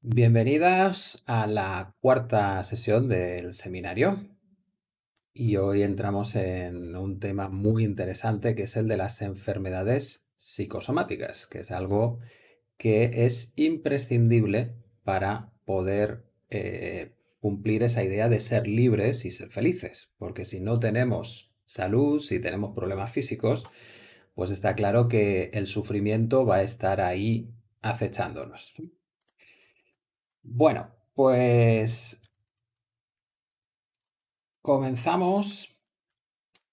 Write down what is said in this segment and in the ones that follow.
Bienvenidas a la cuarta sesión del seminario y hoy entramos en un tema muy interesante que es el de las enfermedades psicosomáticas, que es algo que es imprescindible para poder eh, cumplir esa idea de ser libres y ser felices, porque si no tenemos salud, si tenemos problemas físicos, pues está claro que el sufrimiento va a estar ahí acechándonos. Bueno, pues comenzamos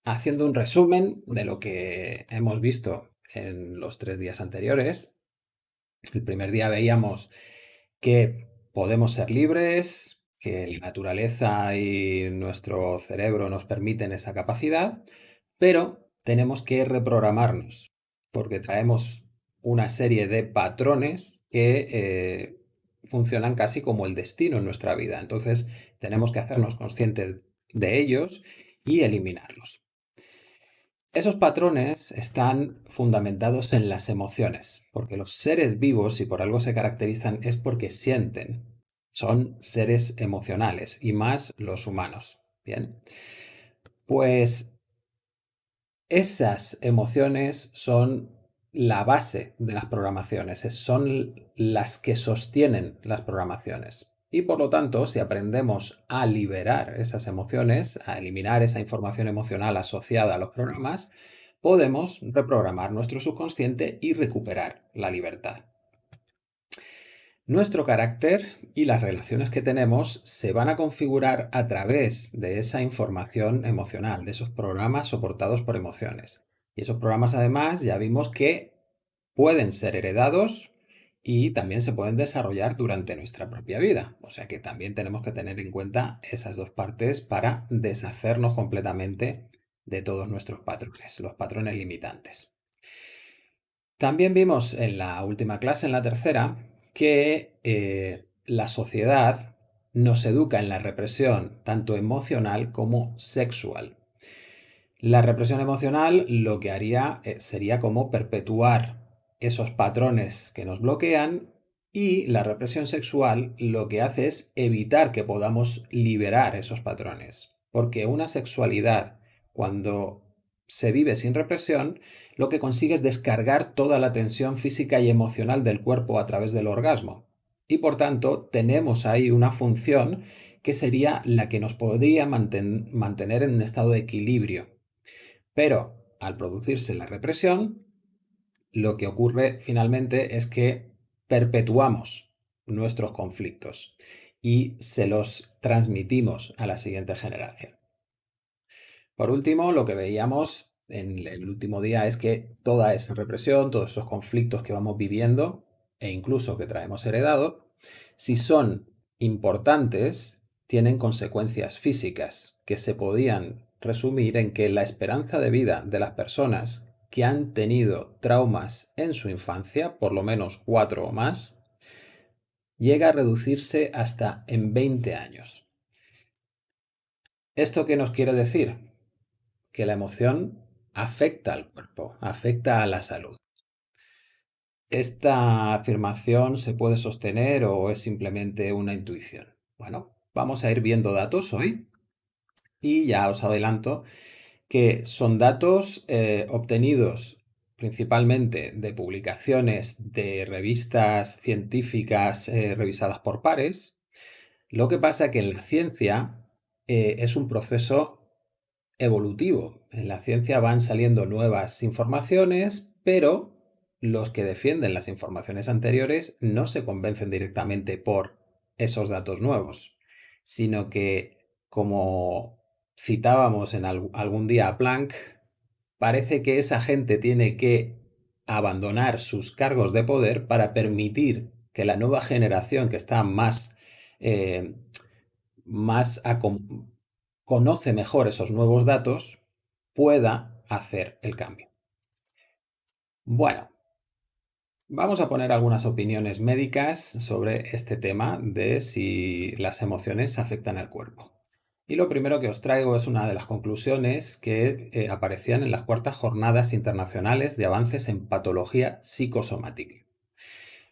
haciendo un resumen de lo que hemos visto en los tres días anteriores. El primer día veíamos que podemos ser libres, que la naturaleza y nuestro cerebro nos permiten esa capacidad, pero tenemos que reprogramarnos, porque traemos una serie de patrones que eh, funcionan casi como el destino en nuestra vida. Entonces tenemos que hacernos conscientes de ellos y eliminarlos. Esos patrones están fundamentados en las emociones, porque los seres vivos, si por algo se caracterizan, es porque sienten. Son seres emocionales, y más los humanos. Bien. Pues esas emociones son la base de las programaciones, son las que sostienen las programaciones. Y por lo tanto, si aprendemos a liberar esas emociones, a eliminar esa información emocional asociada a los programas, podemos reprogramar nuestro subconsciente y recuperar la libertad. Nuestro carácter y las relaciones que tenemos se van a configurar a través de esa información emocional, de esos programas soportados por emociones. Y esos programas además ya vimos que pueden ser heredados y también se pueden desarrollar durante nuestra propia vida. O sea que también tenemos que tener en cuenta esas dos partes para deshacernos completamente de todos nuestros patrones, los patrones limitantes. También vimos en la última clase, en la tercera, que eh, la sociedad nos educa en la represión tanto emocional como sexual. La represión emocional lo que haría eh, sería como perpetuar esos patrones que nos bloquean y la represión sexual lo que hace es evitar que podamos liberar esos patrones. Porque una sexualidad, cuando se vive sin represión, lo que consigue es descargar toda la tensión física y emocional del cuerpo a través del orgasmo. Y por tanto, tenemos ahí una función que sería la que nos podría mantener en un estado de equilibrio. Pero al producirse la represión, lo que ocurre finalmente es que perpetuamos nuestros conflictos y se los transmitimos a la siguiente generación. Por último, lo que veíamos en el último día es que toda esa represión, todos esos conflictos que vamos viviendo e incluso que traemos heredado, si son importantes, tienen consecuencias físicas que se podían resumir en que la esperanza de vida de las personas que han tenido traumas en su infancia, por lo menos cuatro o más, llega a reducirse hasta en 20 años. ¿Esto qué nos quiere decir? Que la emoción afecta al cuerpo, afecta a la salud. ¿Esta afirmación se puede sostener o es simplemente una intuición? Bueno, vamos a ir viendo datos hoy y ya os adelanto que son datos eh, obtenidos principalmente de publicaciones de revistas científicas eh, revisadas por pares. Lo que pasa que en la ciencia eh, es un proceso evolutivo. En la ciencia van saliendo nuevas informaciones, pero los que defienden las informaciones anteriores no se convencen directamente por esos datos nuevos, sino que como citábamos en algún día a Planck, parece que esa gente tiene que abandonar sus cargos de poder para permitir que la nueva generación que está más, eh, más conoce mejor esos nuevos datos pueda hacer el cambio. Bueno, vamos a poner algunas opiniones médicas sobre este tema de si las emociones afectan al cuerpo. Y lo primero que os traigo es una de las conclusiones que eh, aparecían en las cuartas jornadas internacionales de avances en patología psicosomática.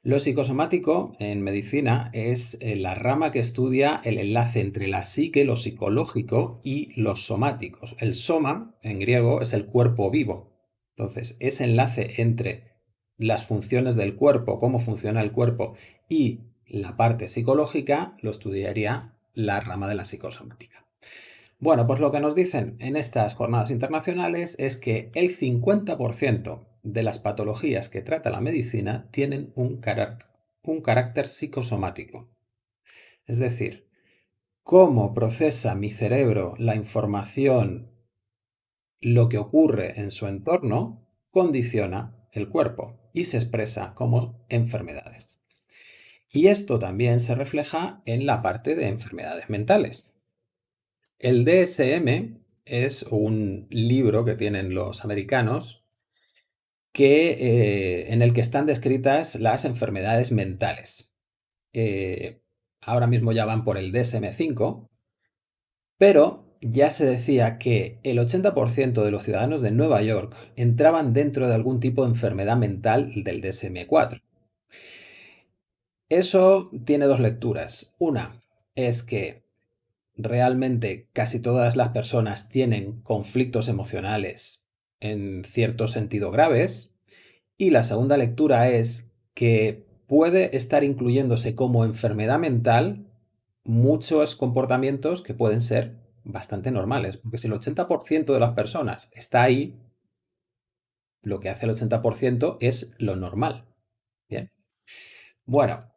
Lo psicosomático en medicina es eh, la rama que estudia el enlace entre la psique, lo psicológico, y los somáticos. El soma, en griego, es el cuerpo vivo. Entonces, ese enlace entre las funciones del cuerpo, cómo funciona el cuerpo, y la parte psicológica, lo estudiaría la rama de la psicosomática. Bueno, pues lo que nos dicen en estas jornadas internacionales es que el 50% de las patologías que trata la medicina tienen un, carácter psicosomático. Es decir, cómo procesa mi cerebro la información, lo que ocurre en su entorno, condiciona el cuerpo y se expresa como enfermedades. Y esto también se refleja en la parte de enfermedades mentales. El DSM es un libro que tienen los americanos que, eh, en el que están descritas las enfermedades mentales. Eh, ahora mismo ya van por el DSM-5, pero ya se decía que el 80% de los ciudadanos de Nueva York entraban dentro de algún tipo de enfermedad mental del DSM-4. Eso tiene dos lecturas. Una es que realmente casi todas las personas tienen conflictos emocionales en cierto sentido graves. Y la segunda lectura es que puede estar incluyéndose como enfermedad mental muchos comportamientos que pueden ser bastante normales. Porque si el 80% de las personas está ahí, lo que hace el 80% es lo normal. Bien. Bueno,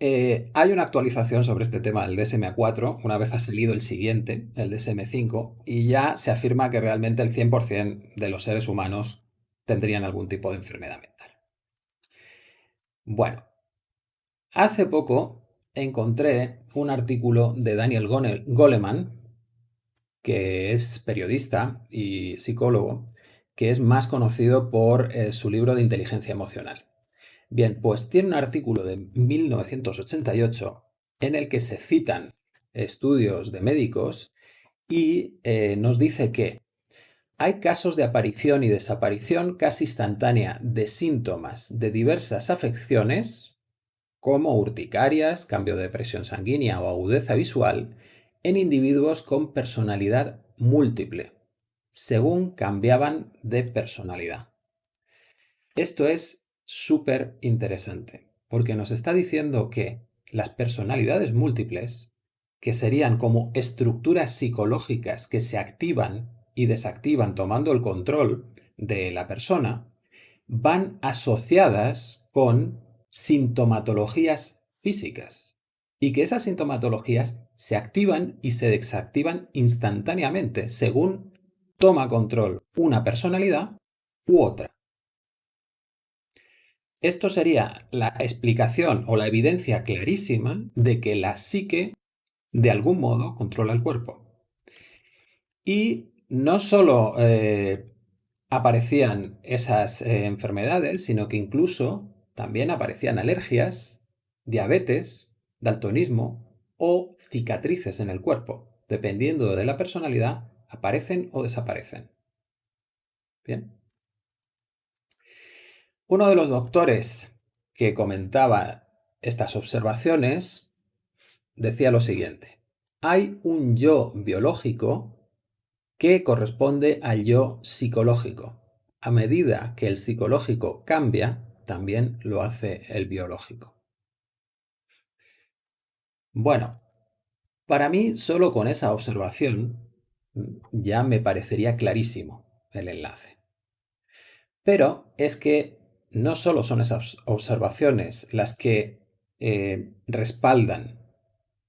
eh, hay una actualización sobre este tema del DSM-4, una vez ha salido el siguiente, el DSM-5, y ya se afirma que realmente el 100% de los seres humanos tendrían algún tipo de enfermedad mental. Bueno, hace poco encontré un artículo de Daniel Goleman, que es periodista y psicólogo, que es más conocido por eh, su libro de inteligencia emocional. Bien, pues tiene un artículo de 1988 en el que se citan estudios de médicos y eh, nos dice que hay casos de aparición y desaparición casi instantánea de síntomas de diversas afecciones, como urticarias, cambio de presión sanguínea o agudeza visual, en individuos con personalidad múltiple, según cambiaban de personalidad. Esto es súper interesante, porque nos está diciendo que las personalidades múltiples, que serían como estructuras psicológicas que se activan y desactivan tomando el control de la persona, van asociadas con sintomatologías físicas y que esas sintomatologías se activan y se desactivan instantáneamente según toma control una personalidad u otra. Esto sería la explicación o la evidencia clarísima de que la psique de algún modo controla el cuerpo. Y no solo eh, aparecían esas eh, enfermedades, sino que incluso también aparecían alergias, diabetes, daltonismo o cicatrices en el cuerpo. Dependiendo de la personalidad, aparecen o desaparecen. Bien. Uno de los doctores que comentaba estas observaciones decía lo siguiente. Hay un yo biológico que corresponde al yo psicológico. A medida que el psicológico cambia, también lo hace el biológico. Bueno, para mí solo con esa observación ya me parecería clarísimo el enlace. Pero es que no solo son esas observaciones las que eh, respaldan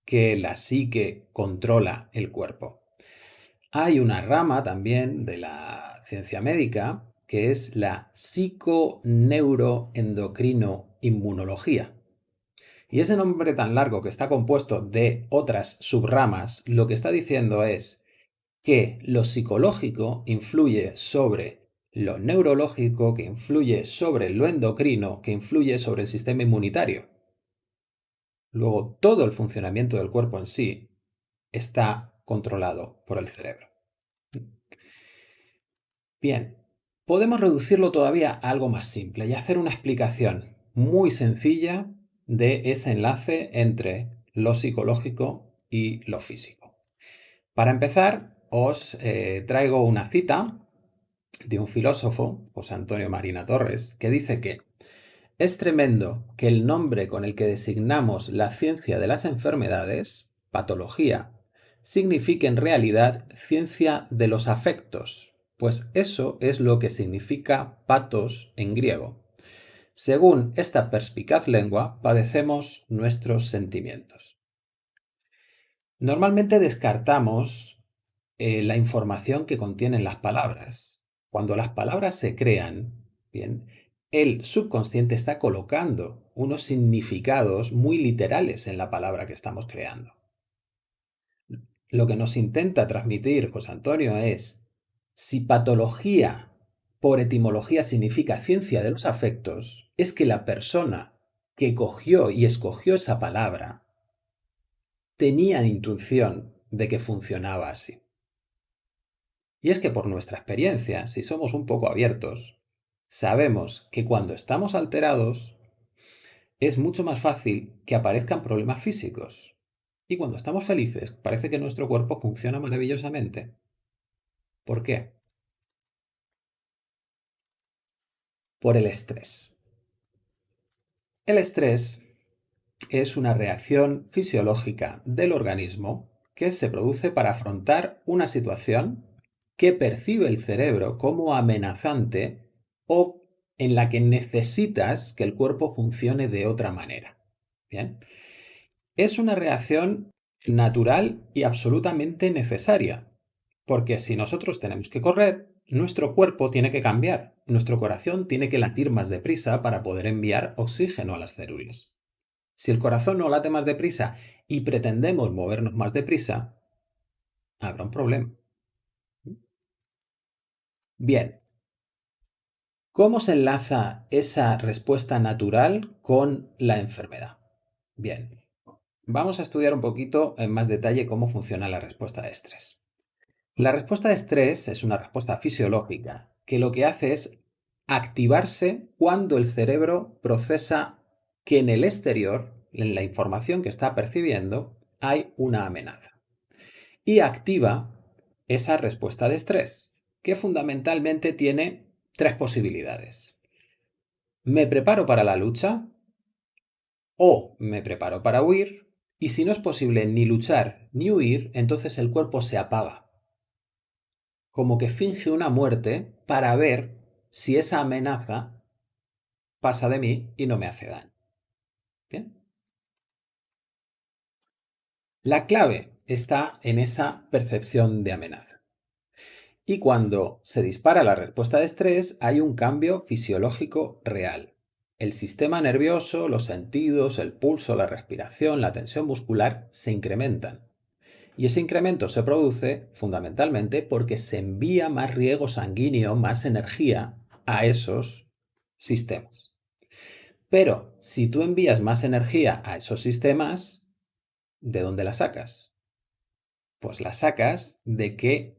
que la psique controla el cuerpo. Hay una rama también de la ciencia médica que es la psiconeuroendocrino-inmunología. Y ese nombre tan largo que está compuesto de otras subramas, lo que está diciendo es que lo psicológico influye sobre lo neurológico que influye sobre lo endocrino, que influye sobre el sistema inmunitario. Luego, todo el funcionamiento del cuerpo en sí está controlado por el cerebro. Bien, podemos reducirlo todavía a algo más simple y hacer una explicación muy sencilla de ese enlace entre lo psicológico y lo físico. Para empezar, os eh, traigo una cita de un filósofo, José Antonio Marina Torres, que dice que es tremendo que el nombre con el que designamos la ciencia de las enfermedades, patología, signifique en realidad ciencia de los afectos, pues eso es lo que significa patos en griego. Según esta perspicaz lengua, padecemos nuestros sentimientos. Normalmente descartamos eh, la información que contienen las palabras. Cuando las palabras se crean, bien, el subconsciente está colocando unos significados muy literales en la palabra que estamos creando. Lo que nos intenta transmitir José Antonio es, si patología por etimología significa ciencia de los afectos, es que la persona que cogió y escogió esa palabra tenía intuición de que funcionaba así. Y es que por nuestra experiencia, si somos un poco abiertos, sabemos que cuando estamos alterados es mucho más fácil que aparezcan problemas físicos. Y cuando estamos felices, parece que nuestro cuerpo funciona maravillosamente. ¿Por qué? Por el estrés. El estrés es una reacción fisiológica del organismo que se produce para afrontar una situación que percibe el cerebro como amenazante o en la que necesitas que el cuerpo funcione de otra manera. Bien. Es una reacción natural y absolutamente necesaria, porque si nosotros tenemos que correr, nuestro cuerpo tiene que cambiar, nuestro corazón tiene que latir más deprisa para poder enviar oxígeno a las células. Si el corazón no late más deprisa y pretendemos movernos más deprisa, habrá un problema. Bien, ¿cómo se enlaza esa respuesta natural con la enfermedad? Bien, vamos a estudiar un poquito en más detalle cómo funciona la respuesta de estrés. La respuesta de estrés es una respuesta fisiológica que lo que hace es activarse cuando el cerebro procesa que en el exterior, en la información que está percibiendo, hay una amenaza. Y activa esa respuesta de estrés, que fundamentalmente tiene tres posibilidades. Me preparo para la lucha o me preparo para huir y si no es posible ni luchar ni huir, entonces el cuerpo se apaga. Como que finge una muerte para ver si esa amenaza pasa de mí y no me hace daño. Bien. La clave está en esa percepción de amenaza. Y cuando se dispara la respuesta de estrés, hay un cambio fisiológico real. El sistema nervioso, los sentidos, el pulso, la respiración, la tensión muscular se incrementan. Y ese incremento se produce fundamentalmente porque se envía más riego sanguíneo, más energía a esos sistemas. Pero si tú envías más energía a esos sistemas, ¿de dónde la sacas? Pues la sacas de que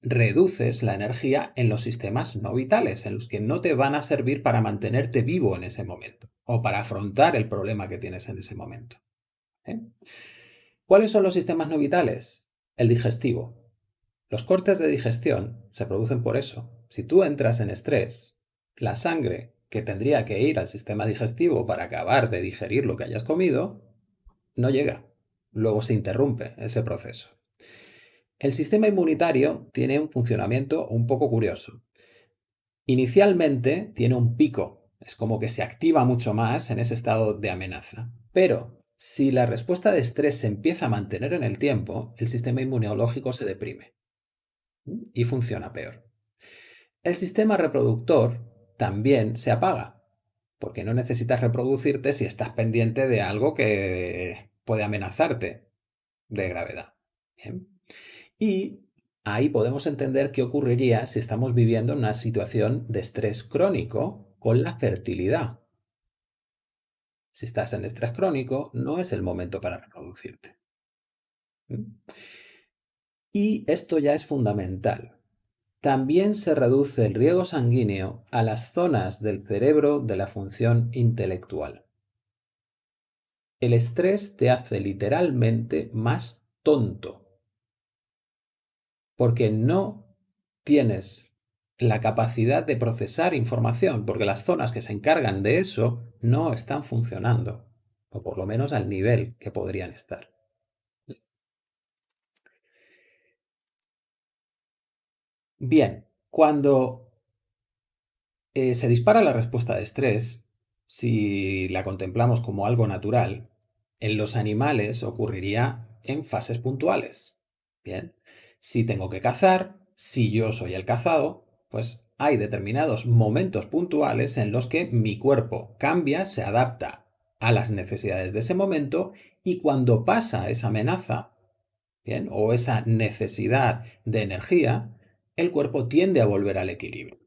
reduces la energía en los sistemas no vitales, en los que no te van a servir para mantenerte vivo en ese momento o para afrontar el problema que tienes en ese momento. ¿eh? ¿Cuáles son los sistemas no vitales? El digestivo. Los cortes de digestión se producen por eso. Si tú entras en estrés, la sangre que tendría que ir al sistema digestivo para acabar de digerir lo que hayas comido, no llega. Luego se interrumpe ese proceso. El sistema inmunitario tiene un funcionamiento un poco curioso. Inicialmente tiene un pico, es como que se activa mucho más en ese estado de amenaza. Pero si la respuesta de estrés se empieza a mantener en el tiempo, el sistema inmunológico se deprime y funciona peor. El sistema reproductor también se apaga, porque no necesitas reproducirte si estás pendiente de algo que puede amenazarte de gravedad. Y ahí podemos entender qué ocurriría si estamos viviendo en una situación de estrés crónico con la fertilidad. Si estás en estrés crónico, no es el momento para reproducirte. Y esto ya es fundamental, también se reduce el riego sanguíneo a las zonas del cerebro de la función intelectual. El estrés te hace literalmente más tonto, porque no tienes la capacidad de procesar información, porque las zonas que se encargan de eso no están funcionando, o por lo menos al nivel que podrían estar. Bien, cuando eh, se dispara la respuesta de estrés, si la contemplamos como algo natural, en los animales ocurriría en fases puntuales. Bien, si tengo que cazar, si yo soy el cazado, pues hay determinados momentos puntuales en los que mi cuerpo cambia, se adapta a las necesidades de ese momento y cuando pasa esa amenaza, bien, o esa necesidad de energía, el cuerpo tiende a volver al equilibrio.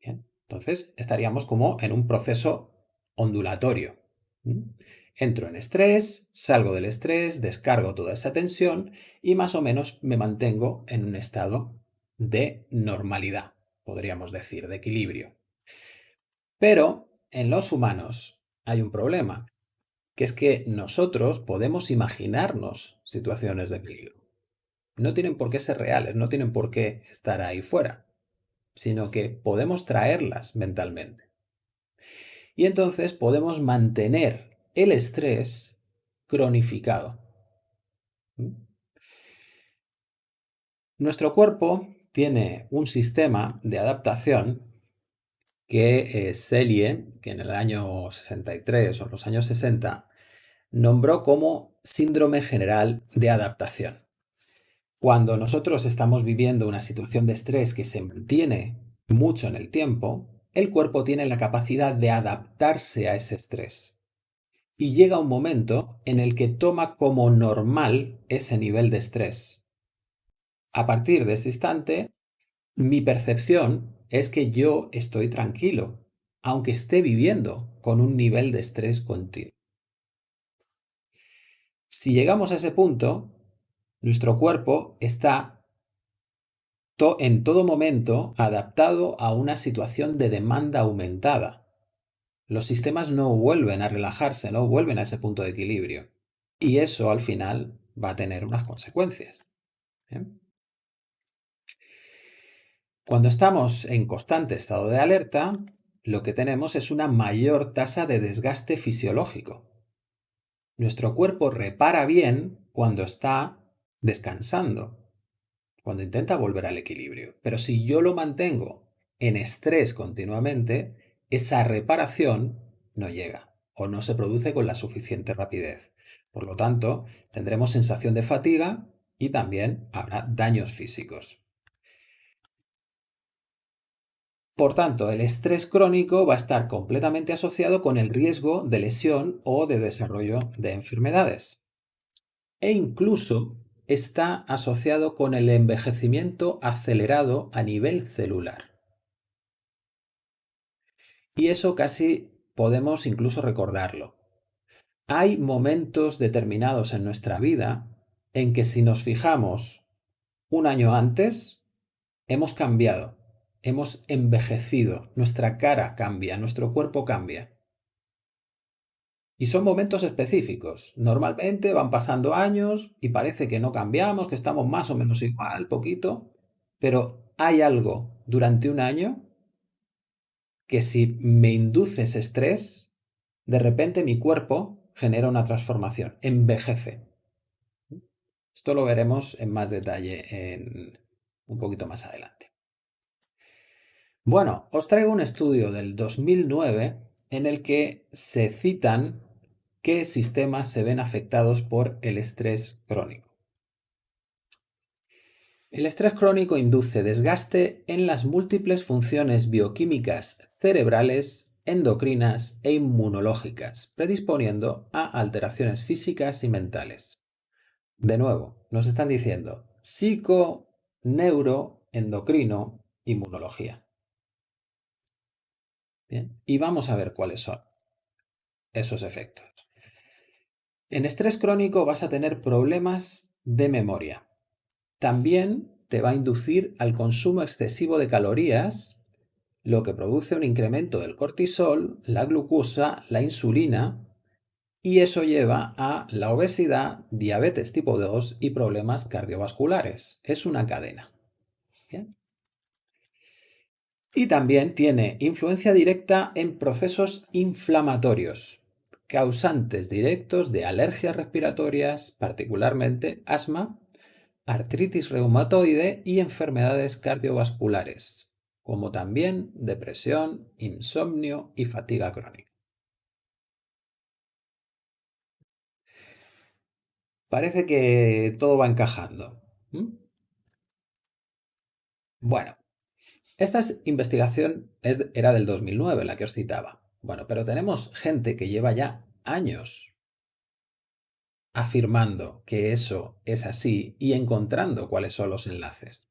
entonces estaríamos como en un proceso ondulatorio. Entro en estrés, salgo del estrés, descargo toda esa tensión y más o menos me mantengo en un estado de normalidad, podríamos decir, de equilibrio. Pero en los humanos hay un problema, que es que nosotros podemos imaginarnos situaciones de peligro no tienen por qué ser reales, no tienen por qué estar ahí fuera, sino que podemos traerlas mentalmente. Y entonces podemos mantener el estrés cronificado. ¿Mm? Nuestro cuerpo tiene un sistema de adaptación que Selye, que en el año 63 o en los años 60, nombró como síndrome general de adaptación. Cuando nosotros estamos viviendo una situación de estrés que se mantiene mucho en el tiempo, el cuerpo tiene la capacidad de adaptarse a ese estrés. Y llega un momento en el que toma como normal ese nivel de estrés. A partir de ese instante, mi percepción es que yo estoy tranquilo, aunque esté viviendo con un nivel de estrés continuo. Si llegamos a ese punto, nuestro cuerpo está en todo momento adaptado a una situación de demanda aumentada. Los sistemas no vuelven a relajarse, no vuelven a ese punto de equilibrio. Y eso al final va a tener unas consecuencias. Cuando estamos en constante estado de alerta, lo que tenemos es una mayor tasa de desgaste fisiológico. Nuestro cuerpo repara bien cuando está descansando, cuando intenta volver al equilibrio. Pero si yo lo mantengo en estrés continuamente, esa reparación no llega o no se produce con la suficiente rapidez. Por lo tanto, tendremos sensación de fatiga y también habrá daños físicos. Por tanto, el estrés crónico va a estar completamente asociado con el riesgo de lesión o de desarrollo de enfermedades. E incluso está asociado con el envejecimiento acelerado a nivel celular. Y eso casi podemos incluso recordarlo. Hay momentos determinados en nuestra vida en que si nos fijamos un año antes, hemos cambiado, hemos envejecido, nuestra cara cambia, nuestro cuerpo cambia. Y son momentos específicos. Normalmente van pasando años y parece que no cambiamos, que estamos más o menos igual, poquito, pero hay algo durante un año que si me induce ese estrés, de repente mi cuerpo genera una transformación, envejece. Esto lo veremos en más detalle en un poquito más adelante. Bueno, os traigo un estudio del 2009 en el que se citan qué sistemas se ven afectados por el estrés crónico. El estrés crónico induce desgaste en las múltiples funciones bioquímicas cerebrales, endocrinas e inmunológicas, predisponiendo a alteraciones físicas y mentales. De nuevo, nos están diciendo psico, neuro, endocrino, inmunología. Bien, y vamos a ver cuáles son esos efectos. En estrés crónico vas a tener problemas de memoria. También te va a inducir al consumo excesivo de calorías, lo que produce un incremento del cortisol, la glucosa, la insulina, y eso lleva a la obesidad, diabetes tipo 2 y problemas cardiovasculares. Es una cadena. Y también tiene influencia directa en procesos inflamatorios, causantes directos de alergias respiratorias, particularmente asma, artritis reumatoide y enfermedades cardiovasculares, como también depresión, insomnio y fatiga crónica. Parece que todo va encajando. Bueno, esta investigación era del 2009, la que os citaba. Bueno, pero tenemos gente que lleva ya años afirmando que eso es así y encontrando cuáles son los enlaces.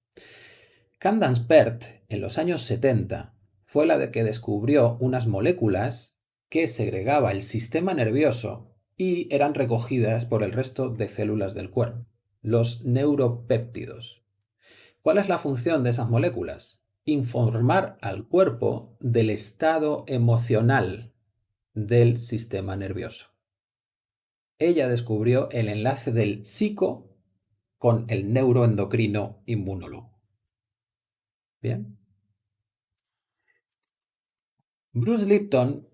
Candace Pert, en los años 70, fue la de que descubrió unas moléculas que segregaba el sistema nervioso y eran recogidas por el resto de células del cuerpo, los neuropéptidos. ¿Cuál es la función de esas moléculas? informar al cuerpo del estado emocional del sistema nervioso. Ella descubrió el enlace del psico con el neuroendocrino inmunólogo. Bien. Bruce Lipton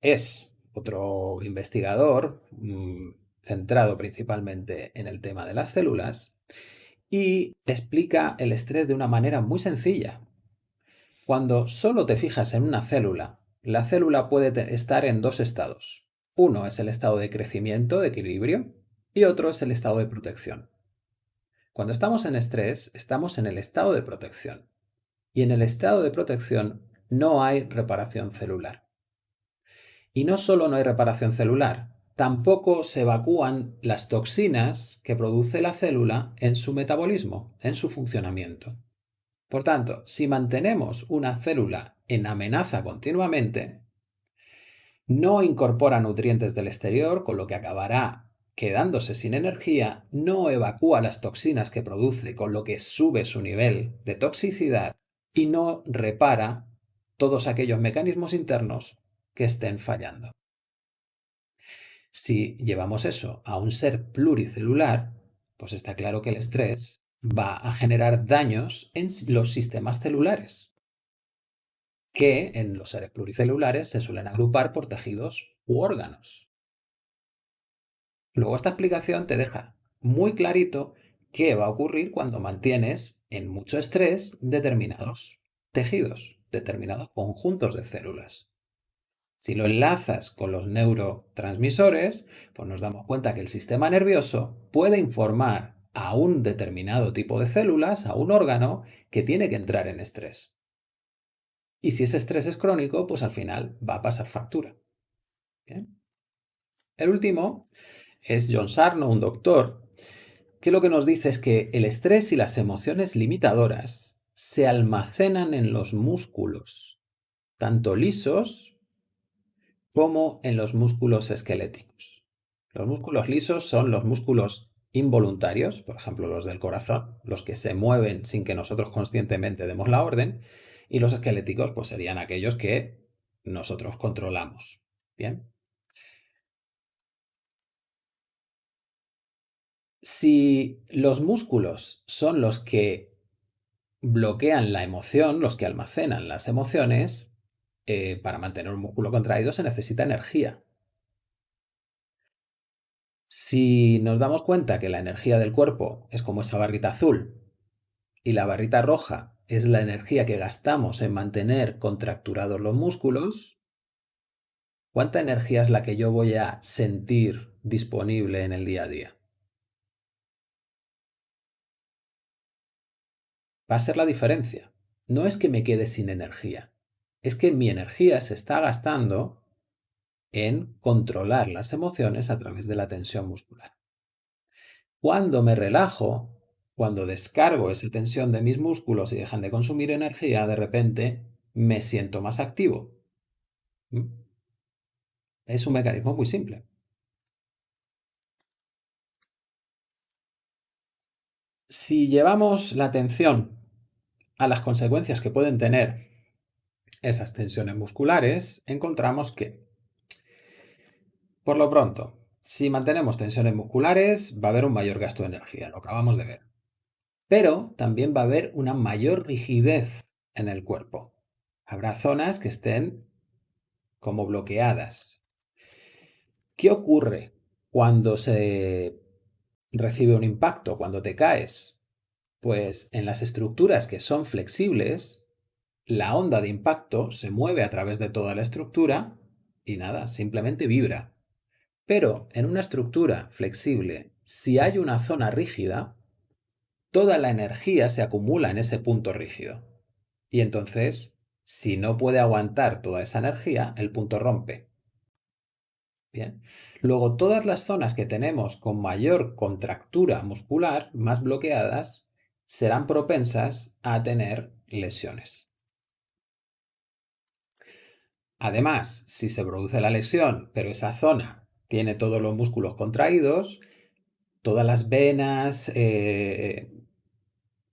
es otro investigador mm, centrado principalmente en el tema de las células y explica el estrés de una manera muy sencilla. Cuando solo te fijas en una célula, la célula puede estar en dos estados. Uno es el estado de crecimiento, de equilibrio, y otro es el estado de protección. Cuando estamos en estrés, estamos en el estado de protección. Y en el estado de protección no hay reparación celular. Y no solo no hay reparación celular, tampoco se evacúan las toxinas que produce la célula en su metabolismo, en su funcionamiento. Por tanto, si mantenemos una célula en amenaza continuamente, no incorpora nutrientes del exterior, con lo que acabará quedándose sin energía, no evacúa las toxinas que produce, con lo que sube su nivel de toxicidad y no repara todos aquellos mecanismos internos que estén fallando. Si llevamos eso a un ser pluricelular, pues está claro que el estrés va a generar daños en los sistemas celulares, que en los seres pluricelulares se suelen agrupar por tejidos u órganos. Luego esta explicación te deja muy clarito qué va a ocurrir cuando mantienes en mucho estrés determinados tejidos, determinados conjuntos de células. Si lo enlazas con los neurotransmisores, pues nos damos cuenta que el sistema nervioso puede informar a un determinado tipo de células, a un órgano, que tiene que entrar en estrés. Y si ese estrés es crónico, pues al final va a pasar factura. El último es John Sarno, un doctor, que lo que nos dice es que el estrés y las emociones limitadoras se almacenan en los músculos, tanto lisos como en los músculos esqueléticos. Los músculos lisos son los músculos involuntarios, por ejemplo los del corazón, los que se mueven sin que nosotros conscientemente demos la orden, y los esqueléticos pues serían aquellos que nosotros controlamos. Bien. Si los músculos son los que bloquean la emoción, los que almacenan las emociones, eh, para mantener un músculo contraído se necesita energía. Si nos damos cuenta que la energía del cuerpo es como esa barrita azul y la barrita roja es la energía que gastamos en mantener contracturados los músculos, ¿cuánta energía es la que yo voy a sentir disponible en el día a día? Va a ser la diferencia. No es que me quede sin energía, es que mi energía se está gastando en controlar las emociones a través de la tensión muscular. Cuando me relajo, cuando descargo esa tensión de mis músculos y dejan de consumir energía, de repente me siento más activo. ¿Mm? Es un mecanismo muy simple. Si llevamos la atención a las consecuencias que pueden tener esas tensiones musculares, encontramos que, por lo pronto, si mantenemos tensiones musculares, va a haber un mayor gasto de energía, lo acabamos de ver. Pero también va a haber una mayor rigidez en el cuerpo. Habrá zonas que estén como bloqueadas. ¿Qué ocurre cuando se recibe un impacto, cuando te caes? Pues en las estructuras que son flexibles, la onda de impacto se mueve a través de toda la estructura y nada, simplemente vibra. Pero en una estructura flexible, si hay una zona rígida, toda la energía se acumula en ese punto rígido. Y entonces, si no puede aguantar toda esa energía, el punto rompe. Bien. Luego, todas las zonas que tenemos con mayor contractura muscular, más bloqueadas, serán propensas a tener lesiones. Además, si se produce la lesión, pero esa zona tiene todos los músculos contraídos, todas las venas, eh,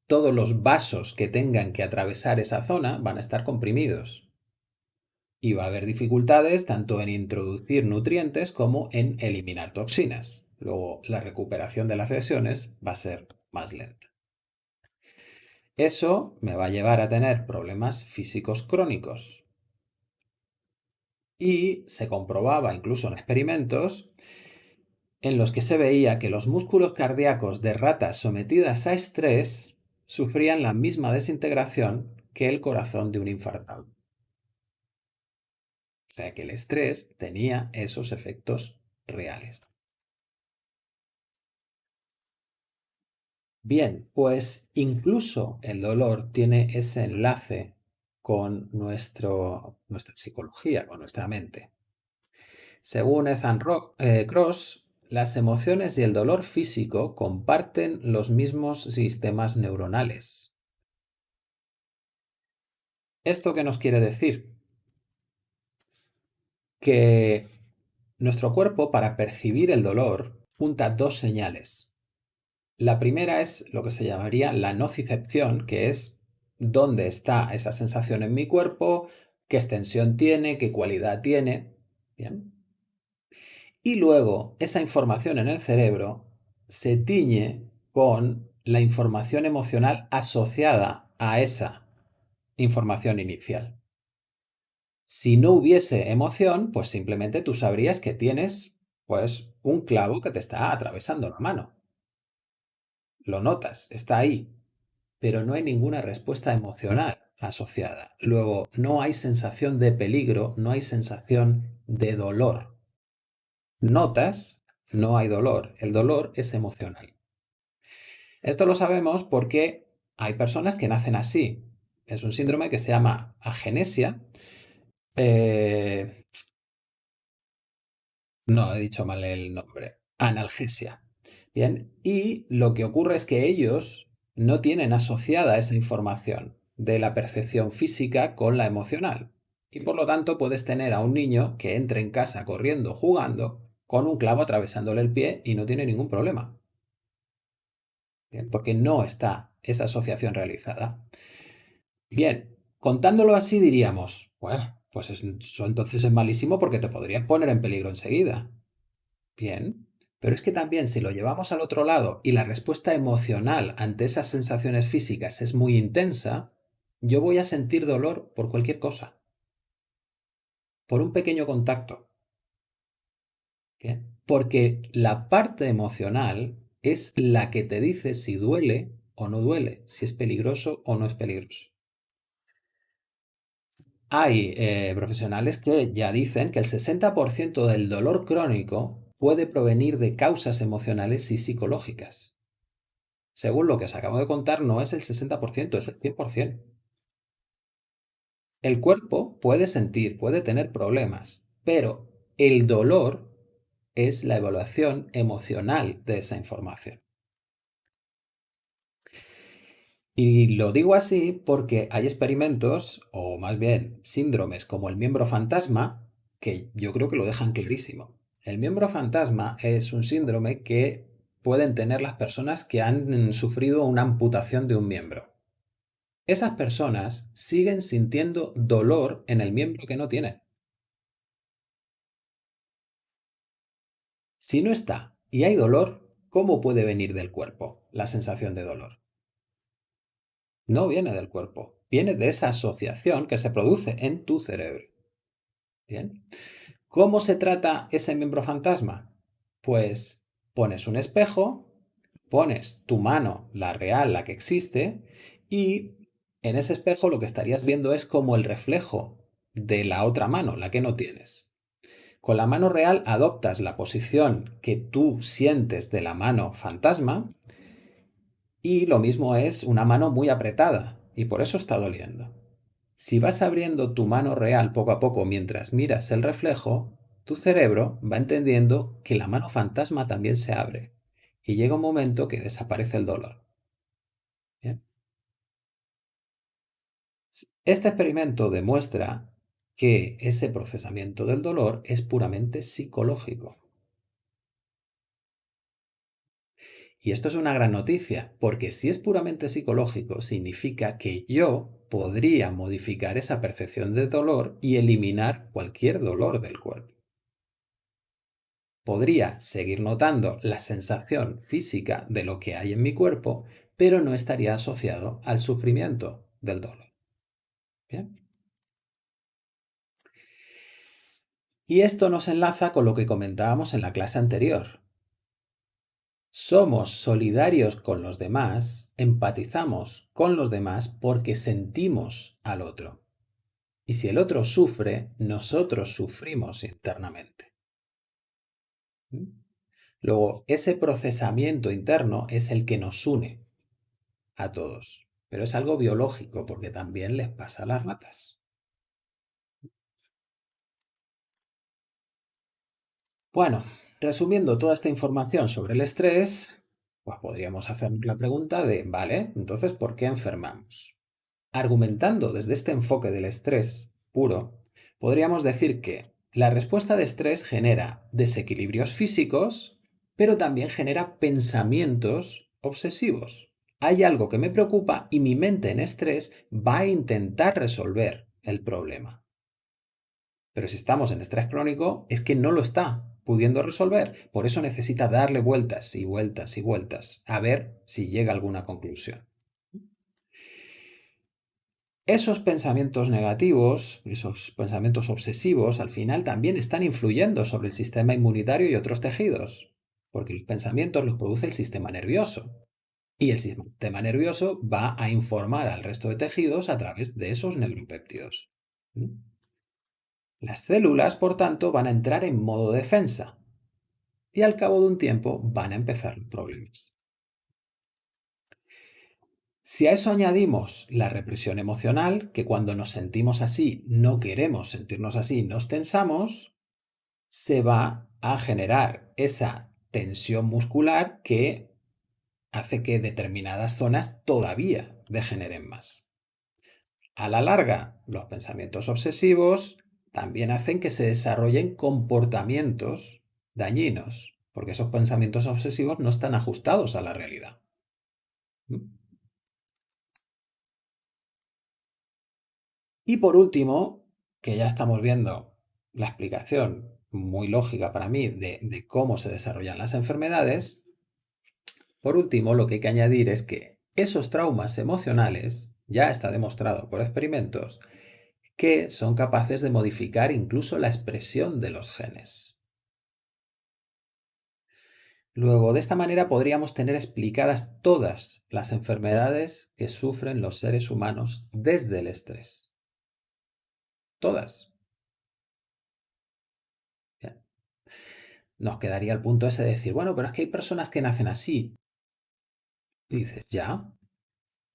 todos los vasos que tengan que atravesar esa zona van a estar comprimidos. Y va a haber dificultades tanto en introducir nutrientes como en eliminar toxinas. Luego, la recuperación de las lesiones va a ser más lenta. Eso me va a llevar a tener problemas físicos crónicos, y se comprobaba incluso en experimentos en los que se veía que los músculos cardíacos de ratas sometidas a estrés sufrían la misma desintegración que el corazón de un infartado. O sea que el estrés tenía esos efectos reales. Bien, pues incluso el dolor tiene ese enlace con nuestro, nuestra psicología, con nuestra mente. Según Ethan eh, Cross, las emociones y el dolor físico comparten los mismos sistemas neuronales. ¿Esto qué nos quiere decir? Que nuestro cuerpo para percibir el dolor junta dos señales. La primera es lo que se llamaría la nocicepción, que es dónde está esa sensación en mi cuerpo, qué extensión tiene, qué cualidad tiene. Bien. Y luego esa información en el cerebro se tiñe con la información emocional asociada a esa información inicial. Si no hubiese emoción, pues simplemente tú sabrías que tienes pues un clavo que te está atravesando la mano. Lo notas, está ahí, pero no hay ninguna respuesta emocional asociada. Luego, no hay sensación de peligro, no hay sensación de dolor. Notas, no hay dolor. El dolor es emocional. Esto lo sabemos porque hay personas que nacen así. Es un síndrome que se llama agenesia. Eh, no, he dicho mal el nombre. Analgesia. Bien, y lo que ocurre es que ellos no tienen asociada esa información de la percepción física con la emocional. Y por lo tanto puedes tener a un niño que entre en casa corriendo, jugando, con un clavo atravesándole el pie y no tiene ningún problema. porque no está esa asociación realizada. Bien, contándolo así diríamos, bueno, pues eso entonces es malísimo porque te podría poner en peligro enseguida. Bien, pero es que también si lo llevamos al otro lado y la respuesta emocional ante esas sensaciones físicas es muy intensa, yo voy a sentir dolor por cualquier cosa. Por un pequeño contacto. Porque la parte emocional es la que te dice si duele o no duele, si es peligroso o no es peligroso. Hay eh, profesionales que ya dicen que el 60% del dolor crónico puede provenir de causas emocionales y psicológicas. Según lo que os acabo de contar, no es el 60%, es el 100%. El cuerpo puede sentir, puede tener problemas, pero el dolor es la evaluación emocional de esa información. Y lo digo así porque hay experimentos, o más bien síndromes como el miembro fantasma, que yo creo que lo dejan clarísimo. El miembro fantasma es un síndrome que pueden tener las personas que han sufrido una amputación de un miembro. Esas personas siguen sintiendo dolor en el miembro que no tienen. Si no está y hay dolor, ¿cómo puede venir del cuerpo la sensación de dolor? No viene del cuerpo, viene de esa asociación que se produce en tu cerebro. Bien. ¿Cómo se trata ese miembro fantasma? Pues pones un espejo, pones tu mano, la real, la que existe, y en ese espejo lo que estarías viendo es como el reflejo de la otra mano, la que no tienes. Con la mano real adoptas la posición que tú sientes de la mano fantasma y lo mismo es una mano muy apretada y por eso está doliendo. Si vas abriendo tu mano real poco a poco mientras miras el reflejo, tu cerebro va entendiendo que la mano fantasma también se abre y llega un momento que desaparece el dolor. Este experimento demuestra que ese procesamiento del dolor es puramente psicológico. Y esto es una gran noticia, porque si es puramente psicológico, significa que yo podría modificar esa percepción de dolor y eliminar cualquier dolor del cuerpo. Podría seguir notando la sensación física de lo que hay en mi cuerpo, pero no estaría asociado al sufrimiento del dolor. Bien. Y esto nos enlaza con lo que comentábamos en la clase anterior. Somos solidarios con los demás, empatizamos con los demás porque sentimos al otro. Y si el otro sufre, nosotros sufrimos internamente. ¿Mm? Luego, ese procesamiento interno es el que nos une a todos. Pero es algo biológico porque también les pasa a las ratas. Bueno, resumiendo toda esta información sobre el estrés, pues podríamos hacer la pregunta de, vale, entonces, ¿por qué enfermamos? Argumentando desde este enfoque del estrés puro, podríamos decir que la respuesta de estrés genera desequilibrios físicos, pero también genera pensamientos obsesivos. Hay algo que me preocupa y mi mente en estrés va a intentar resolver el problema. Pero si estamos en estrés crónico, es que no lo está pudiendo resolver. Por eso necesita darle vueltas y vueltas y vueltas a ver si llega a alguna conclusión. Esos pensamientos negativos, esos pensamientos obsesivos, al final también están influyendo sobre el sistema inmunitario y otros tejidos, porque los pensamientos los produce el sistema nervioso. Y el sistema nervioso va a informar al resto de tejidos a través de esos neuropéptidos. Las células, por tanto, van a entrar en modo defensa y al cabo de un tiempo van a empezar problemas. Si a eso añadimos la represión emocional, que cuando nos sentimos así no queremos sentirnos así, nos tensamos, se va a generar esa tensión muscular que hace que determinadas zonas todavía degeneren más. A la larga, los pensamientos obsesivos también hacen que se desarrollen comportamientos dañinos, porque esos pensamientos obsesivos no están ajustados a la realidad. ¿Mm? Y por último, que ya estamos viendo la explicación muy lógica para mí de, de, cómo se desarrollan las enfermedades, por último lo que hay que añadir es que esos traumas emocionales, ya está demostrado por experimentos, que son capaces de modificar incluso la expresión de los genes. Luego, de esta manera podríamos tener explicadas todas las enfermedades que sufren los seres humanos desde el estrés. Todas. Nos quedaría el punto ese de decir, bueno, pero es que hay personas que nacen así. Dices, ya,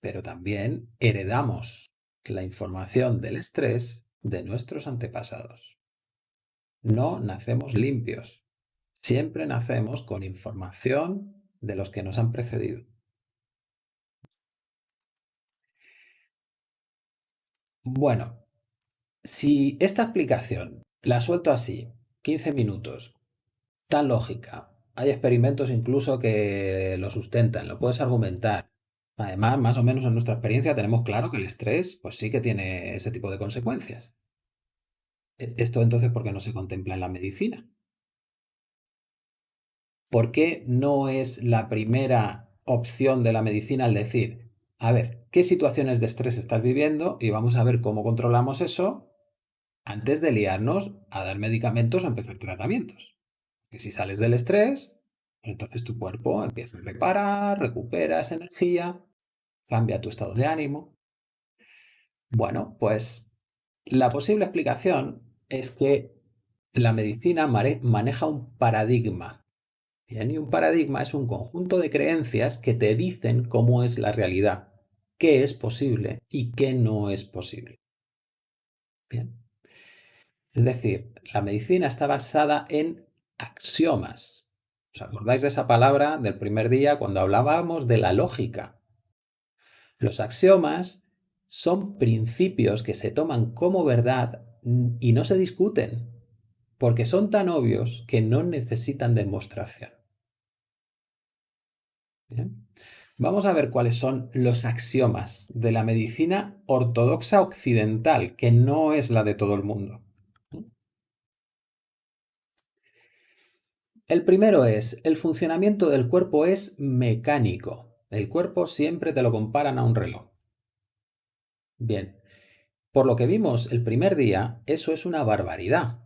pero también heredamos la información del estrés de nuestros antepasados. No nacemos limpios. Siempre nacemos con información de los que nos han precedido. Bueno, si esta explicación la suelto así, 15 minutos, tan lógica, hay experimentos incluso que lo sustentan, lo puedes argumentar. Además, más o menos en nuestra experiencia tenemos claro que el estrés, pues sí que tiene ese tipo de consecuencias. E, esto entonces, ¿por qué no se contempla en la medicina? ¿Por qué no es la primera opción de la medicina al decir, a ver, ¿qué situaciones de estrés estás viviendo? Y vamos a ver cómo controlamos eso antes de liarnos a dar medicamentos o empezar tratamientos. Que si sales del estrés, entonces tu cuerpo empieza a reparar, recupera energía, cambia tu estado de ánimo. Bueno, pues la posible explicación es que la medicina maneja un paradigma. Bien, y un paradigma es un conjunto de creencias que te dicen cómo es la realidad, qué es posible y qué no es posible. Bien. Es decir, la medicina está basada en axiomas. ¿Os acordáis de esa palabra del primer día cuando hablábamos de la lógica? Los axiomas son principios que se toman como verdad y no se discuten, porque son tan obvios que no necesitan demostración. Vamos a ver cuáles son los axiomas de la medicina ortodoxa occidental, que no es la de todo el mundo. El primero es, el funcionamiento del cuerpo es mecánico. El cuerpo siempre te lo comparan a un reloj. Bien, por lo que vimos el primer día, eso es una barbaridad,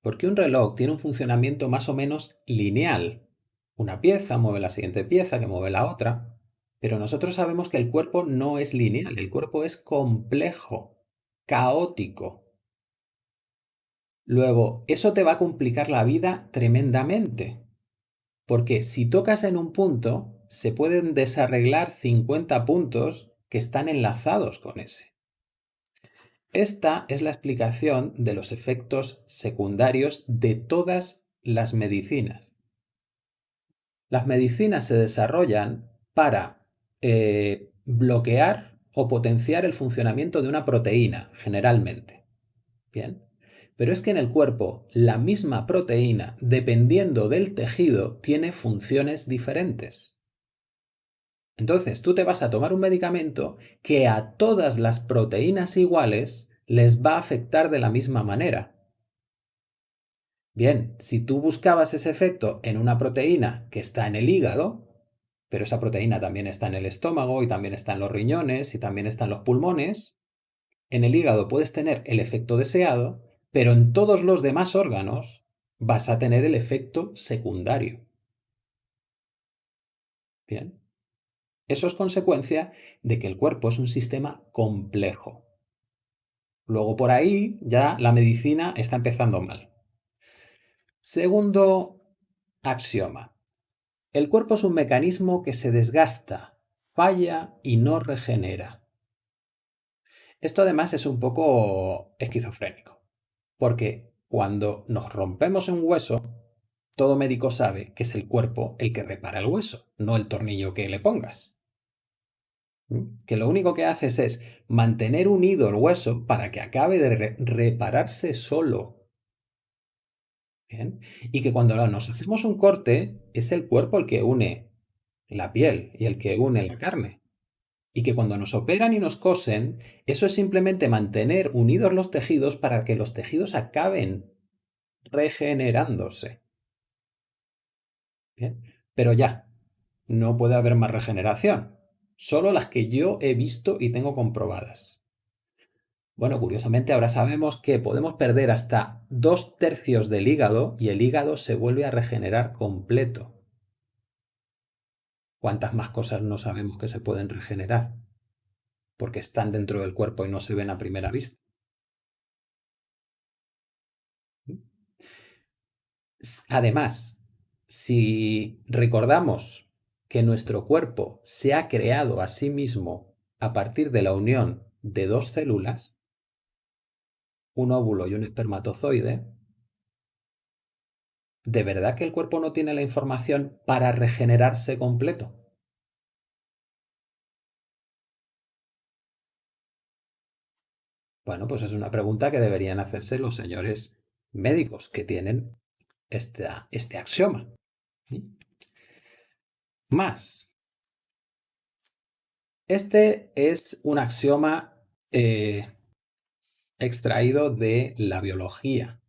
porque un reloj tiene un funcionamiento más o menos lineal. Una pieza mueve la siguiente pieza, que mueve la otra, pero nosotros sabemos que el cuerpo no es lineal, el cuerpo es complejo, caótico. Luego, eso te va a complicar la vida tremendamente, porque si tocas en un punto, se pueden desarreglar 50 puntos que están enlazados con ese. Esta es la explicación de los efectos secundarios de todas las medicinas. Las medicinas se desarrollan para eh, bloquear o potenciar el funcionamiento de una proteína, generalmente. Bien. Pero es que en el cuerpo la misma proteína, dependiendo del tejido, tiene funciones diferentes. Entonces tú te vas a tomar un medicamento que a todas las proteínas iguales les va a afectar de la misma manera. Bien, si tú buscabas ese efecto en una proteína que está en el hígado, pero esa proteína también está en el estómago y también está en los riñones y también está en los pulmones, en el hígado puedes tener el efecto deseado, pero en todos los demás órganos vas a tener el efecto secundario. Bien. Eso es consecuencia de que el cuerpo es un sistema complejo. Luego por ahí ya la medicina está empezando mal. Segundo axioma. El cuerpo es un mecanismo que se desgasta, falla y no regenera. Esto además es un poco esquizofrénico, porque cuando nos rompemos un hueso, todo médico sabe que es el cuerpo el que repara el hueso, no el tornillo que le pongas que lo único que haces es mantener unido el hueso para que acabe de repararse solo. Y que cuando nos hacemos un corte, es el cuerpo el que une la piel y el que une la carne. Y que cuando nos operan y nos cosen, eso es simplemente mantener unidos los tejidos para que los tejidos acaben regenerándose. Pero ya, no puede haber más regeneración solo las que yo he visto y tengo comprobadas. Bueno, curiosamente ahora sabemos que podemos perder hasta dos tercios del hígado y el hígado se vuelve a regenerar completo. ¿Cuántas más cosas no sabemos que se pueden regenerar? Porque están dentro del cuerpo y no se ven a primera vista. Además, si recordamos que nuestro cuerpo se ha creado a sí mismo a partir de la unión de dos células, un óvulo y un espermatozoide, ¿de verdad que el cuerpo no tiene la información para regenerarse completo? Bueno, pues es una pregunta que deberían hacerse los señores médicos que tienen este axioma. Más. Este es un axioma eh, extraído de la biología,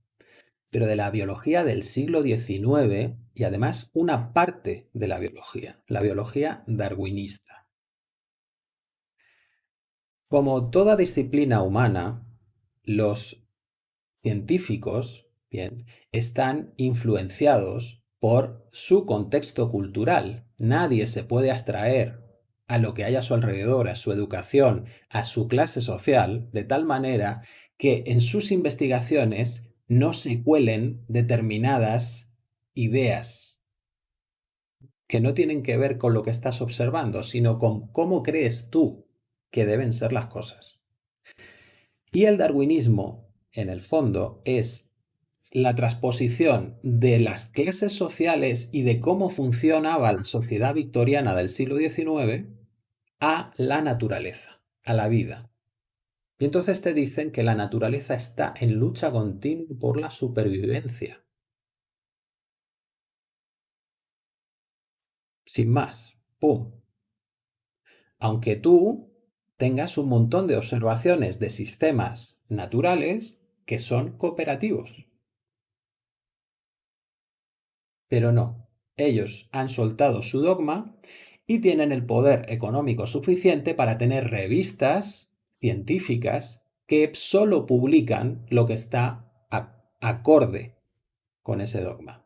pero de la biología del siglo XIX y además una parte de la biología, la biología darwinista. Como toda disciplina humana, los científicos bien, están influenciados por su contexto cultural. Nadie se puede abstraer a lo que hay a su alrededor, a su educación, a su clase social, de tal manera que en sus investigaciones no se cuelen determinadas ideas que no tienen que ver con lo que estás observando, sino con cómo crees tú que deben ser las cosas. Y el darwinismo, en el fondo, es la transposición de las clases sociales y de cómo funcionaba la sociedad victoriana del siglo XIX a la naturaleza, a la vida. Y entonces te dicen que la naturaleza está en lucha continua por la supervivencia. Sin más, ¡pum! Aunque tú tengas un montón de observaciones de sistemas naturales que son cooperativos. Pero no, ellos han soltado su dogma y tienen el poder económico suficiente para tener revistas científicas que solo publican lo que está acorde con ese dogma.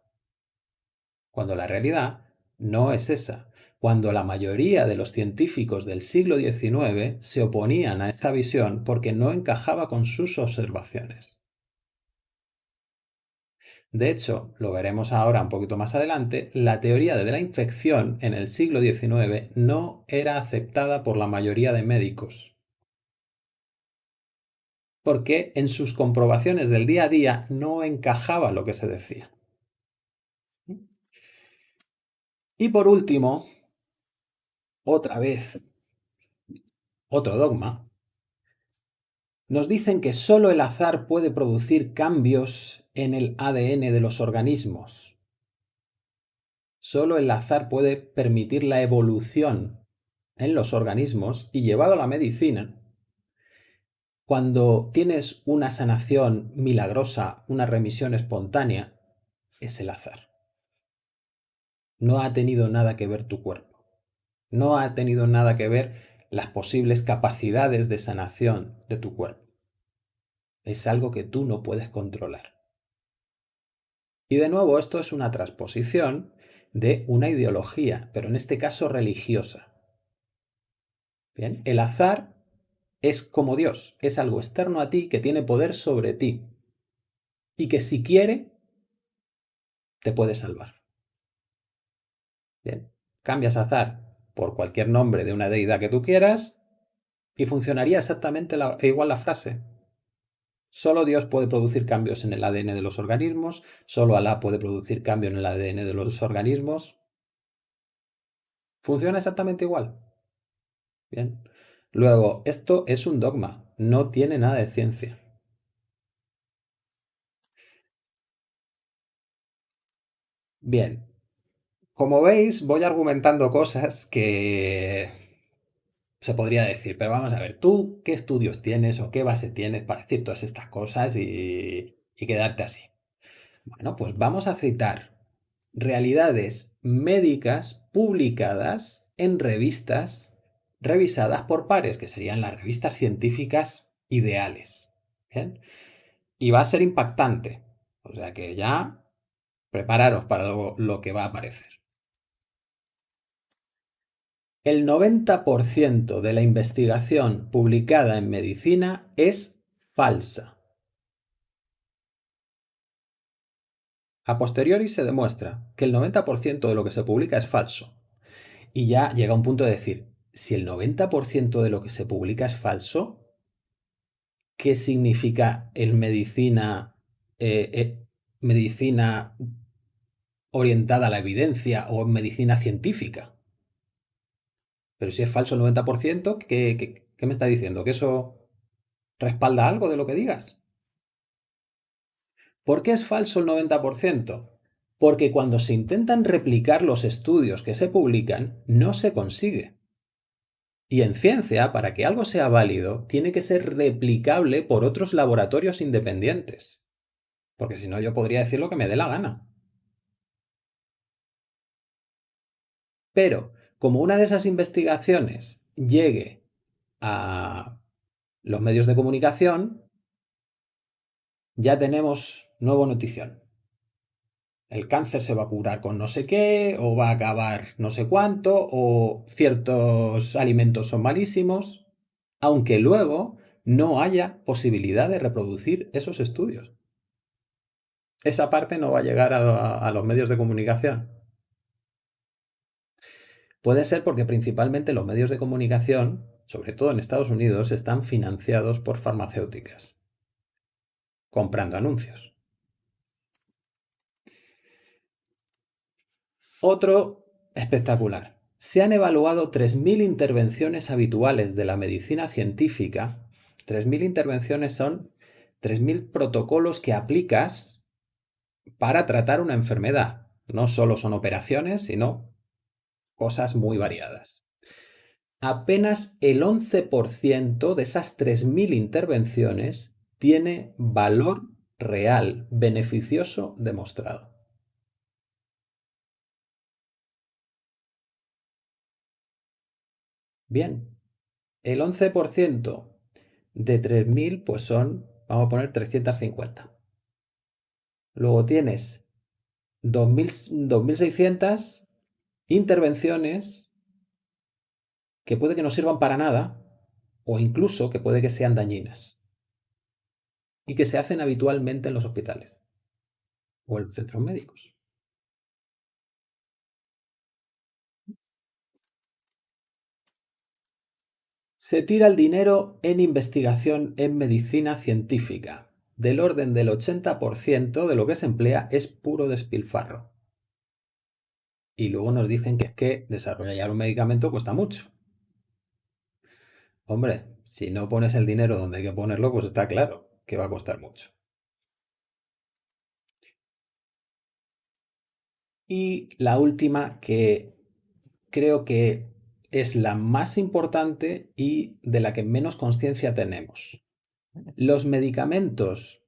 Cuando la realidad no es esa. Cuando la mayoría de los científicos del siglo XIX se oponían a esta visión porque no encajaba con sus observaciones. De hecho, lo veremos ahora un poquito más adelante, la teoría de la infección en el siglo XIX no era aceptada por la mayoría de médicos. Porque en sus comprobaciones del día a día no encajaba lo que se decía. Y por último, otra vez, otro dogma, nos dicen que solo el azar puede producir cambios en el ADN de los organismos. Solo el azar puede permitir la evolución en los organismos y llevado a la medicina, cuando tienes una sanación milagrosa, una remisión espontánea, es el azar. No ha tenido nada que ver tu cuerpo. No ha tenido nada que ver las posibles capacidades de sanación de tu cuerpo. Es algo que tú no puedes controlar. Y de nuevo, esto es una transposición de una ideología, pero en este caso religiosa. Bien, el azar es como Dios, es algo externo a ti que tiene poder sobre ti y que si quiere, te puede salvar. Bien, cambias azar por cualquier nombre de una deidad que tú quieras y funcionaría exactamente igual la frase. Solo Dios puede producir cambios en el ADN de los organismos, solo Alá puede producir cambios en el ADN de los organismos. Funciona exactamente igual. Bien. Luego, esto es un dogma, no tiene nada de ciencia. Bien, como veis, voy argumentando cosas que se podría decir, pero vamos a ver, ¿tú qué estudios tienes o qué base tienes para decir todas estas cosas y, quedarte así? Bueno, pues vamos a citar realidades médicas publicadas en revistas revisadas por pares, que serían las revistas científicas ideales. Y va a ser impactante. O sea que ya prepararos para lo que va a aparecer. El 90% de la investigación publicada en medicina es falsa. A posteriori se demuestra que el 90% de lo que se publica es falso. Y ya llega un punto de decir, si el 90% de lo que se publica es falso, ¿qué significa en medicina, eh, eh, medicina orientada a la evidencia o medicina científica? Pero si es falso el 90%, ¿qué, qué, me está diciendo? ¿Que eso respalda algo de lo que digas? ¿Por qué es falso el 90%? Porque cuando se intentan replicar los estudios que se publican, no se consigue. Y en ciencia, para que algo sea válido, tiene que ser replicable por otros laboratorios independientes. Porque si no, yo podría decir lo que me dé la gana. Pero, como una de esas investigaciones llegue a los medios de comunicación, ya tenemos nuevo notición. El cáncer se va a curar con no sé qué, o va a acabar no sé cuánto, o ciertos alimentos son malísimos, aunque luego no haya posibilidad de reproducir esos estudios. Esa parte no va a llegar a, los medios de comunicación. Puede ser porque principalmente los medios de comunicación, sobre todo en Estados Unidos, están financiados por farmacéuticas, comprando anuncios. Otro espectacular. Se han evaluado 3.000 intervenciones habituales de la medicina científica. 3.000 intervenciones son 3.000 protocolos que aplicas para tratar una enfermedad. No solo son operaciones, sino cosas muy variadas. Apenas el 11% de esas 3.000 intervenciones tiene valor real, beneficioso demostrado. Bien, el 11% de 3.000 pues son, vamos a poner 350. Luego tienes 2.600 intervenciones que puede que no sirvan para nada o incluso que puede que sean dañinas y que se hacen habitualmente en los hospitales o en centros médicos. Se tira el dinero en investigación en medicina científica. Del orden del 80% de lo que se emplea es puro despilfarro y luego nos dicen que es que desarrollar un medicamento cuesta mucho. Hombre, si no pones el dinero donde hay que ponerlo, pues está claro que va a costar mucho. Y la última que creo que es la más importante y de la que menos conciencia tenemos. Los medicamentos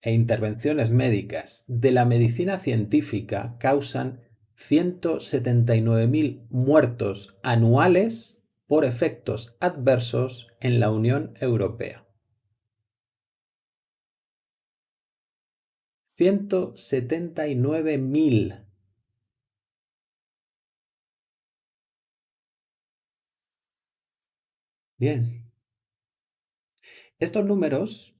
e intervenciones médicas de la medicina científica causan 179.000 muertos anuales por efectos adversos en la Unión Europea. 179.000. Bien. Estos números,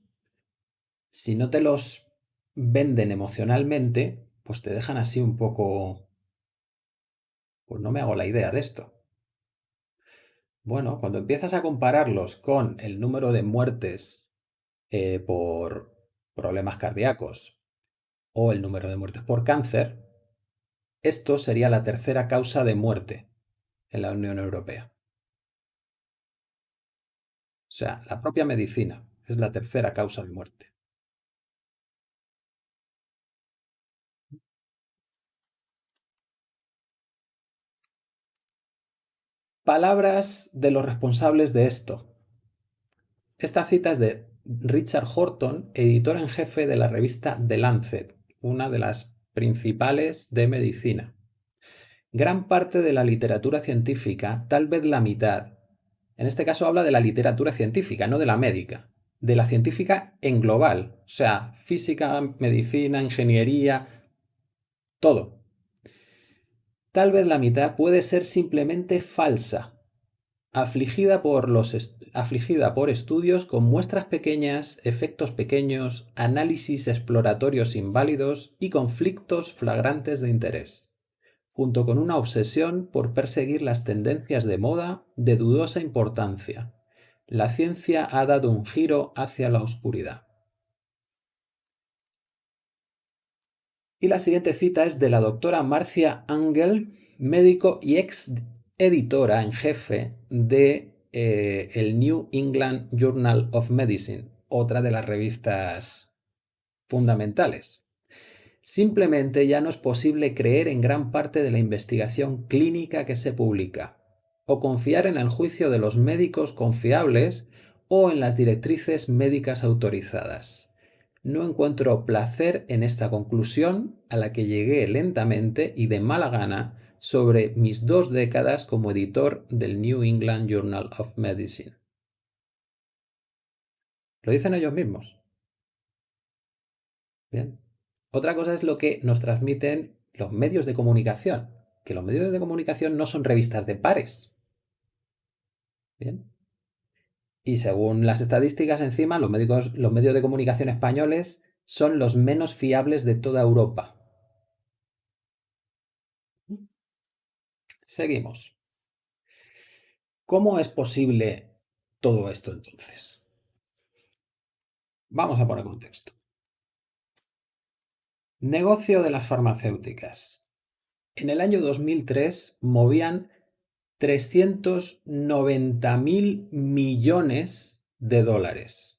si no te los venden emocionalmente, pues te dejan así un poco pues no me hago la idea de esto. Bueno, cuando empiezas a compararlos con el número de muertes eh, por problemas cardíacos o el número de muertes por cáncer, esto sería la tercera causa de muerte en la Unión Europea. O sea, la propia medicina es la tercera causa de muerte. Palabras de los responsables de esto. Esta cita es de Richard Horton, editor en jefe de la revista The Lancet, una de las principales de medicina. Gran parte de la literatura científica, tal vez la mitad, en este caso habla de la literatura científica, no de la médica, de la científica en global, o sea, física, medicina, ingeniería, todo, Tal vez la mitad puede ser simplemente falsa, afligida por, los afligida por estudios con muestras pequeñas, efectos pequeños, análisis exploratorios inválidos y conflictos flagrantes de interés, junto con una obsesión por perseguir las tendencias de moda de dudosa importancia. La ciencia ha dado un giro hacia la oscuridad. Y la siguiente cita es de la doctora Marcia Angel, médico y ex editora en jefe de eh, el New England Journal of Medicine, otra de las revistas fundamentales. Simplemente ya no es posible creer en gran parte de la investigación clínica que se publica, o confiar en el juicio de los médicos confiables o en las directrices médicas autorizadas. No encuentro placer en esta conclusión a la que llegué lentamente y de mala gana sobre mis dos décadas como editor del New England Journal of Medicine. Lo dicen ellos mismos. Bien. Otra cosa es lo que nos transmiten los medios de comunicación, que los medios de comunicación no son revistas de pares. Bien. Y según las estadísticas encima, los, los medios de comunicación españoles son los menos fiables de toda Europa. Seguimos. ¿Cómo es posible todo esto entonces? Vamos a poner contexto. Negocio de las farmacéuticas. En el año 2003 movían 390 mil millones de dólares.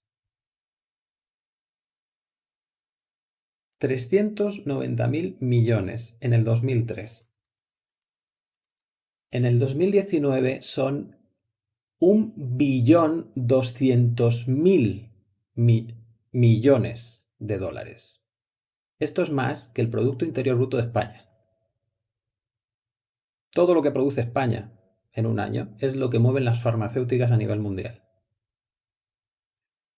390 mil millones en el 2003. En el 2019 son un billón 200 mil millones de dólares. Esto es más que el Producto Interior Bruto de España. Todo lo que produce España en un año es lo que mueven las farmacéuticas a nivel mundial.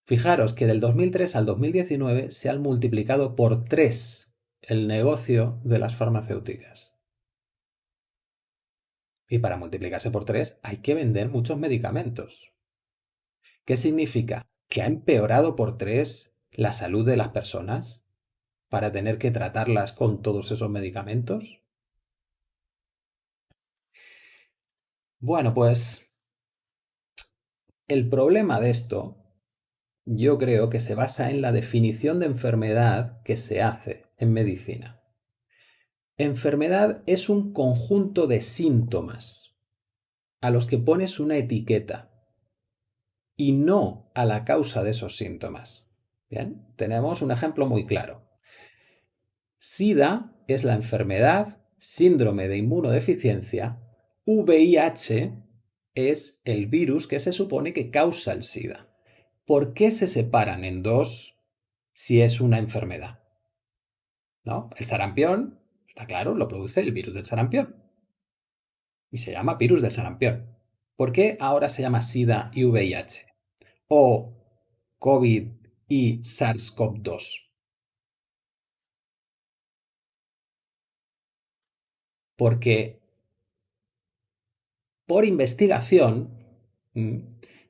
Fijaros que del 2003 al 2019 se han multiplicado por 3 el negocio de las farmacéuticas. Y para multiplicarse por 3 hay que vender muchos medicamentos. ¿Qué significa? ¿Que ha empeorado por 3 la salud de las personas para tener que tratarlas con todos esos medicamentos? Bueno, pues el problema de esto yo creo que se basa en la definición de enfermedad que se hace en medicina. Enfermedad es un conjunto de síntomas a los que pones una etiqueta y no a la causa de esos síntomas. Bien, tenemos un ejemplo muy claro. SIDA es la enfermedad, síndrome de inmunodeficiencia VIH es el virus que se supone que causa el SIDA. ¿Por qué se separan en dos si es una enfermedad? ¿No? El sarampión, está claro, lo produce el virus del sarampión. Y se llama virus del sarampión. ¿Por qué ahora se llama SIDA y VIH? O COVID y SARS-CoV-2. Porque por investigación, mm,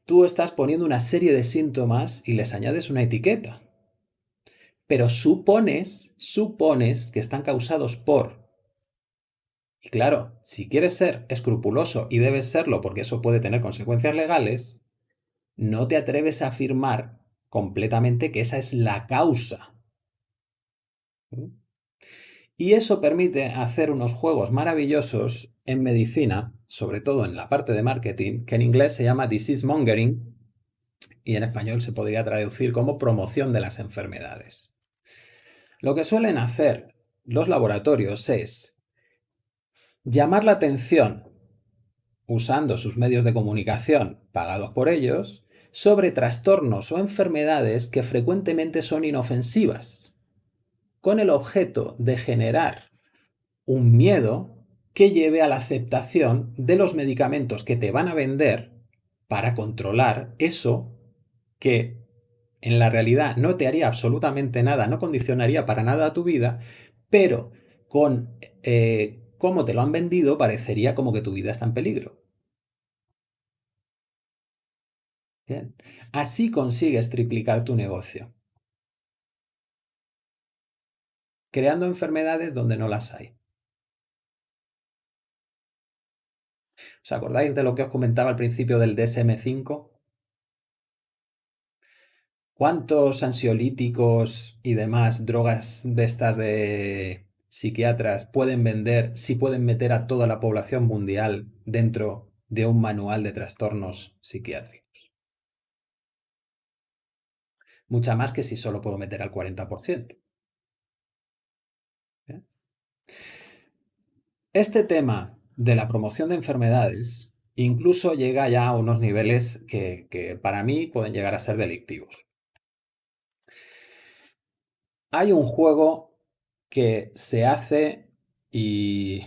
tú estás poniendo una serie de síntomas y les añades una etiqueta. Pero supones, supones que están causados por. Y claro, si quieres ser escrupuloso y debes serlo porque eso puede tener consecuencias legales, no te atreves a afirmar completamente que esa es la causa. ¿Mm? Y eso permite hacer unos juegos maravillosos en medicina, sobre todo en la parte de marketing, que en inglés se llama disease mongering y en español se podría traducir como promoción de las enfermedades. Lo que suelen hacer los laboratorios es llamar la atención usando sus medios de comunicación pagados por ellos sobre trastornos o enfermedades que frecuentemente son inofensivas con el objeto de generar un miedo que lleve a la aceptación de los medicamentos que te van a vender para controlar eso que en la realidad no te haría absolutamente nada, no condicionaría para nada a tu vida, pero con eh, cómo te lo han vendido parecería como que tu vida está en peligro. Bien. Así consigues triplicar tu negocio. Creando enfermedades donde no las hay. ¿Os acordáis de lo que os comentaba al principio del DSM5? ¿Cuántos ansiolíticos y demás drogas de estas de psiquiatras pueden vender si pueden meter a toda la población mundial dentro de un manual de trastornos psiquiátricos? Mucha más que si solo puedo meter al 40%. Este tema de la promoción de enfermedades incluso llega ya a unos niveles que, para mí pueden llegar a ser delictivos. Hay un juego que se hace y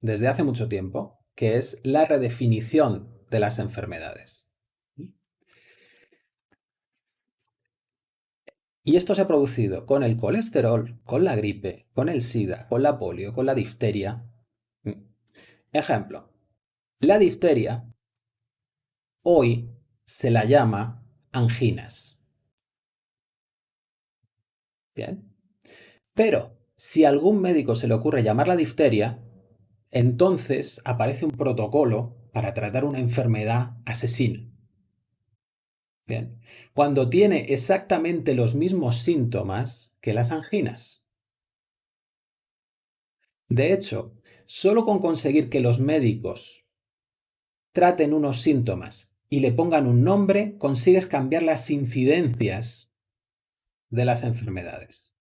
desde hace mucho tiempo, que es la redefinición de las enfermedades. Y esto se ha producido con el colesterol, con la gripe, con el SIDA, con la polio, con la difteria. Ejemplo, la difteria hoy se la llama anginas. Bien. Pero si a algún médico se le ocurre llamarla difteria, entonces aparece un protocolo para tratar una enfermedad asesina. Bien. Cuando tiene exactamente los mismos síntomas que las anginas. De hecho, solo con conseguir que los médicos traten unos síntomas y le pongan un nombre, consigues cambiar las incidencias de las enfermedades.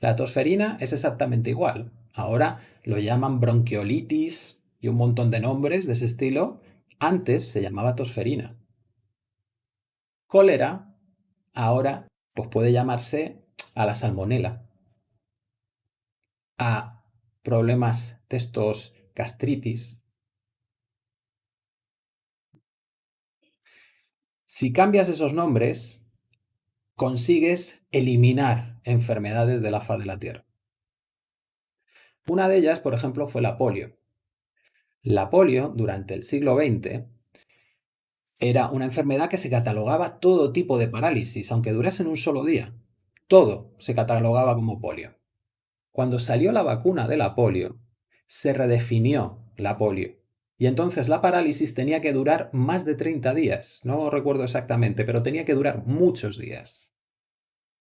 La tosferina es exactamente igual. Ahora lo llaman bronquiolitis y un montón de nombres de ese estilo. Antes se llamaba tosferina. Cólera, ahora pues puede llamarse a la salmonela, a problemas de estos gastritis. Si cambias esos nombres, consigues eliminar enfermedades de la faz de la Tierra. Una de ellas, por ejemplo, fue la polio. La polio, durante el siglo XX, era una enfermedad que se catalogaba todo tipo de parálisis, aunque durase en un solo día. Todo se catalogaba como polio. Cuando salió la vacuna de la polio, se redefinió la polio. Y entonces la parálisis tenía que durar más de 30 días. No recuerdo exactamente, pero tenía que durar muchos días.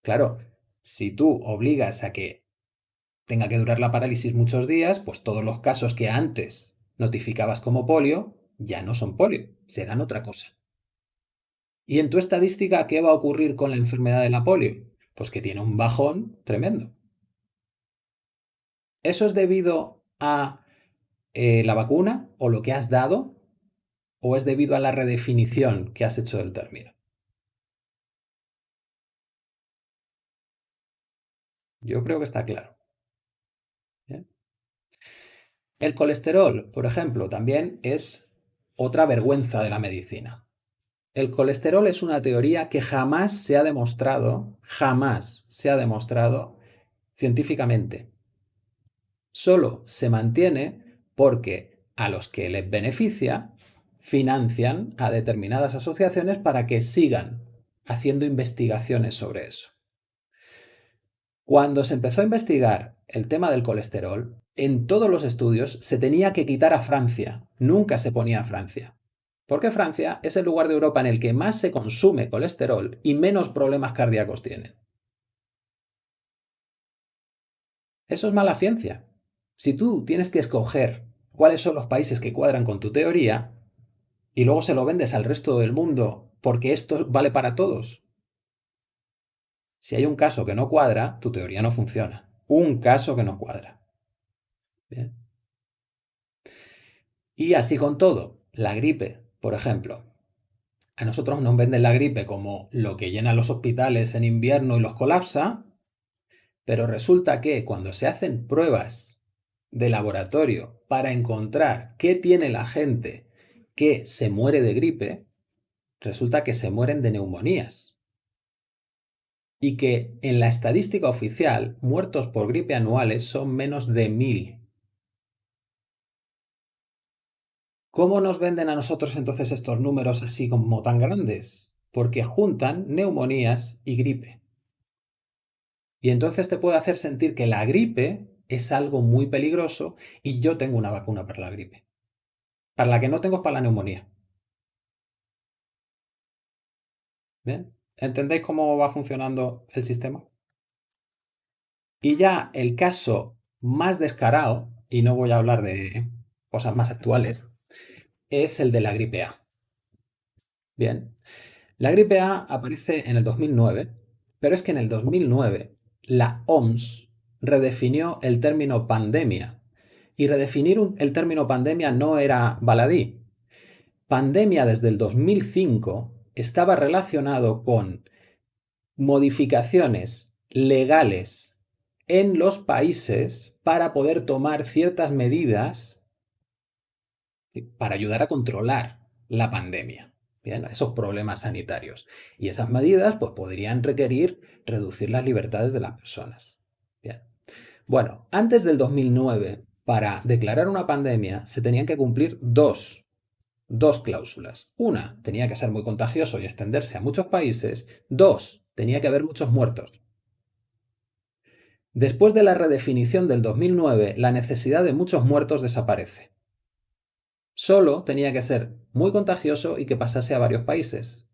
Claro, si tú obligas a que tenga que durar la parálisis muchos días, pues todos los casos que antes notificabas como polio ya no son polio, serán otra cosa. ¿Y en tu estadística qué va a ocurrir con la enfermedad de la polio? Pues que tiene un bajón tremendo. ¿Eso es debido a eh, la vacuna o lo que has dado? ¿O es debido a la redefinición que has hecho del término? Yo creo que está claro. El colesterol, por ejemplo, también es otra vergüenza de la medicina. El colesterol es una teoría que jamás se ha demostrado, jamás se ha demostrado científicamente. Solo se mantiene porque a los que les beneficia financian a determinadas asociaciones para que sigan haciendo investigaciones sobre eso. Cuando se empezó a investigar el tema del colesterol, en todos los estudios se tenía que quitar a Francia, nunca se ponía a Francia. Porque Francia es el lugar de Europa en el que más se consume colesterol y menos problemas cardíacos tienen. Eso es mala ciencia. Si tú tienes que escoger cuáles son los países que cuadran con tu teoría y luego se lo vendes al resto del mundo porque esto vale para todos, si hay un caso que no cuadra, tu teoría no funciona. Un caso que no cuadra. Y así con todo. La gripe, por ejemplo. A nosotros nos venden la gripe como lo que llena los hospitales en invierno y los colapsa, pero resulta que cuando se hacen pruebas de laboratorio para encontrar qué tiene la gente que se muere de gripe, resulta que se mueren de neumonías y que en la estadística oficial muertos por gripe anuales son menos de mil. ¿Cómo nos venden a nosotros entonces estos números así como tan grandes? Porque juntan neumonías y gripe. Y entonces te puede hacer sentir que la gripe es algo muy peligroso y yo tengo una vacuna para la gripe. Para la que no tengo es para la neumonía. ¿Bien? ¿Entendéis cómo va funcionando el sistema? Y ya el caso más descarado, y no voy a hablar de cosas más actuales, es el de la gripe A. Bien, la gripe A aparece en el 2009, pero es que en el 2009 la OMS redefinió el término pandemia. Y redefinir el término pandemia no era baladí. Pandemia desde el 2005 estaba relacionado con modificaciones legales en los países para poder tomar ciertas medidas para ayudar a controlar la pandemia, esos problemas sanitarios. Y esas medidas pues, podrían requerir reducir las libertades de las personas. Bueno, antes del 2009, para declarar una pandemia se tenían que cumplir dos, dos cláusulas. Una, tenía que ser muy contagioso y extenderse a muchos países. Dos, tenía que haber muchos muertos. Después de la redefinición del 2009, la necesidad de muchos muertos desaparece. Solo tenía que ser muy contagioso y que pasase a varios países.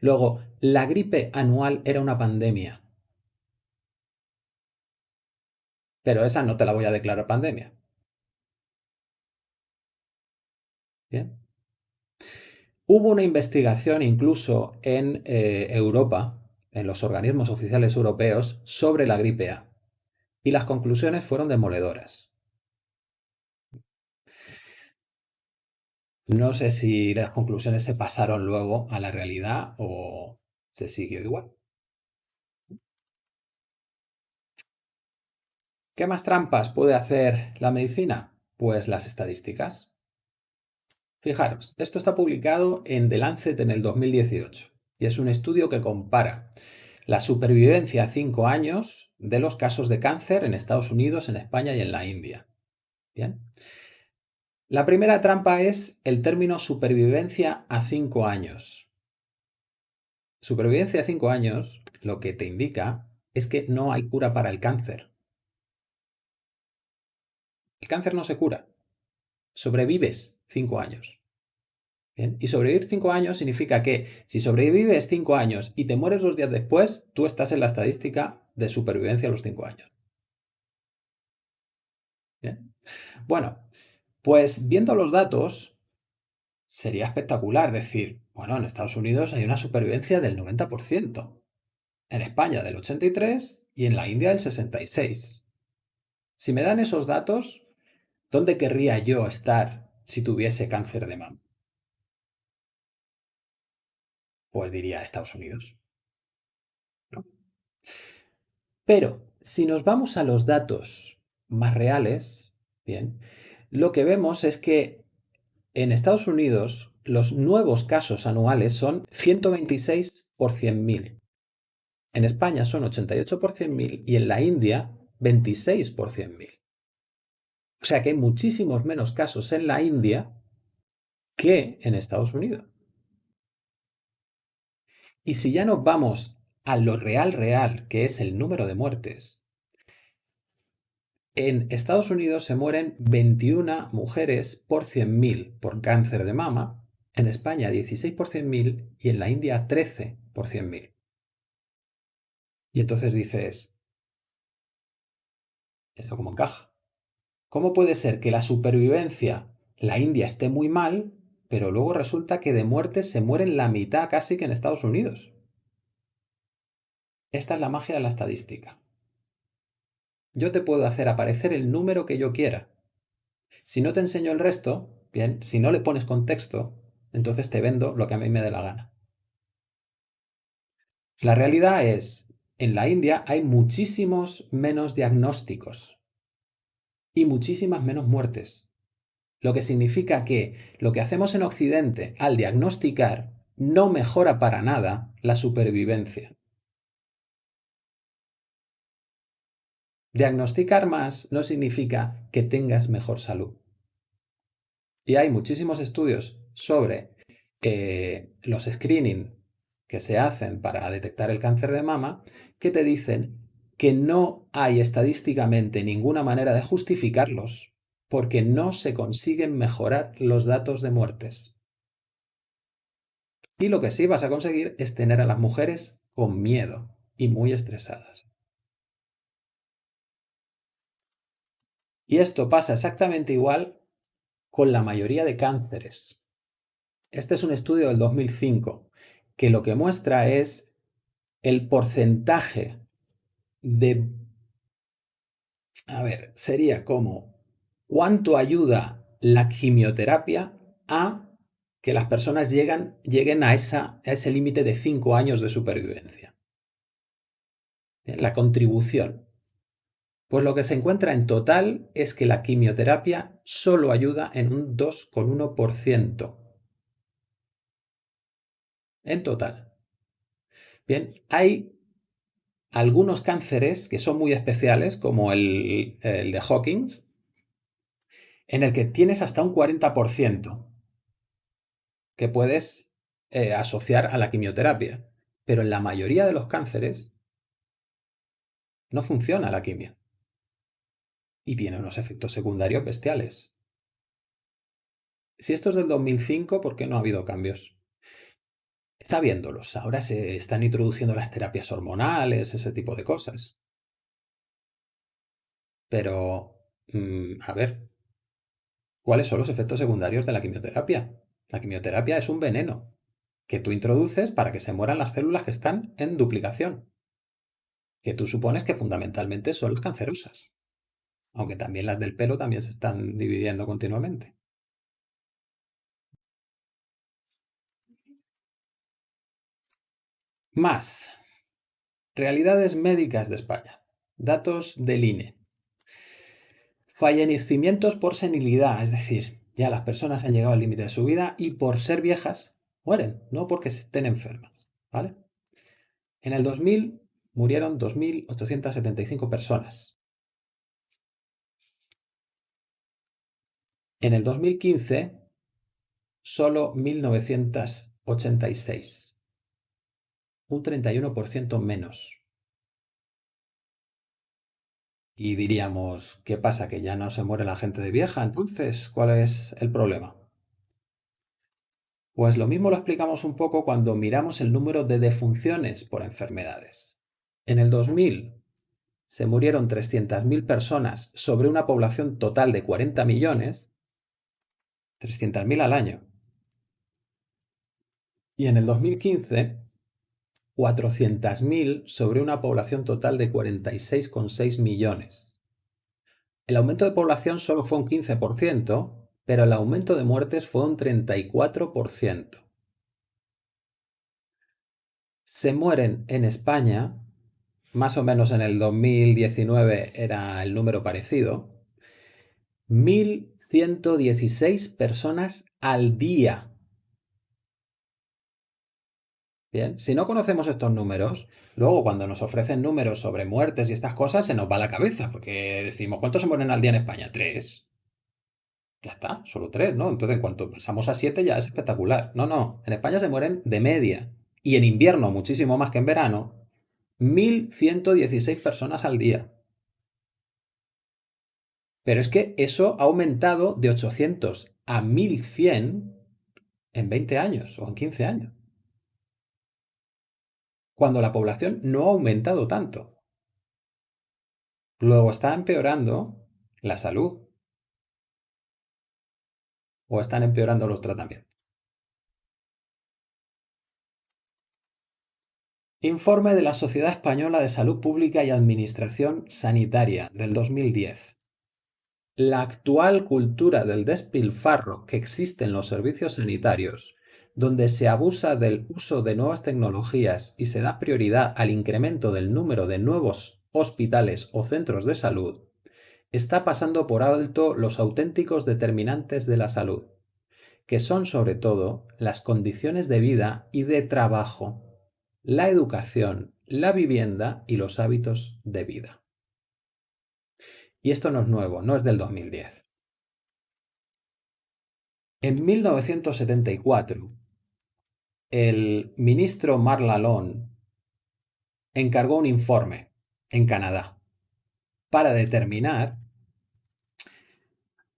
Luego, la gripe anual era una pandemia. Pero esa no te la voy a declarar pandemia. Bien. Hubo una investigación incluso en eh, Europa, en los organismos oficiales europeos, sobre la gripe A. Y las conclusiones fueron demoledoras. No sé si las conclusiones se pasaron luego a la realidad o se siguió igual. ¿Qué más trampas puede hacer la medicina? Pues las estadísticas. Fijaros, esto está publicado en The Lancet en el 2018 y es un estudio que compara la supervivencia a 5 años de los casos de cáncer en Estados Unidos, en España y en la India. Bien. La primera trampa es el término supervivencia a 5 años. Supervivencia a 5 años lo que te indica es que no hay cura para el cáncer. El cáncer no se cura. Sobrevives 5 años. Y sobrevivir 5 años significa que si sobrevives 5 años y te mueres dos días después, tú estás en la estadística de supervivencia a los 5 años. Bueno, pues viendo los datos, sería espectacular decir, bueno, en Estados Unidos hay una supervivencia del 90%, en España del 83% y en la India del 66%. Si me dan esos datos, ¿dónde querría yo estar si tuviese cáncer de mama? Pues diría Estados Unidos. Pero si nos vamos a los datos más reales, bien, lo que vemos es que en Estados Unidos los nuevos casos anuales son 126 por 100.000. En España son 88 por 100.000 y en la India 26 por 100.000. O sea que hay muchísimos menos casos en la India que en Estados Unidos. Y si ya nos vamos a lo real real, que es el número de muertes, en Estados Unidos se mueren 21 mujeres por 100.000 por cáncer de mama, en España 16 por 100.000 y en la India 13 por 100.000. Y entonces dices, ¿esto cómo encaja? ¿Cómo puede ser que la supervivencia, la India esté muy mal, pero luego resulta que de muertes se mueren la mitad casi que en Estados Unidos? Esta es la magia de la estadística. Yo te puedo hacer aparecer el número que yo quiera. Si no te enseño el resto, bien, si no le pones contexto, entonces te vendo lo que a mí me dé la gana. La realidad es, en la India hay muchísimos menos diagnósticos y muchísimas menos muertes. Lo que significa que lo que hacemos en Occidente al diagnosticar no mejora para nada la supervivencia. Diagnosticar más no significa que tengas mejor salud. Y hay muchísimos estudios sobre eh, los screening que se hacen para detectar el cáncer de mama que te dicen que no hay estadísticamente ninguna manera de justificarlos porque no se consiguen mejorar los datos de muertes. Y lo que sí vas a conseguir es tener a las mujeres con miedo y muy estresadas. Y esto pasa exactamente igual con la mayoría de cánceres. Este es un estudio del 2005 que lo que muestra es el porcentaje de A ver, sería como cuánto ayuda la quimioterapia a que las personas lleguen a, esa, a ese límite de 5 años de supervivencia. La contribución. Pues lo que se encuentra en total es que la quimioterapia solo ayuda en un 2,1%. En total. Bien, hay algunos cánceres que son muy especiales, como el, de Hawkins, en el que tienes hasta un 40% que puedes eh, asociar a la quimioterapia. Pero en la mayoría de los cánceres no funciona la quimio. Y tiene unos efectos secundarios bestiales. Si esto es del 2005, ¿por qué no ha habido cambios? Está viéndolos. Ahora se están introduciendo las terapias hormonales, ese tipo de cosas. Pero, mm, a ver, ¿cuáles son los efectos secundarios de la quimioterapia? La quimioterapia es un veneno que tú introduces para que se mueran las células que están en duplicación, que tú supones que fundamentalmente son las cancerosas, aunque también las del pelo también se están dividiendo continuamente. Más. Realidades médicas de España. Datos del INE. Fallecimientos por senilidad, es decir, ya las personas han llegado al límite de su vida y por ser viejas mueren, no porque estén enfermas, ¿vale? En el 2000 murieron 2.875 personas. En el 2015, solo 1.986 un 31% menos. Y diríamos, ¿qué pasa? ¿Que ya no se muere la gente de vieja? Entonces, ¿cuál es el problema? Pues lo mismo lo explicamos un poco cuando miramos el número de defunciones por enfermedades. En el 2000 se murieron 300.000 personas sobre una población total de 40 millones, 300.000 al año. Y en el 2015 400.000 sobre una población total de 46,6 millones. El aumento de población solo fue un 15%, pero el aumento de muertes fue un 34%. Se mueren en España, más o menos en el 2019 era el número parecido, 1.116 personas al día Bien, si no conocemos estos números, luego cuando nos ofrecen números sobre muertes y estas cosas, se nos va la cabeza, porque decimos, ¿cuántos se mueren al día en España? Tres. Ya está, solo tres, ¿no? Entonces, en cuanto pasamos a siete ya es espectacular. No, no, en España se mueren de media. Y en invierno, muchísimo más que en verano, 1.116 personas al día. Pero es que eso ha aumentado de 800 a 1.100 en 20 años o en 15 años cuando la población no ha aumentado tanto. Luego está empeorando la salud o están empeorando los tratamientos. Informe de la Sociedad Española de Salud Pública y Administración Sanitaria del 2010. La actual cultura del despilfarro que existe en los servicios sanitarios donde se abusa del uso de nuevas tecnologías y se da prioridad al incremento del número de nuevos hospitales o centros de salud, está pasando por alto los auténticos determinantes de la salud, que son sobre todo las condiciones de vida y de trabajo, la educación, la vivienda y los hábitos de vida. Y esto no es nuevo, no es del 2010. En 1974, el ministro Marlalón encargó un informe en Canadá para determinar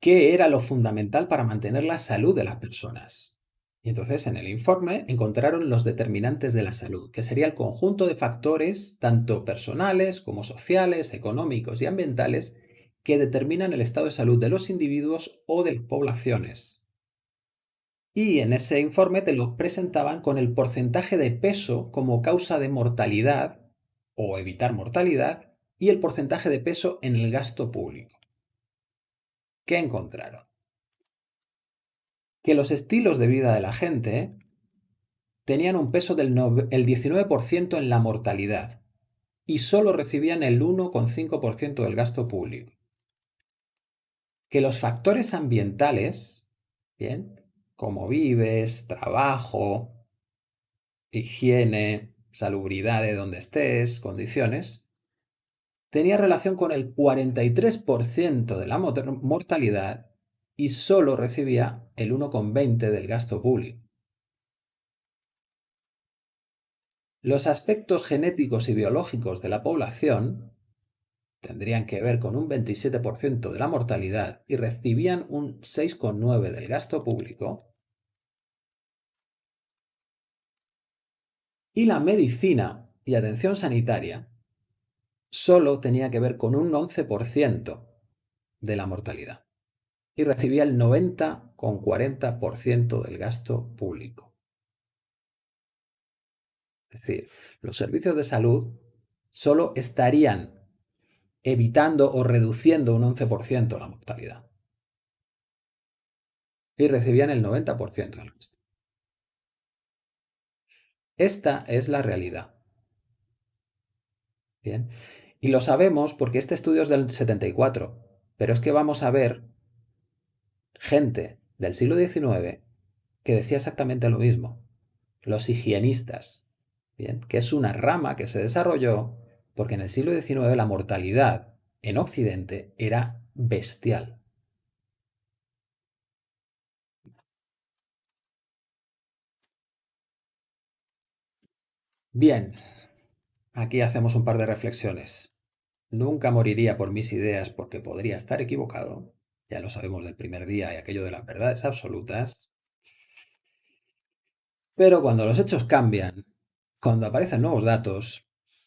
qué era lo fundamental para mantener la salud de las personas. Y entonces en el informe encontraron los determinantes de la salud, que sería el conjunto de factores, tanto personales como sociales, económicos y ambientales, que determinan el estado de salud de los individuos o de las poblaciones y en ese informe te lo presentaban con el porcentaje de peso como causa de mortalidad o evitar mortalidad y el porcentaje de peso en el gasto público. ¿Qué encontraron? Que los estilos de vida de la gente tenían un peso del 19% en la mortalidad y solo recibían el 1,5% del gasto público. Que los factores ambientales, bien, como vives, trabajo, higiene, salubridad de donde estés, condiciones, tenía relación con el 43% de la mortalidad y solo recibía el 1,20% del gasto público. Los aspectos genéticos y biológicos de la población tendrían que ver con un 27% de la mortalidad y recibían un 6,9% del gasto público. Y la medicina y atención sanitaria solo tenía que ver con un 11% de la mortalidad y recibía el 90,40% del gasto público. Es decir, los servicios de salud solo estarían evitando o reduciendo un 11% la mortalidad. Y recibían el 90% del gasto. Esta es la realidad. Bien. Y lo sabemos porque este estudio es del 74, pero es que vamos a ver gente del siglo XIX que decía exactamente lo mismo. Los higienistas, Bien, que es una rama que se desarrolló porque en el siglo XIX la mortalidad en Occidente era bestial. Bien, aquí hacemos un par de reflexiones. Nunca moriría por mis ideas porque podría estar equivocado. Ya lo sabemos del primer día y aquello de las verdades absolutas. Pero cuando los hechos cambian cuando aparecen nuevos datos,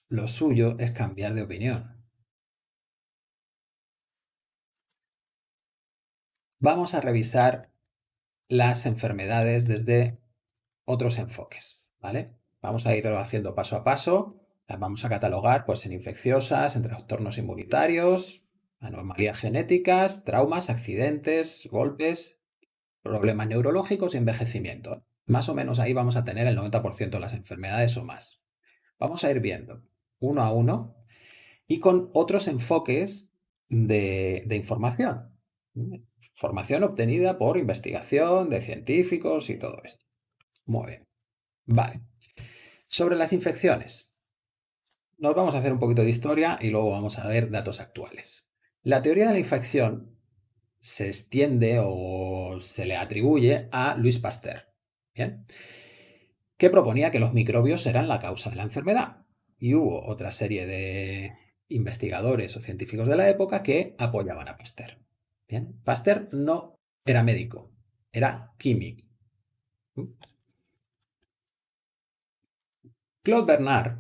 lo suyo es cambiar de opinión. Vamos a revisar las enfermedades desde otros enfoques, ¿vale? Vamos a ir haciendo paso a paso, las vamos a catalogar pues, en infecciosas, en trastornos inmunitarios, anomalías genéticas, traumas, accidentes, golpes, problemas neurológicos y envejecimiento. Más o menos ahí vamos a tener el 90% de las enfermedades o más. Vamos a ir viendo uno a uno y con otros enfoques de, información. Información obtenida por investigación de científicos y todo esto. Muy bien. Vale. Sobre las infecciones. Nos vamos a hacer un poquito de historia y luego vamos a ver datos actuales. La teoría de la infección se extiende o se le atribuye a Luis Pasteur que proponía que los microbios eran la causa de la enfermedad. Y hubo otra serie de investigadores o científicos de la época que apoyaban a Pasteur. Pasteur no era médico, era químico. Claude Bernard,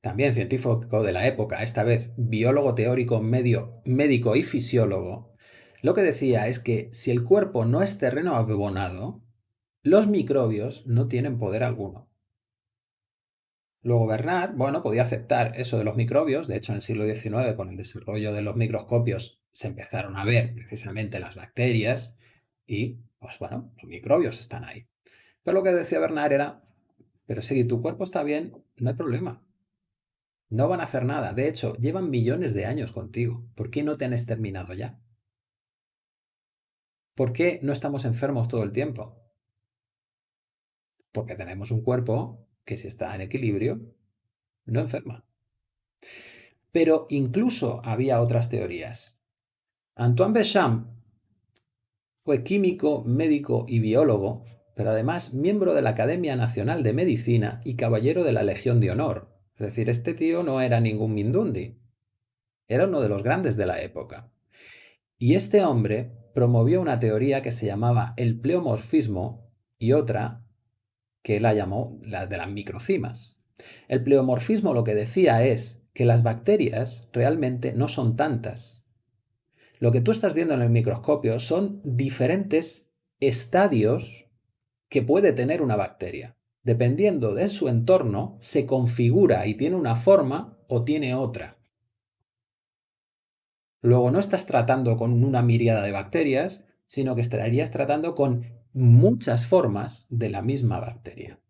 también científico de la época, esta vez biólogo teórico, medio, médico y fisiólogo, lo que decía es que si el cuerpo no es terreno abonado, los microbios no tienen poder alguno. Luego Bernard, bueno, podía aceptar eso de los microbios, de hecho en el siglo XIX con el desarrollo de los microscopios se empezaron a ver precisamente las bacterias y, pues bueno, los microbios están ahí. Pero lo que decía Bernard era, pero si tu cuerpo está bien, no hay problema. No van a hacer nada. De hecho, llevan millones de años contigo. ¿Por qué no te han exterminado ya? ¿Por qué no estamos enfermos todo el tiempo? Porque tenemos un cuerpo que si está en equilibrio, no enferma. Pero incluso había otras teorías. Antoine Béchamp fue químico, médico y biólogo, pero además miembro de la Academia Nacional de Medicina y caballero de la Legión de Honor. Es decir, este tío no era ningún mindundi. Era uno de los grandes de la época. Y este hombre promovió una teoría que se llamaba el pleomorfismo y otra que la llamó la de las microcimas. El pleomorfismo lo que decía es que las bacterias realmente no son tantas. Lo que tú estás viendo en el microscopio son diferentes estadios que puede tener una bacteria. Dependiendo de su entorno, se configura y tiene una forma o tiene otra. Luego no estás tratando con una miríada de bacterias, sino que estarías tratando con muchas formas de la misma bacteria.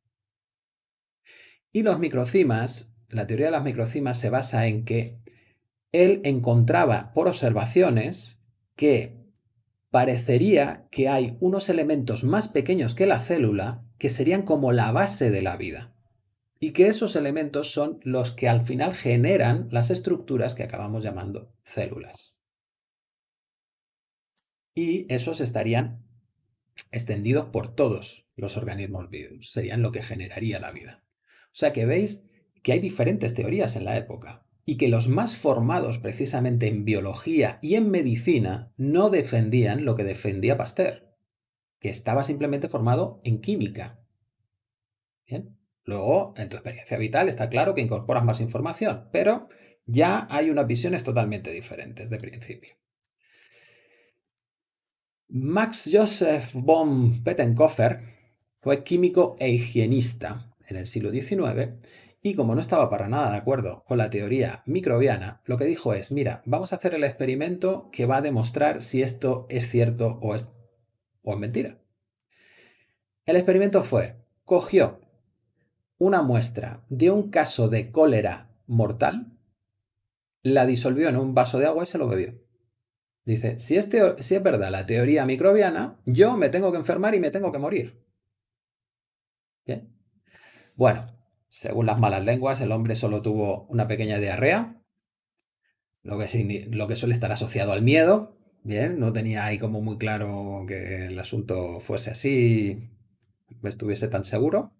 Y los microcimas, la teoría de las microcimas se basa en que él encontraba por observaciones que parecería que hay unos elementos más pequeños que la célula que serían como la base de la vida y que esos elementos son los que al final generan las estructuras que acabamos llamando células. Y esos estarían extendidos por todos los organismos vivos, serían lo que generaría la vida. O sea que veis que hay diferentes teorías en la época y que los más formados precisamente en biología y en medicina no defendían lo que defendía Pasteur, que estaba simplemente formado en química. Bien. Luego, en tu experiencia vital está claro que incorporas más información, pero ya hay unas visiones totalmente diferentes de principio. Max Joseph von Pettenkofer fue químico e higienista en el siglo XIX y como no estaba para nada de acuerdo con la teoría microbiana, lo que dijo es, mira, vamos a hacer el experimento que va a demostrar si esto es cierto o es, mentira. El experimento fue, cogió una muestra de un caso de cólera mortal, la disolvió en un vaso de agua y se lo bebió. Dice, si, este, si es verdad la teoría microbiana, yo me tengo que enfermar y me tengo que morir. Bien. Bueno, según las malas lenguas, el hombre solo tuvo una pequeña diarrea, lo que, lo que suele estar asociado al miedo. Bien, no tenía ahí como muy claro que el asunto fuese así, estuviese tan seguro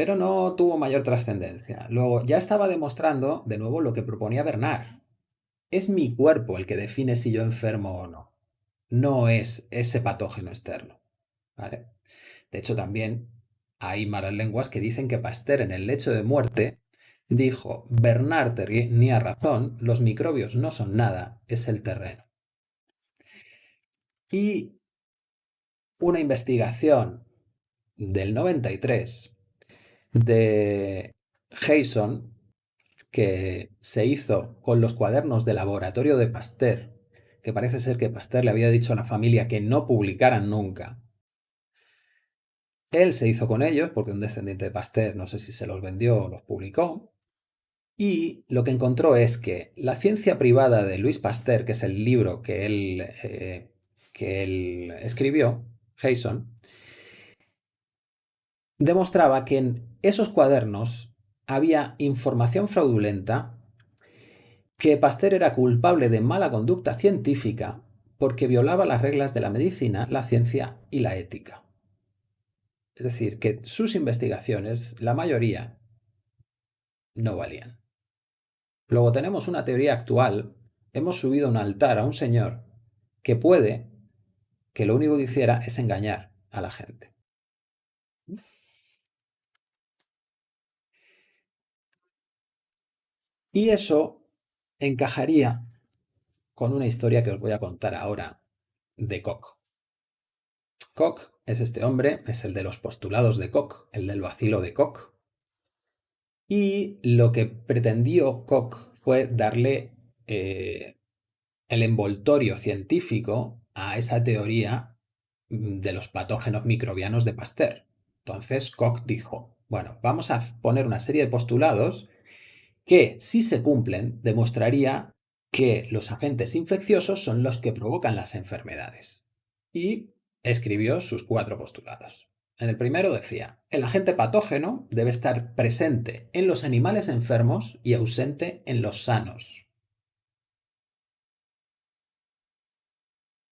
pero no tuvo mayor trascendencia. Luego, ya estaba demostrando, de nuevo, lo que proponía Bernard. Es mi cuerpo el que define si yo enfermo o no. No es ese patógeno externo. De hecho, también hay malas lenguas que dicen que Pasteur en el lecho de muerte dijo, Bernard tenía razón, los microbios no son nada, es el terreno. Y una investigación del 93 de Jason que se hizo con los cuadernos de laboratorio de Pasteur, que parece ser que Pasteur le había dicho a la familia que no publicaran nunca. Él se hizo con ellos, porque un descendiente de Pasteur, no sé si se los vendió o los publicó, y lo que encontró es que la ciencia privada de Luis Pasteur, que es el libro que él, eh, que él escribió, Jason, demostraba que en esos cuadernos había información fraudulenta, que Pasteur era culpable de mala conducta científica porque violaba las reglas de la medicina, la ciencia y la ética. Es decir, que sus investigaciones, la mayoría, no valían. Luego tenemos una teoría actual, hemos subido un altar a un señor que puede que lo único que hiciera es engañar a la gente. Y eso encajaría con una historia que os voy a contar ahora de Koch. Koch es este hombre, es el de los postulados de Koch, el del vacilo de Koch. Y lo que pretendió Koch fue darle eh, el envoltorio científico a esa teoría de los patógenos microbianos de Pasteur. Entonces Koch dijo, bueno, vamos a poner una serie de postulados que, si se cumplen, demostraría que los agentes infecciosos son los que provocan las enfermedades. Y escribió sus cuatro postulados. En el primero decía, el agente patógeno debe estar presente en los animales enfermos y ausente en los sanos.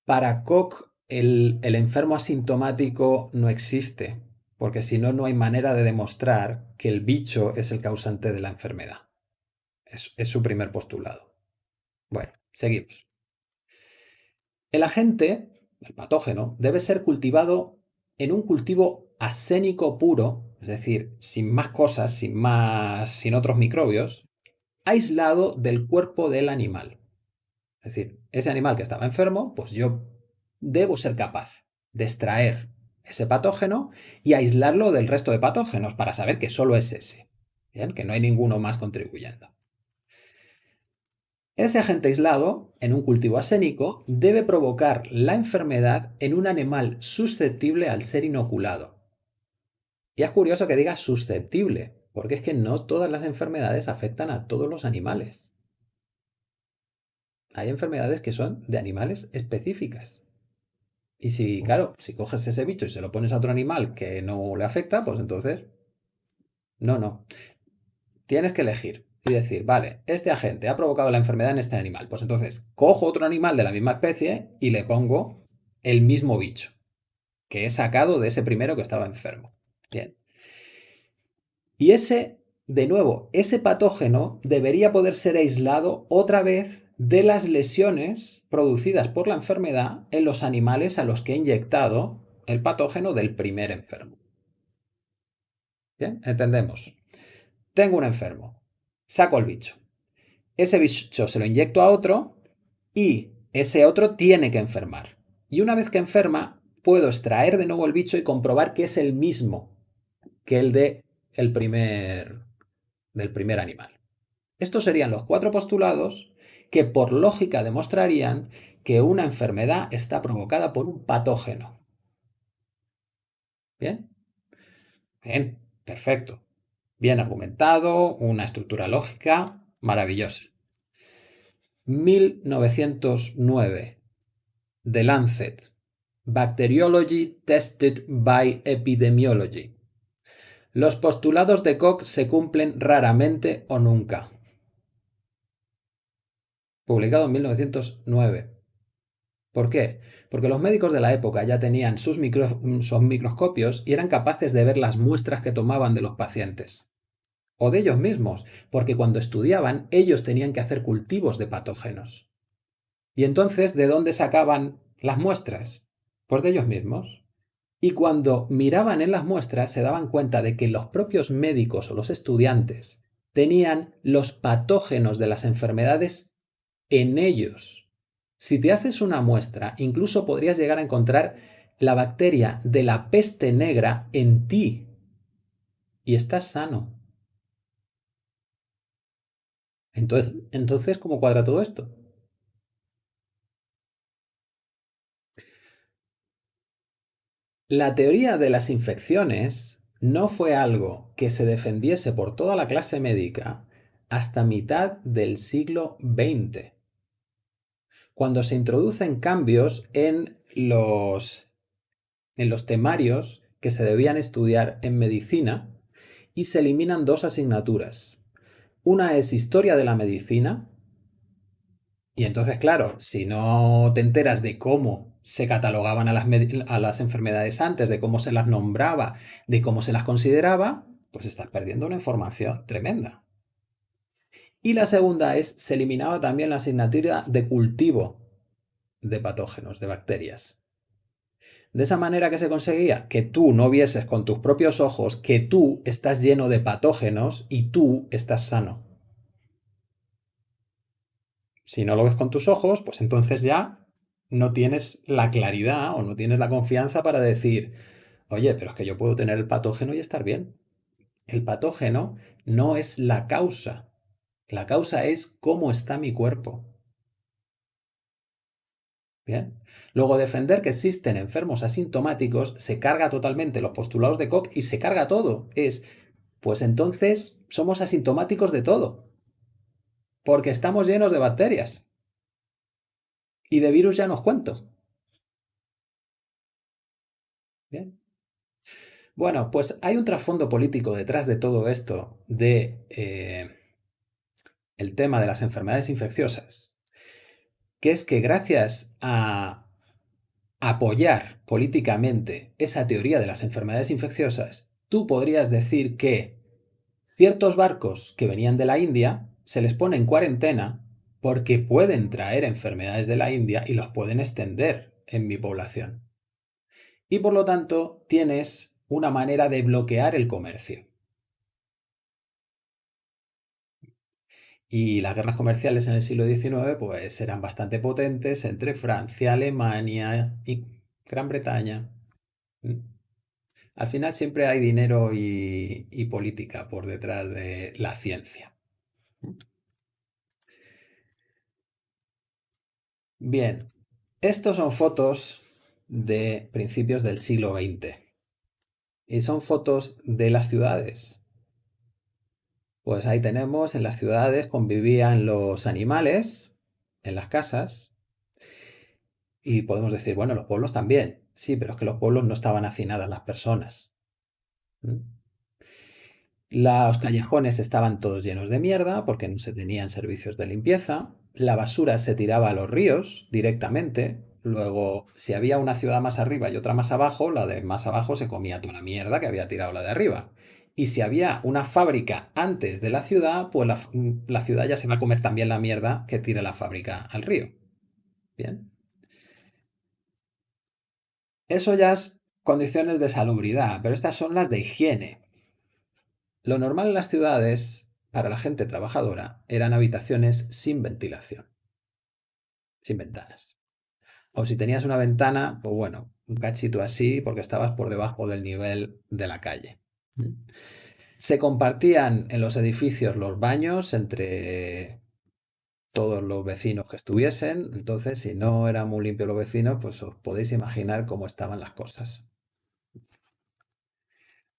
Para Koch, el, enfermo asintomático no existe, porque si no, no hay manera de demostrar que el bicho es el causante de la enfermedad. Es, su primer postulado. Bueno, seguimos. El agente, el patógeno, debe ser cultivado en un cultivo asénico puro, es decir, sin más cosas, sin más, sin otros microbios, aislado del cuerpo del animal. Es decir, ese animal que estaba enfermo, pues yo debo ser capaz de extraer ese patógeno y aislarlo del resto de patógenos para saber que solo es ese, que no hay ninguno más contribuyendo. Ese agente aislado, en un cultivo asénico, debe provocar la enfermedad en un animal susceptible al ser inoculado. Y es curioso que diga susceptible, porque es que no todas las enfermedades afectan a todos los animales. Hay enfermedades que son de animales específicas. Y si, claro, si coges ese bicho y se lo pones a otro animal que no le afecta, pues entonces... No, no. Tienes que elegir y decir, vale, este agente ha provocado la enfermedad en este animal. Pues entonces cojo otro animal de la misma especie y le pongo el mismo bicho que he sacado de ese primero que estaba enfermo. Bien. Y ese, de nuevo, ese patógeno debería poder ser aislado otra vez de las lesiones producidas por la enfermedad en los animales a los que he inyectado el patógeno del primer enfermo. Bien, entendemos. Tengo un enfermo, saco el bicho. Ese bicho se lo inyecto a otro y ese otro tiene que enfermar. Y una vez que enferma, puedo extraer de nuevo el bicho y comprobar que es el mismo que el de el primer, del primer animal. Estos serían los cuatro postulados que por lógica demostrarían que una enfermedad está provocada por un patógeno. ¿Bien? Bien, perfecto. Bien argumentado, una estructura lógica maravillosa. 1909. The Lancet. Bacteriology Tested by Epidemiology. Los postulados de Koch se cumplen raramente o nunca. Publicado en 1909. ¿Por qué? Porque los médicos de la época ya tenían sus, microscopios y eran capaces de ver las muestras que tomaban de los pacientes. O de ellos mismos, porque cuando estudiaban ellos tenían que hacer cultivos de patógenos. ¿Y entonces de dónde sacaban las muestras? Pues de ellos mismos. Y cuando miraban en las muestras se daban cuenta de que los propios médicos o los estudiantes tenían los patógenos de las enfermedades en ellos. Si te haces una muestra, incluso podrías llegar a encontrar la bacteria de la peste negra en ti y estás sano. Entonces, ¿cómo cuadra todo esto? La teoría de las infecciones no fue algo que se defendiese por toda la clase médica hasta mitad del siglo XX cuando se introducen cambios en los, en los temarios que se debían estudiar en medicina y se eliminan dos asignaturas. Una es historia de la medicina, y entonces, claro, si no te enteras de cómo se catalogaban a las, a las, enfermedades antes, de cómo se las nombraba, de cómo se las consideraba, pues estás perdiendo una información tremenda. Y la segunda es, se eliminaba también la asignatura de cultivo de patógenos, de bacterias. De esa manera que se conseguía que tú no vieses con tus propios ojos que tú estás lleno de patógenos y tú estás sano. Si no lo ves con tus ojos, pues entonces ya no tienes la claridad o no tienes la confianza para decir, oye, pero es que yo puedo tener el patógeno y estar bien. El patógeno no es la causa, la causa es cómo está mi cuerpo. Bien. Luego, defender que existen enfermos asintomáticos se carga totalmente los postulados de Koch y se carga todo. Es, pues entonces somos asintomáticos de todo. Porque estamos llenos de bacterias. Y de virus ya nos cuento. Bien. Bueno, pues hay un trasfondo político detrás de todo esto de eh, el tema de las enfermedades infecciosas, que es que gracias a apoyar políticamente esa teoría de las enfermedades infecciosas, tú podrías decir que ciertos barcos que venían de la India se les pone en cuarentena porque pueden traer enfermedades de la India y los pueden extender en mi población. Y por lo tanto tienes una manera de bloquear el comercio. Y las guerras comerciales en el siglo XIX pues eran bastante potentes entre Francia, Alemania y Gran Bretaña. Al final siempre hay dinero y, política por detrás de la ciencia. Bien, estos son fotos de principios del siglo XX. Y son fotos de las ciudades. Pues ahí tenemos, en las ciudades convivían los animales, en las casas, y podemos decir, bueno, los pueblos también. Sí, pero es que los pueblos no estaban hacinadas las personas. Los callejones estaban todos llenos de mierda porque no se tenían servicios de limpieza. La basura se tiraba a los ríos directamente. Luego, si había una ciudad más arriba y otra más abajo, la de más abajo se comía toda la mierda que había tirado la de arriba. Y si había una fábrica antes de la ciudad, pues la, ciudad ya se va a comer también la mierda que tira la fábrica al río. Bien. Eso ya es condiciones de salubridad, pero estas son las de higiene. Lo normal en las ciudades, para la gente trabajadora, eran habitaciones sin ventilación, sin ventanas. O si tenías una ventana, pues bueno, un cachito así porque estabas por debajo del nivel de la calle. Se compartían en los edificios los baños entre todos los vecinos que estuviesen. Entonces, si no eran muy limpios los vecinos, pues os podéis imaginar cómo estaban las cosas.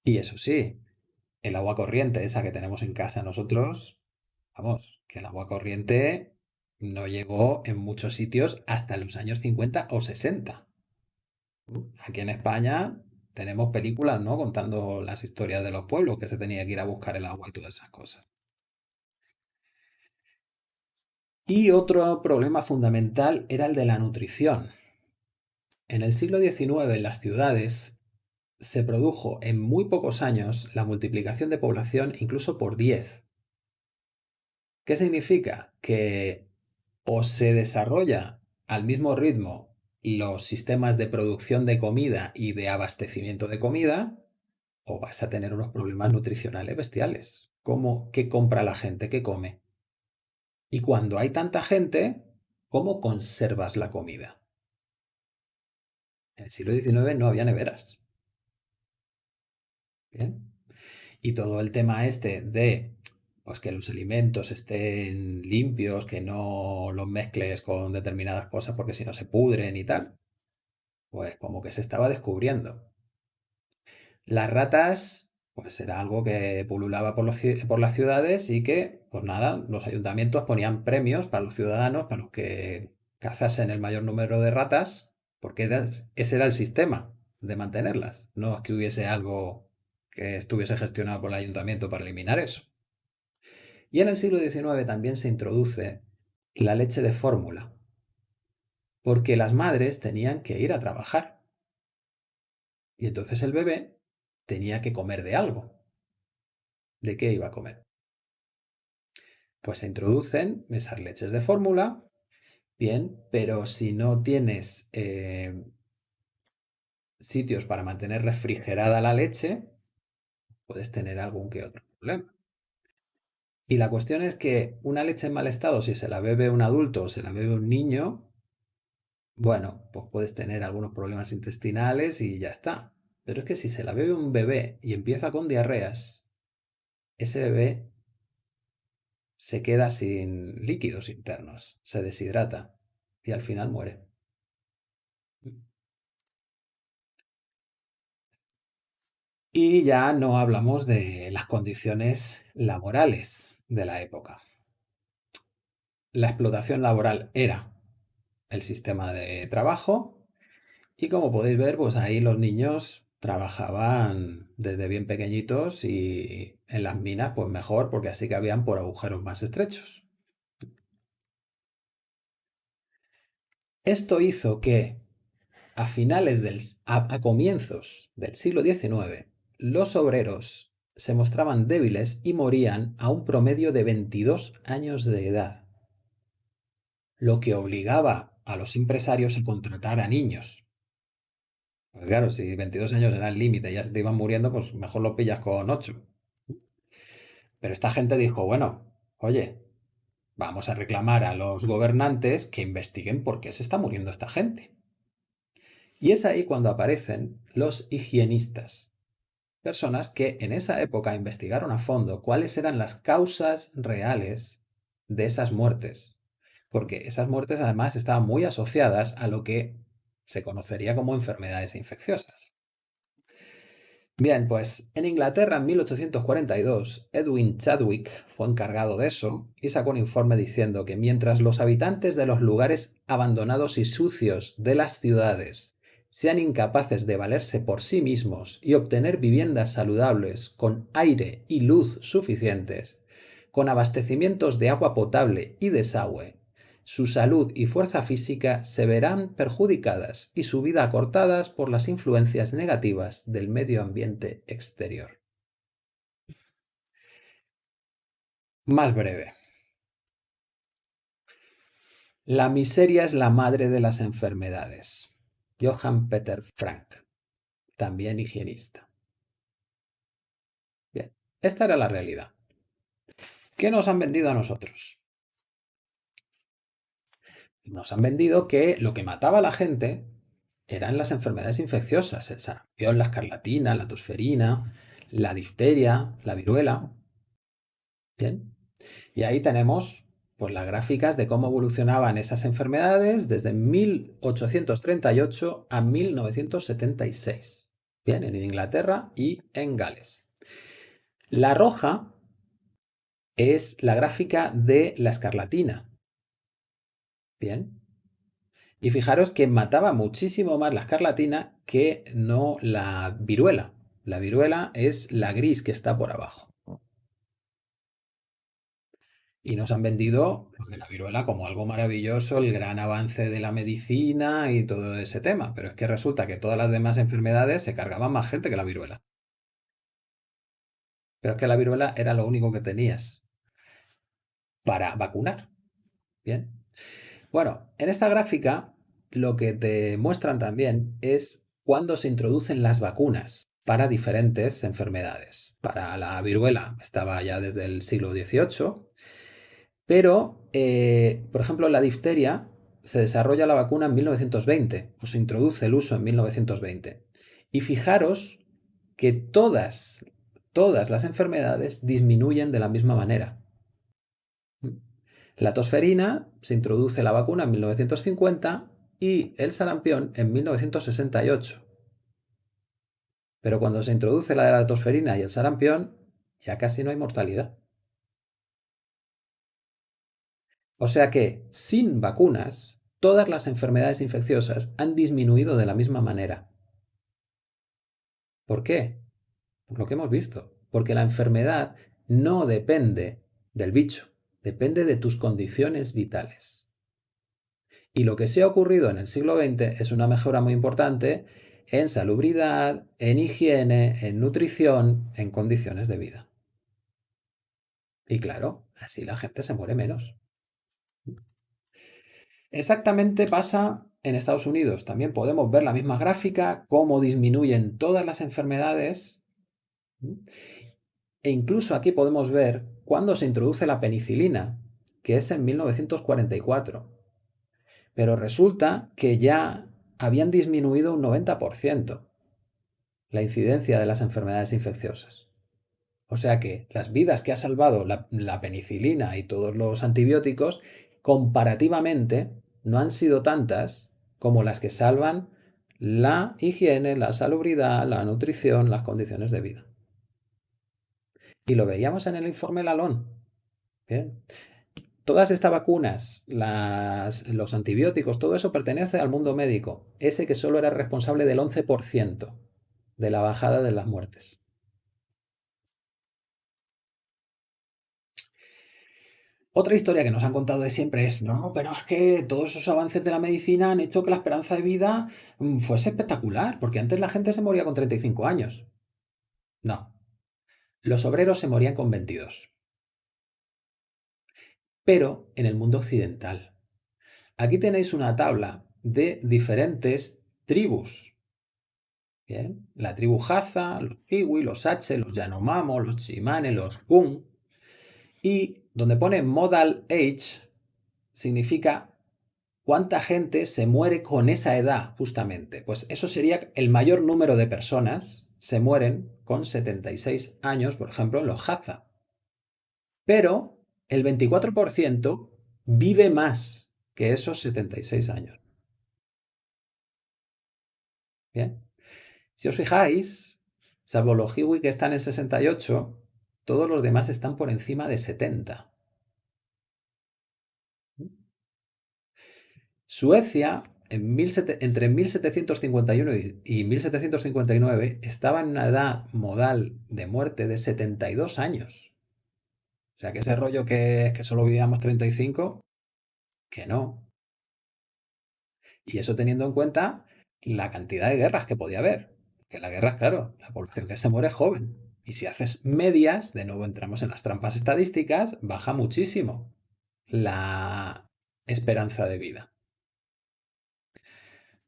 Y eso sí, el agua corriente, esa que tenemos en casa nosotros, vamos, que el agua corriente no llegó en muchos sitios hasta los años 50 o 60. Aquí en España tenemos películas, ¿no? Contando las historias de los pueblos, que se tenía que ir a buscar el agua y todas esas cosas. Y otro problema fundamental era el de la nutrición. En el siglo XIX en las ciudades se produjo en muy pocos años la multiplicación de población incluso por 10. ¿Qué significa? Que o se desarrolla al mismo ritmo los sistemas de producción de comida y de abastecimiento de comida, o vas a tener unos problemas nutricionales bestiales. ¿Cómo? ¿Qué compra la gente? ¿Qué come? Y cuando hay tanta gente, ¿cómo conservas la comida? En el siglo XIX no había neveras. ¿Bien? Y todo el tema este de pues, que los alimentos estén limpios, que no los mezcles con determinadas cosas porque si no se pudren y tal, pues como que se estaba descubriendo. Las ratas pues era algo que pululaba por, por, las ciudades y que, pues nada, los ayuntamientos ponían premios para los ciudadanos, para los que cazasen el mayor número de ratas, porque ese era el sistema de mantenerlas. No es que hubiese algo que estuviese gestionado por el ayuntamiento para eliminar eso. Y en el siglo XIX también se introduce la leche de fórmula, porque las madres tenían que ir a trabajar. Y entonces el bebé tenía que comer de algo. ¿De qué iba a comer? Pues se introducen esas leches de fórmula, bien, pero si no tienes eh, sitios para mantener refrigerada la leche, puedes tener algún que otro problema. Y la cuestión es que una leche en mal estado, si se la bebe un adulto o se la bebe un niño, bueno, pues puedes tener algunos problemas intestinales y ya está. Pero es que si se la bebe un bebé y empieza con diarreas, ese bebé se queda sin líquidos internos, se deshidrata y al final muere. Y ya no hablamos de las condiciones laborales de la época. La explotación laboral era el sistema de trabajo y como podéis ver, pues ahí los niños trabajaban desde bien pequeñitos y en las minas pues mejor porque así que habían por agujeros más estrechos. Esto hizo que a finales del a, comienzos del siglo XIX los obreros se mostraban débiles y morían a un promedio de 22 años de edad, lo que obligaba a los empresarios a contratar a niños claro, si 22 años era el límite y ya se te iban muriendo, pues mejor lo pillas con 8. Pero esta gente dijo, bueno, oye, vamos a reclamar a los gobernantes que investiguen por qué se está muriendo esta gente. Y es ahí cuando aparecen los higienistas, personas que en esa época investigaron a fondo cuáles eran las causas reales de esas muertes, porque esas muertes además estaban muy asociadas a lo que se conocería como enfermedades infecciosas. Bien, pues en Inglaterra en 1842, Edwin Chadwick fue encargado de eso y sacó un informe diciendo que mientras los habitantes de los lugares abandonados y sucios de las ciudades sean incapaces de valerse por sí mismos y obtener viviendas saludables con aire y luz suficientes, con abastecimientos de agua potable y desagüe, su salud y fuerza física se verán perjudicadas y su vida acortadas por las influencias negativas del medio ambiente exterior. Más breve. La miseria es la madre de las enfermedades. Johann Peter Frank, también higienista. Bien, esta era la realidad. ¿Qué nos han vendido a nosotros? nos han vendido que lo que mataba a la gente eran las enfermedades infecciosas, el sarampión, la escarlatina, la tosferina, la difteria, la viruela. Bien. Y ahí tenemos pues, las gráficas de cómo evolucionaban esas enfermedades desde 1838 a 1976. Bien, en Inglaterra y en Gales. La roja es la gráfica de la escarlatina, Bien. Y fijaros que mataba muchísimo más la escarlatina que no la viruela. La viruela es la gris que está por abajo. Y nos han vendido la viruela como algo maravilloso, el gran avance de la medicina y todo ese tema. Pero es que resulta que todas las demás enfermedades se cargaban más gente que la viruela. Pero es que la viruela era lo único que tenías para vacunar. Bien. Bueno, en esta gráfica lo que te muestran también es cuándo se introducen las vacunas para diferentes enfermedades. Para la viruela estaba ya desde el siglo XVIII, pero, eh, por ejemplo, la difteria se desarrolla la vacuna en 1920, o se introduce el uso en 1920. Y fijaros que todas, todas las enfermedades disminuyen de la misma manera. La tosferina se introduce la vacuna en 1950 y el sarampión en 1968. Pero cuando se introduce la de la tosferina y el sarampión, ya casi no hay mortalidad. O sea que, sin vacunas, todas las enfermedades infecciosas han disminuido de la misma manera. ¿Por qué? Por lo que hemos visto. Porque la enfermedad no depende del bicho depende de tus condiciones vitales. Y lo que se ha ocurrido en el siglo XX es una mejora muy importante en salubridad, en higiene, en nutrición, en condiciones de vida. Y claro, así la gente se muere menos. Exactamente pasa en Estados Unidos. También podemos ver la misma gráfica, cómo disminuyen todas las enfermedades. E incluso aquí podemos ver cuándo se introduce la penicilina, que es en 1944. Pero resulta que ya habían disminuido un 90% la incidencia de las enfermedades infecciosas. O sea que las vidas que ha salvado la, la, penicilina y todos los antibióticos, comparativamente, no han sido tantas como las que salvan la higiene, la salubridad, la nutrición, las condiciones de vida. Y lo veíamos en el informe Lalón. Todas estas vacunas, los antibióticos, todo eso pertenece al mundo médico, ese que solo era responsable del 11% de la bajada de las muertes. Otra historia que nos han contado de siempre es, no, pero es que todos esos avances de la medicina han hecho que la esperanza de vida mm, fuese espectacular, porque antes la gente se moría con 35 años. No, los obreros se morían con 22. Pero en el mundo occidental. Aquí tenéis una tabla de diferentes tribus. Bien, la tribu Haza, los Kiwi, los H, los Yanomamo, los Chimane, los Kun. Y donde pone Modal Age significa cuánta gente se muere con esa edad, justamente. Pues eso sería el mayor número de personas se mueren con 76 años, por ejemplo, en los Hadza. Pero el 24% vive más que esos 76 años. Bien. Si os fijáis, salvo los Hiwi que están en 68, todos los demás están por encima de 70. Suecia, entre 1751 y 1759, estaba en una edad modal de muerte de 72 años. O sea, que ese rollo que es que solo vivíamos 35, que no. Y eso teniendo en cuenta la cantidad de guerras que podía haber. Que la guerra, claro, la población que se muere es joven. Y si haces medias, de nuevo entramos en las trampas estadísticas, baja muchísimo la esperanza de vida.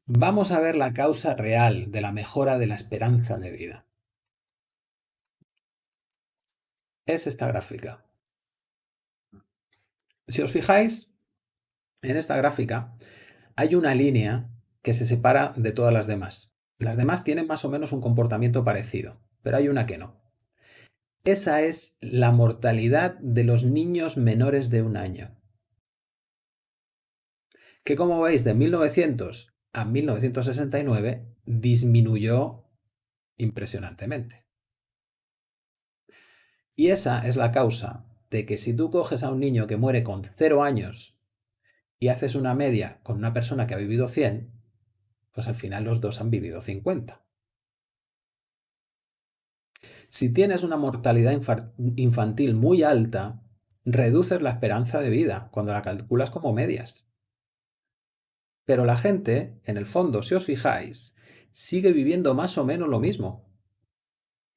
Vamos a ver la causa real de la mejora de la esperanza de vida. Es esta gráfica. Si os fijáis, en esta gráfica hay una línea que se separa de todas las demás. Las demás tienen más o menos un comportamiento parecido, pero hay una que no. Esa es la mortalidad de los niños menores de un año. Que como veis, de 1900 a 1969 disminuyó impresionantemente. Y esa es la causa de que si tú coges a un niño que muere con 0 años y haces una media con una persona que ha vivido 100, pues al final los dos han vivido 50. Si tienes una mortalidad infantil muy alta, reduces la esperanza de vida cuando la calculas como medias. Pero la gente, en el fondo, si os fijáis, sigue viviendo más o menos lo mismo.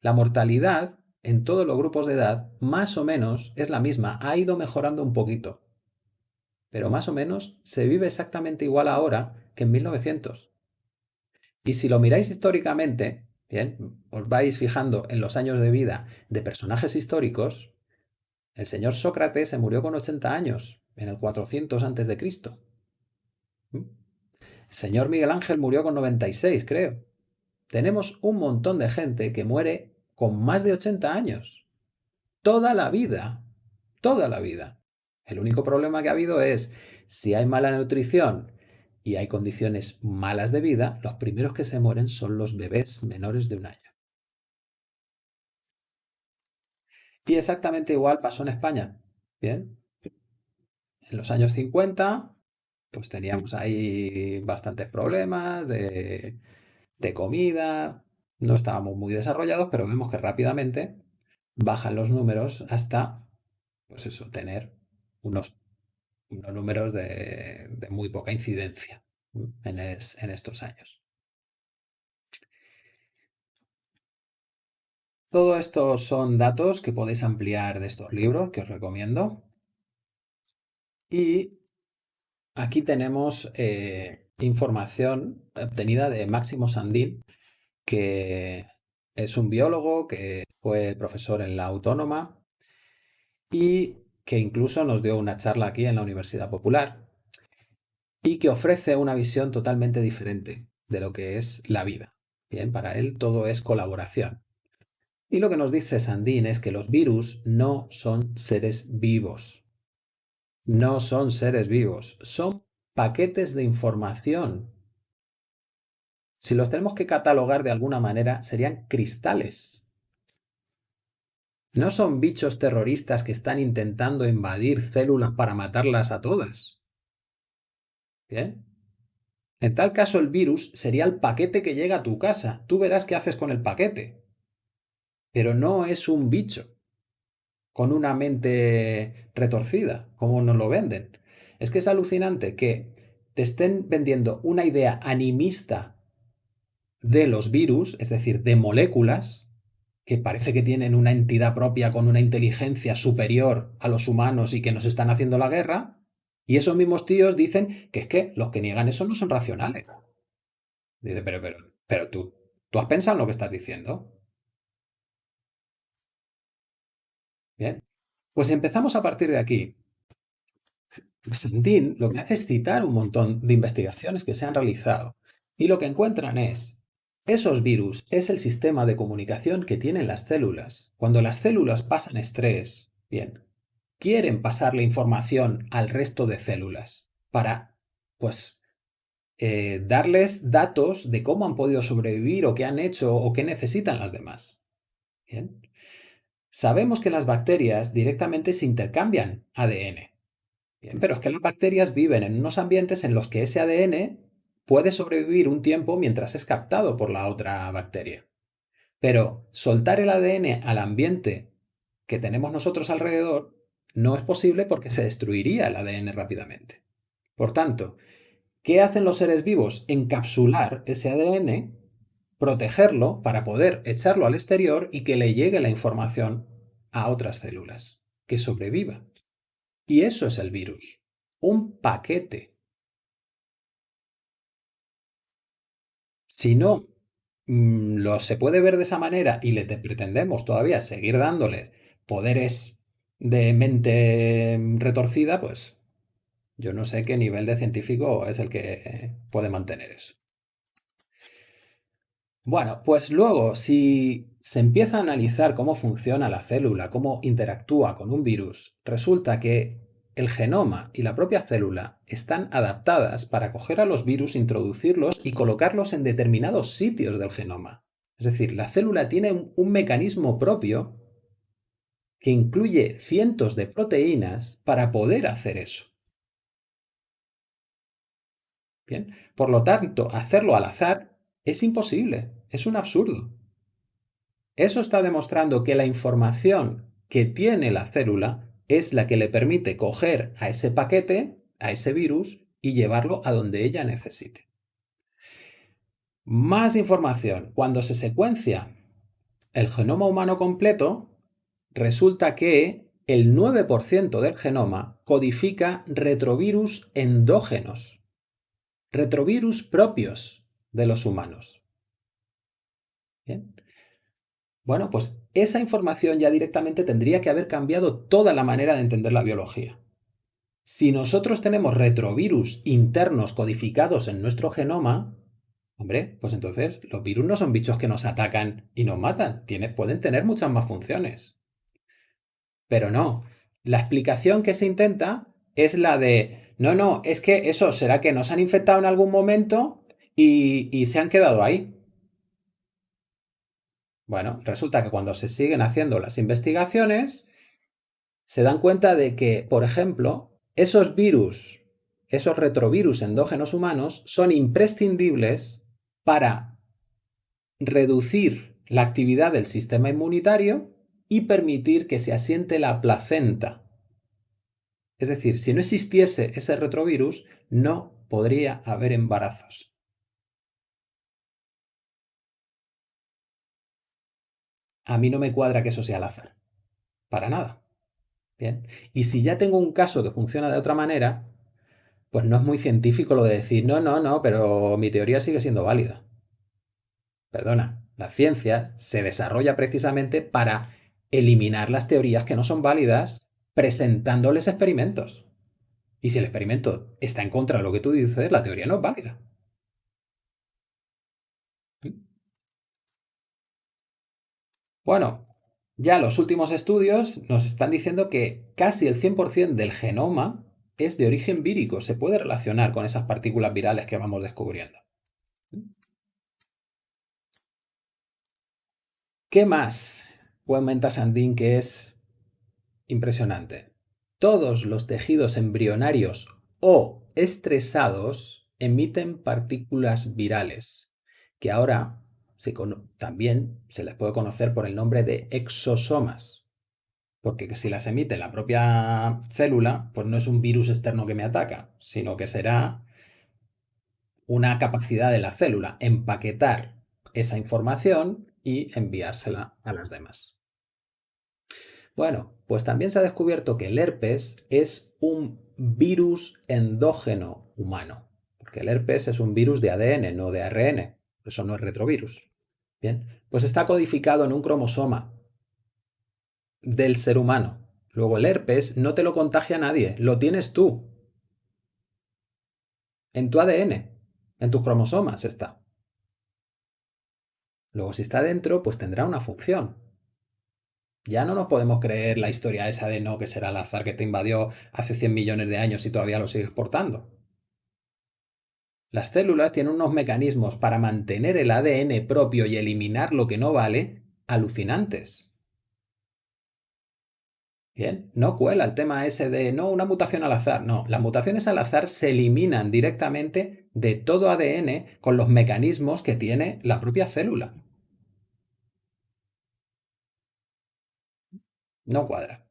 La mortalidad en todos los grupos de edad más o menos es la misma, ha ido mejorando un poquito. Pero más o menos se vive exactamente igual ahora que en 1900. Y si lo miráis históricamente, bien, os vais fijando en los años de vida de personajes históricos, el señor Sócrates se murió con 80 años, en el 400 a.C. El señor Miguel Ángel murió con 96, creo. Tenemos un montón de gente que muere con más de 80 años. Toda la vida. Toda la vida. El único problema que ha habido es si hay mala nutrición y hay condiciones malas de vida, los primeros que se mueren son los bebés menores de un año. Y exactamente igual pasó en España. Bien. En los años 50 pues teníamos ahí bastantes problemas de, comida, no estábamos muy desarrollados, pero vemos que rápidamente bajan los números hasta, pues eso, tener unos, números de, muy poca incidencia en, en estos años. Todo esto son datos que podéis ampliar de estos libros que os recomiendo. Y Aquí tenemos eh, información obtenida de Máximo Sandín, que es un biólogo que fue profesor en la Autónoma y que incluso nos dio una charla aquí en la Universidad Popular y que ofrece una visión totalmente diferente de lo que es la vida. Bien, para él todo es colaboración. Y lo que nos dice Sandín es que los virus no son seres vivos, no son seres vivos, son paquetes de información. Si los tenemos que catalogar de alguna manera, serían cristales. No son bichos terroristas que están intentando invadir células para matarlas a todas. ¿Bien? En tal caso, el virus sería el paquete que llega a tu casa. Tú verás qué haces con el paquete. Pero no es un bicho con una mente retorcida, como nos lo venden. Es que es alucinante que te estén vendiendo una idea animista de los virus, es decir, de moléculas, que parece que tienen una entidad propia con una inteligencia superior a los humanos y que nos están haciendo la guerra, y esos mismos tíos dicen que es que los que niegan eso no son racionales. Dice, pero, pero, pero tú, ¿tú has pensado en lo que estás diciendo? Bien. Pues empezamos a partir de aquí. Sandin lo que hace es citar un montón de investigaciones que se han realizado y lo que encuentran es, esos virus es el sistema de comunicación que tienen las células. Cuando las células pasan estrés, bien, quieren pasarle información al resto de células para, pues, eh, darles datos de cómo han podido sobrevivir o qué han hecho o qué necesitan las demás. Bien. Sabemos que las bacterias directamente se intercambian ADN. Bien, pero es que las bacterias viven en unos ambientes en los que ese ADN puede sobrevivir un tiempo mientras es captado por la otra bacteria. Pero soltar el ADN al ambiente que tenemos nosotros alrededor no es posible porque se destruiría el ADN rápidamente. Por tanto, ¿qué hacen los seres vivos? Encapsular ese ADN protegerlo para poder echarlo al exterior y que le llegue la información a otras células, que sobreviva. Y eso es el virus, un paquete. Si no mm, lo se puede ver de esa manera y le pretendemos todavía seguir dándoles poderes de mente retorcida, pues yo no sé qué nivel de científico es el que puede mantener eso. Bueno, pues luego, si se empieza a analizar cómo funciona la célula, cómo interactúa con un virus, resulta que el genoma y la propia célula están adaptadas para coger a los virus, introducirlos y colocarlos en determinados sitios del genoma. Es decir, la célula tiene un mecanismo propio que incluye cientos de proteínas para poder hacer eso. Bien, por lo tanto, hacerlo al azar es imposible, es un absurdo. Eso está demostrando que la información que tiene la célula es la que le permite coger a ese paquete, a ese virus, y llevarlo a donde ella necesite. Más información. Cuando se secuencia el genoma humano completo, resulta que el 9% del genoma codifica retrovirus endógenos, retrovirus propios, de los humanos. Bueno, pues esa información ya directamente tendría que haber cambiado toda la manera de entender la biología. Si nosotros tenemos retrovirus internos codificados en nuestro genoma, hombre, pues entonces los virus no son bichos que nos atacan y nos matan, pueden tener muchas más funciones. Pero no, la explicación que se intenta es la de, no, no, es que eso será que nos han infectado en algún momento y, se han quedado ahí. Bueno, resulta que cuando se siguen haciendo las investigaciones, se dan cuenta de que, por ejemplo, esos virus, esos retrovirus endógenos humanos, son imprescindibles para reducir la actividad del sistema inmunitario y permitir que se asiente la placenta. Es decir, si no existiese ese retrovirus, no podría haber embarazos. A mí no me cuadra que eso sea al. Para nada. Bien. Y si ya tengo un caso que funciona de otra manera, pues no es muy científico lo de decir, no, no, no, pero mi teoría sigue siendo válida. Perdona, la ciencia se desarrolla precisamente para eliminar las teorías que no son válidas presentándoles experimentos. Y si el experimento está en contra de lo que tú dices, la teoría no es válida. Bueno, ya los últimos estudios nos están diciendo que casi el 100% del genoma es de origen vírico, se puede relacionar con esas partículas virales que vamos descubriendo. ¿Qué más cuenta Sandin que es impresionante? Todos los tejidos embrionarios o estresados emiten partículas virales, que ahora también se les puede conocer por el nombre de exosomas, porque si las emite la propia célula, pues no es un virus externo que me ataca, sino que será una capacidad de la célula empaquetar esa información y enviársela a las demás. Bueno, pues también se ha descubierto que el herpes es un virus endógeno humano, porque el herpes es un virus de ADN, no de ARN, eso no es retrovirus. Pues está codificado en un cromosoma del ser humano. Luego el herpes no te lo contagia a nadie, lo tienes tú. En tu ADN, en tus cromosomas está. Luego si está dentro, pues tendrá una función. Ya no nos podemos creer la historia esa de no, que será el azar que te invadió hace 100 millones de años y todavía lo sigues portando. Las células tienen unos mecanismos para mantener el ADN propio y eliminar lo que no vale alucinantes. Bien, no cuela el tema ese de no, una mutación al azar. No, las mutaciones al azar se eliminan directamente de todo ADN con los mecanismos que tiene la propia célula. No cuadra.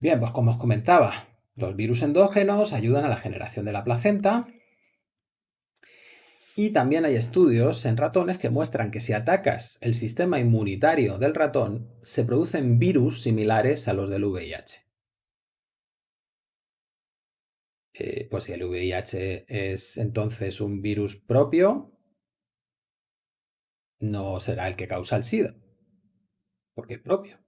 Bien, pues como os comentaba, los virus endógenos ayudan a la generación de la placenta y también hay estudios en ratones que muestran que si atacas el sistema inmunitario del ratón, se producen virus similares a los del VIH. Eh, pues si el VIH es entonces un virus propio, no será el que causa el SIDA, porque es propio.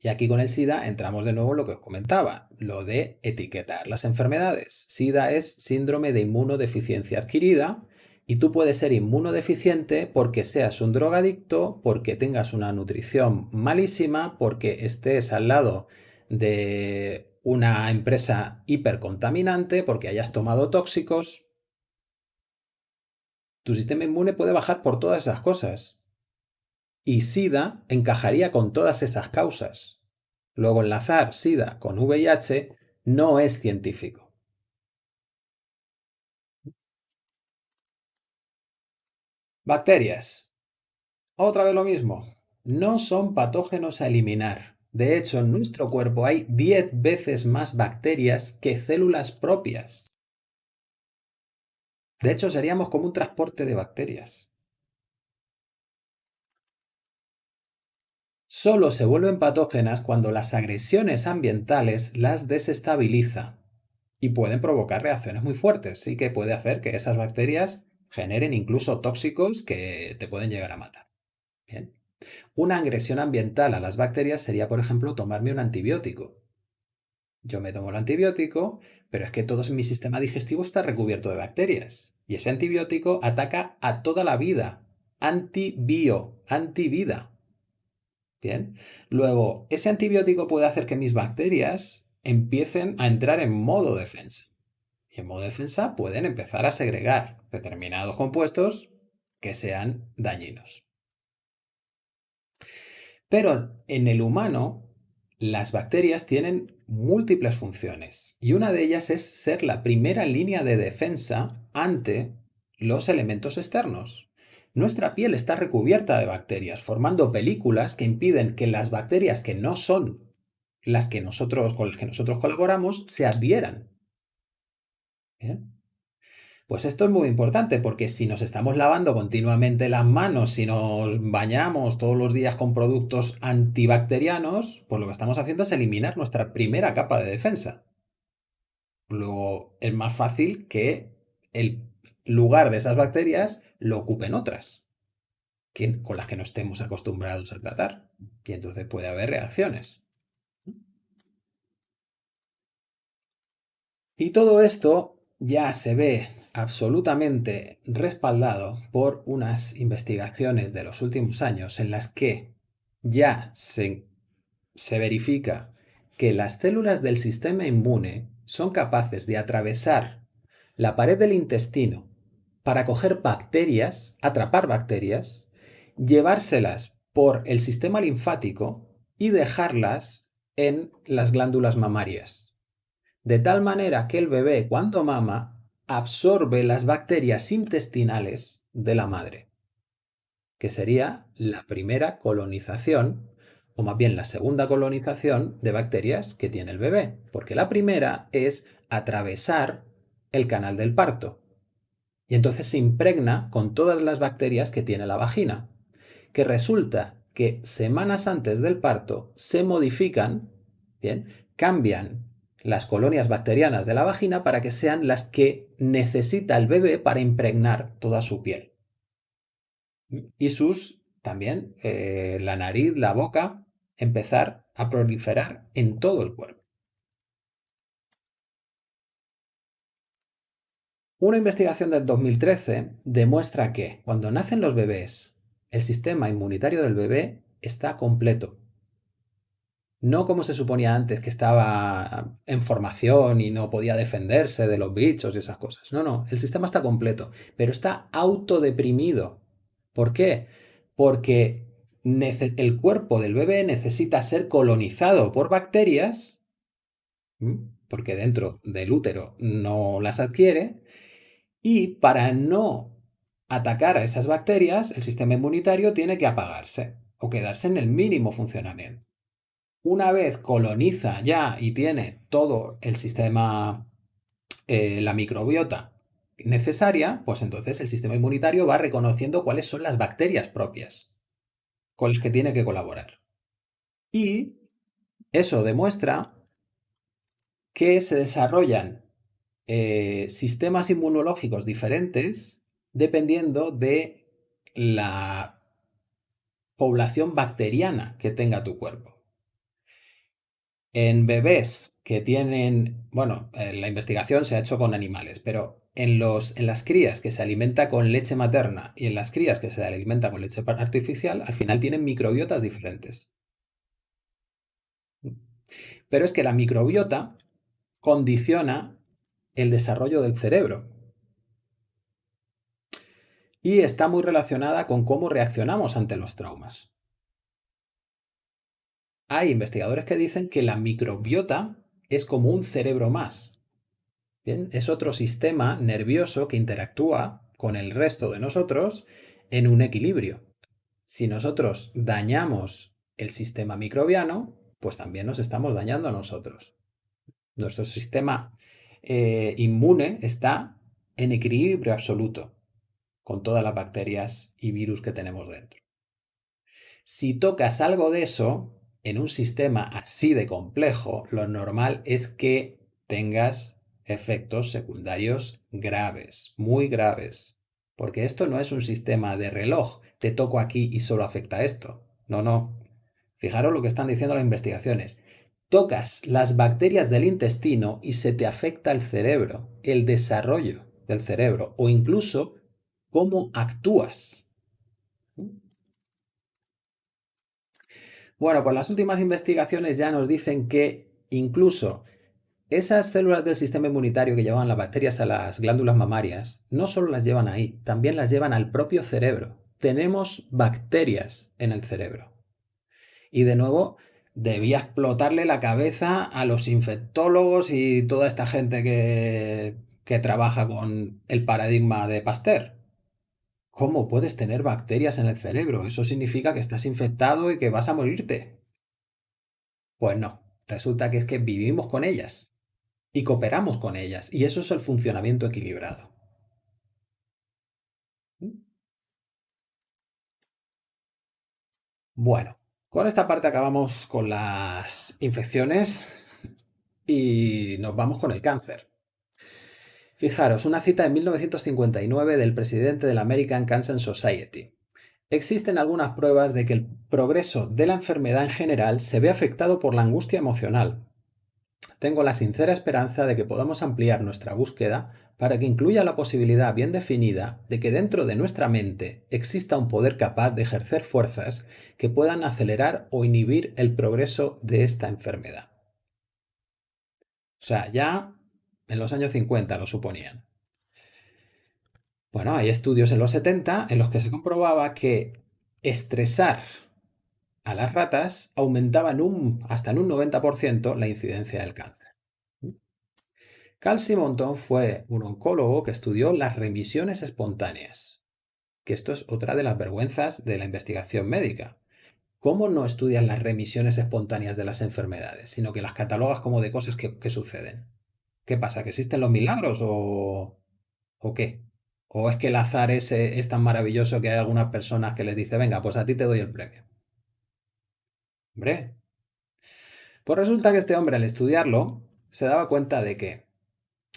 Y aquí con el SIDA entramos de nuevo en lo que os comentaba, lo de etiquetar las enfermedades. SIDA es síndrome de inmunodeficiencia adquirida y tú puedes ser inmunodeficiente porque seas un drogadicto, porque tengas una nutrición malísima, porque estés al lado de una empresa hipercontaminante, porque hayas tomado tóxicos. Tu sistema inmune puede bajar por todas esas cosas y SIDA encajaría con todas esas causas. Luego enlazar SIDA con VIH no es científico. Bacterias. Otra vez lo mismo. No son patógenos a eliminar. De hecho, en nuestro cuerpo hay 10 veces más bacterias que células propias. De hecho, seríamos como un transporte de bacterias. Solo se vuelven patógenas cuando las agresiones ambientales las desestabiliza y pueden provocar reacciones muy fuertes, sí que puede hacer que esas bacterias generen incluso tóxicos que te pueden llegar a matar. Bien. Una agresión ambiental a las bacterias sería, por ejemplo, tomarme un antibiótico. Yo me tomo el antibiótico, pero es que todo mi sistema digestivo está recubierto de bacterias. Y ese antibiótico ataca a toda la vida. Antibio, antivida. Bien. Luego, ese antibiótico puede hacer que mis bacterias empiecen a entrar en modo defensa. Y en modo defensa pueden empezar a segregar determinados compuestos que sean dañinos. Pero en el humano, las bacterias tienen múltiples funciones y una de ellas es ser la primera línea de defensa ante los elementos externos. Nuestra piel está recubierta de bacterias, formando películas que impiden que las bacterias que no son las que nosotros, con las que nosotros colaboramos se adhieran. Pues esto es muy importante porque si nos estamos lavando continuamente las manos, si nos bañamos todos los días con productos antibacterianos, pues lo que estamos haciendo es eliminar nuestra primera capa de defensa. Luego es más fácil que el lugar de esas bacterias lo ocupen otras con las que no estemos acostumbrados a tratar. Y entonces puede haber reacciones. Y todo esto ya se ve absolutamente respaldado por unas investigaciones de los últimos años en las que ya se, se verifica que las células del sistema inmune son capaces de atravesar la pared del intestino para coger bacterias, atrapar bacterias, llevárselas por el sistema linfático y dejarlas en las glándulas mamarias. De tal manera que el bebé cuando mama absorbe las bacterias intestinales de la madre, que sería la primera colonización, o más bien la segunda colonización de bacterias que tiene el bebé, porque la primera es atravesar el canal del parto, y entonces se impregna con todas las bacterias que tiene la vagina, que resulta que semanas antes del parto se modifican, bien, cambian las colonias bacterianas de la vagina para que sean las que necesita el bebé para impregnar toda su piel. Y sus, también, eh, la nariz, la boca, empezar a proliferar en todo el cuerpo. Una investigación del 2013 demuestra que cuando nacen los bebés, el sistema inmunitario del bebé está completo. No como se suponía antes, que estaba en formación y no podía defenderse de los bichos y esas cosas. No, no, el sistema está completo, pero está autodeprimido. ¿Por qué? Porque el cuerpo del bebé necesita ser colonizado por bacterias, porque dentro del útero no las adquiere, y para no atacar a esas bacterias, el sistema inmunitario tiene que apagarse o quedarse en el mínimo funcionamiento. Una vez coloniza ya y tiene todo el sistema, eh, la microbiota necesaria, pues entonces el sistema inmunitario va reconociendo cuáles son las bacterias propias con las que tiene que colaborar. Y eso demuestra que se desarrollan eh, sistemas inmunológicos diferentes dependiendo de la población bacteriana que tenga tu cuerpo. En bebés que tienen, bueno, eh, la investigación se ha hecho con animales, pero en, los, en las crías que se alimenta con leche materna y en las crías que se alimenta con leche artificial, al final tienen microbiotas diferentes. Pero es que la microbiota condiciona el desarrollo del cerebro. Y está muy relacionada con cómo reaccionamos ante los traumas. Hay investigadores que dicen que la microbiota es como un cerebro más. Es otro sistema nervioso que interactúa con el resto de nosotros en un equilibrio. Si nosotros dañamos el sistema microbiano, pues también nos estamos dañando a nosotros. Nuestro sistema eh, inmune está en equilibrio absoluto con todas las bacterias y virus que tenemos dentro. Si tocas algo de eso, en un sistema así de complejo, lo normal es que tengas efectos secundarios graves, muy graves. Porque esto no es un sistema de reloj, te toco aquí y solo afecta esto. No, no. Fijaros lo que están diciendo las investigaciones. Tocas las bacterias del intestino y se te afecta el cerebro, el desarrollo del cerebro o incluso cómo actúas. Bueno, pues las últimas investigaciones ya nos dicen que incluso esas células del sistema inmunitario que llevan las bacterias a las glándulas mamarias, no solo las llevan ahí, también las llevan al propio cerebro. Tenemos bacterias en el cerebro. Y de nuevo, debía explotarle la cabeza a los infectólogos y toda esta gente que, que trabaja con el paradigma de Pasteur. ¿Cómo puedes tener bacterias en el cerebro? Eso significa que estás infectado y que vas a morirte. Pues no, resulta que es que vivimos con ellas y cooperamos con ellas y eso es el funcionamiento equilibrado. Bueno, con esta parte acabamos con las infecciones y nos vamos con el cáncer. Fijaros, una cita de 1959 del presidente de la American Cancer Society. Existen algunas pruebas de que el progreso de la enfermedad en general se ve afectado por la angustia emocional. Tengo la sincera esperanza de que podamos ampliar nuestra búsqueda para que incluya la posibilidad bien definida de que dentro de nuestra mente exista un poder capaz de ejercer fuerzas que puedan acelerar o inhibir el progreso de esta enfermedad. O sea, ya en los años 50 lo suponían. Bueno, hay estudios en los 70 en los que se comprobaba que estresar a las ratas aumentaba un, hasta en un 90% la incidencia del cáncer. Carl Simonton fue un oncólogo que estudió las remisiones espontáneas, que esto es otra de las vergüenzas de la investigación médica. ¿Cómo no estudias las remisiones espontáneas de las enfermedades, sino que las catalogas como de cosas que suceden? ¿Qué pasa? ¿Que existen los milagros o, o qué? ¿O es que el azar ese es tan maravilloso que hay algunas personas que les dice, venga, pues a ti te doy el premio? Hombre. Pues resulta que este hombre al estudiarlo se daba cuenta de que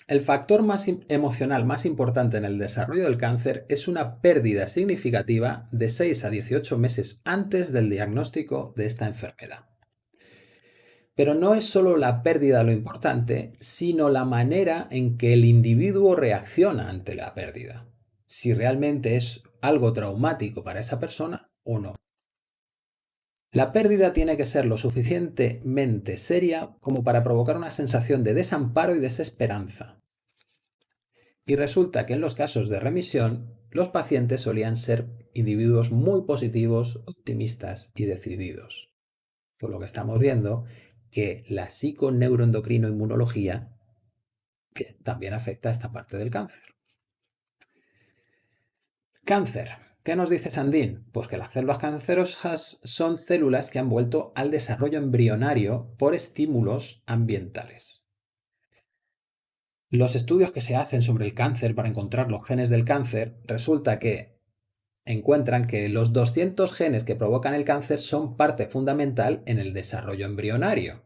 el factor más emocional más importante en el desarrollo del cáncer es una pérdida significativa de 6 a 18 meses antes del diagnóstico de esta enfermedad. Pero no es solo la pérdida lo importante, sino la manera en que el individuo reacciona ante la pérdida. Si realmente es algo traumático para esa persona o no. La pérdida tiene que ser lo suficientemente seria como para provocar una sensación de desamparo y desesperanza. Y resulta que en los casos de remisión, los pacientes solían ser individuos muy positivos, optimistas y decididos. Por lo que estamos viendo que la psiconeuroendocrinoinmunología también afecta a esta parte del cáncer. Cáncer. ¿Qué nos dice Sandin? Pues que las células cancerosas son células que han vuelto al desarrollo embrionario por estímulos ambientales. Los estudios que se hacen sobre el cáncer para encontrar los genes del cáncer resulta que encuentran que los 200 genes que provocan el cáncer son parte fundamental en el desarrollo embrionario.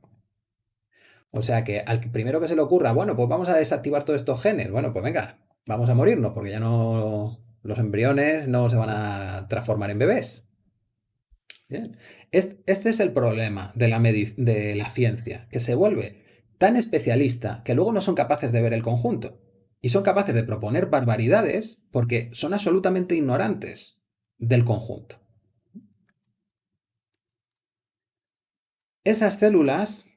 O sea que al primero que se le ocurra, bueno, pues vamos a desactivar todos estos genes, bueno, pues venga, vamos a morirnos porque ya no, los embriones no se van a transformar en bebés. Este es el problema de la, ciencia, que se vuelve tan especialista que luego no son capaces de ver el conjunto y son capaces de proponer barbaridades porque son absolutamente ignorantes del conjunto. Esas células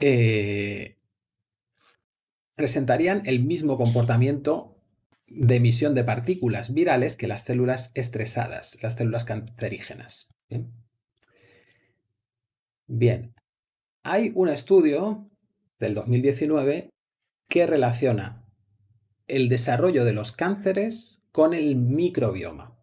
eh, presentarían el mismo comportamiento de emisión de partículas virales que las células estresadas, las células cancerígenas. Bien, hay un estudio del 2019 que relaciona el desarrollo de los cánceres con el microbioma.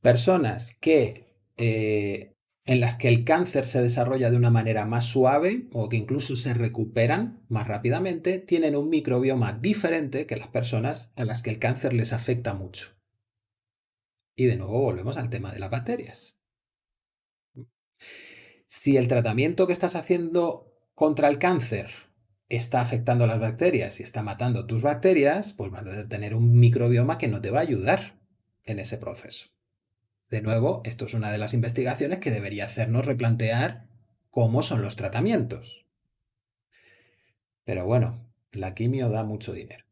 Personas que, eh, en las que el cáncer se desarrolla de una manera más suave o que incluso se recuperan más rápidamente, tienen un microbioma diferente que las personas a las que el cáncer les afecta mucho. Y de nuevo volvemos al tema de las bacterias. Si el tratamiento que estás haciendo contra el cáncer está afectando a las bacterias y está matando tus bacterias, pues vas a tener un microbioma que no te va a ayudar en ese proceso. De nuevo, esto es una de las investigaciones que debería hacernos replantear cómo son los tratamientos. Pero bueno, la quimio da mucho dinero.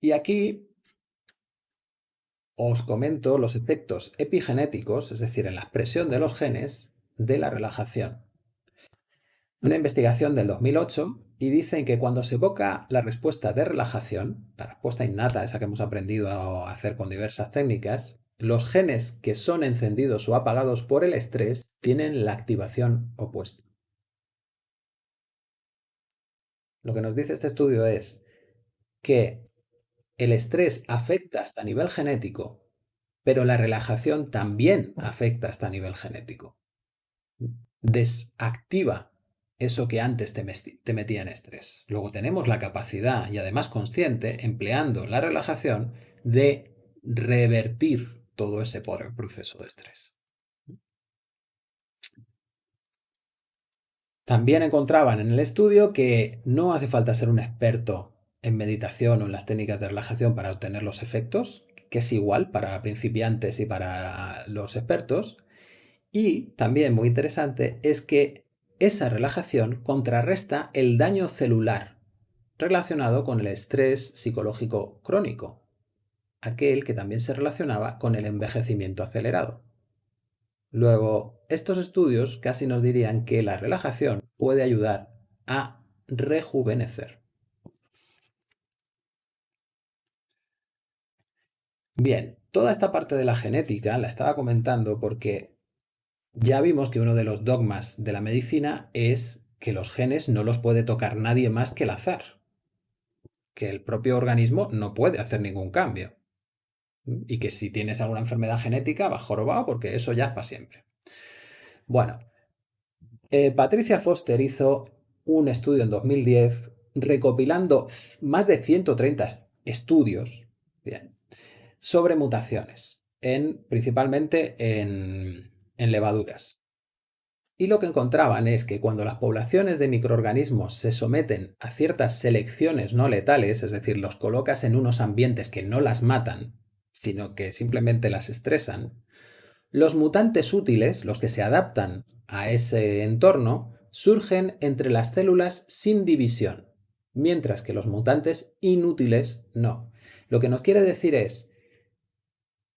Y aquí os comento los efectos epigenéticos, es decir, en la expresión de los genes, de la relajación una investigación del 2008 y dicen que cuando se evoca la respuesta de relajación, la respuesta innata, esa que hemos aprendido a hacer con diversas técnicas, los genes que son encendidos o apagados por el estrés tienen la activación opuesta. Lo que nos dice este estudio es que el estrés afecta hasta nivel genético, pero la relajación también afecta hasta nivel genético. Desactiva eso que antes te, metía en estrés. Luego tenemos la capacidad, y además consciente, empleando la relajación, de revertir todo ese proceso de estrés. También encontraban en el estudio que no hace falta ser un experto en meditación o en las técnicas de relajación para obtener los efectos, que es igual para principiantes y para los expertos. Y también muy interesante es que esa relajación contrarresta el daño celular relacionado con el estrés psicológico crónico, aquel que también se relacionaba con el envejecimiento acelerado. Luego, estos estudios casi nos dirían que la relajación puede ayudar a rejuvenecer. Bien, toda esta parte de la genética la estaba comentando porque ya vimos que uno de los dogmas de la medicina es que los genes no los puede tocar nadie más que el azar, que el propio organismo no puede hacer ningún cambio y que si tienes alguna enfermedad genética va jorobado porque eso ya es para siempre. Bueno, eh, Patricia Foster hizo un estudio en 2010 recopilando más de 130 estudios sobre mutaciones, en, principalmente en, en levaduras. Y lo que encontraban es que cuando las poblaciones de microorganismos se someten a ciertas selecciones no letales, es decir, los colocas en unos ambientes que no las matan, sino que simplemente las estresan, Los mutantes útiles, los que se adaptan a ese entorno, surgen entre las células sin división, mientras que los mutantes inútiles no. Lo que nos quiere decir es,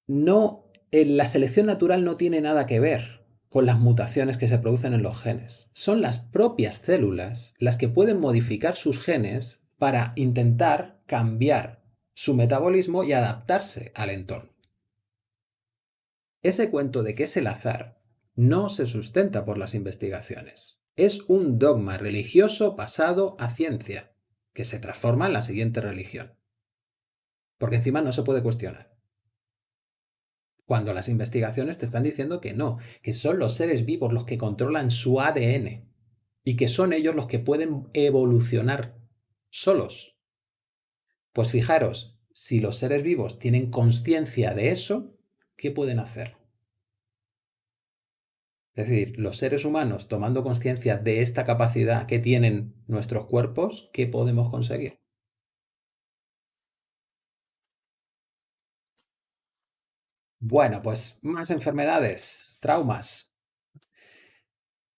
no, la selección natural no tiene nada que ver con las mutaciones que se producen en los genes. Son las propias células las que pueden modificar sus genes para intentar cambiar su metabolismo y adaptarse al entorno. Ese cuento de que es el azar no se sustenta por las investigaciones. Es un dogma religioso pasado a ciencia, que se transforma en la siguiente religión. Porque encima no se puede cuestionar. Cuando las investigaciones te están diciendo que no, que son los seres vivos los que controlan su ADN y que son ellos los que pueden evolucionar solos. Pues fijaros, si los seres vivos tienen conciencia de eso, ¿qué pueden hacer? Es decir, los seres humanos tomando conciencia de esta capacidad que tienen nuestros cuerpos, ¿qué podemos conseguir? Bueno, pues más enfermedades, traumas.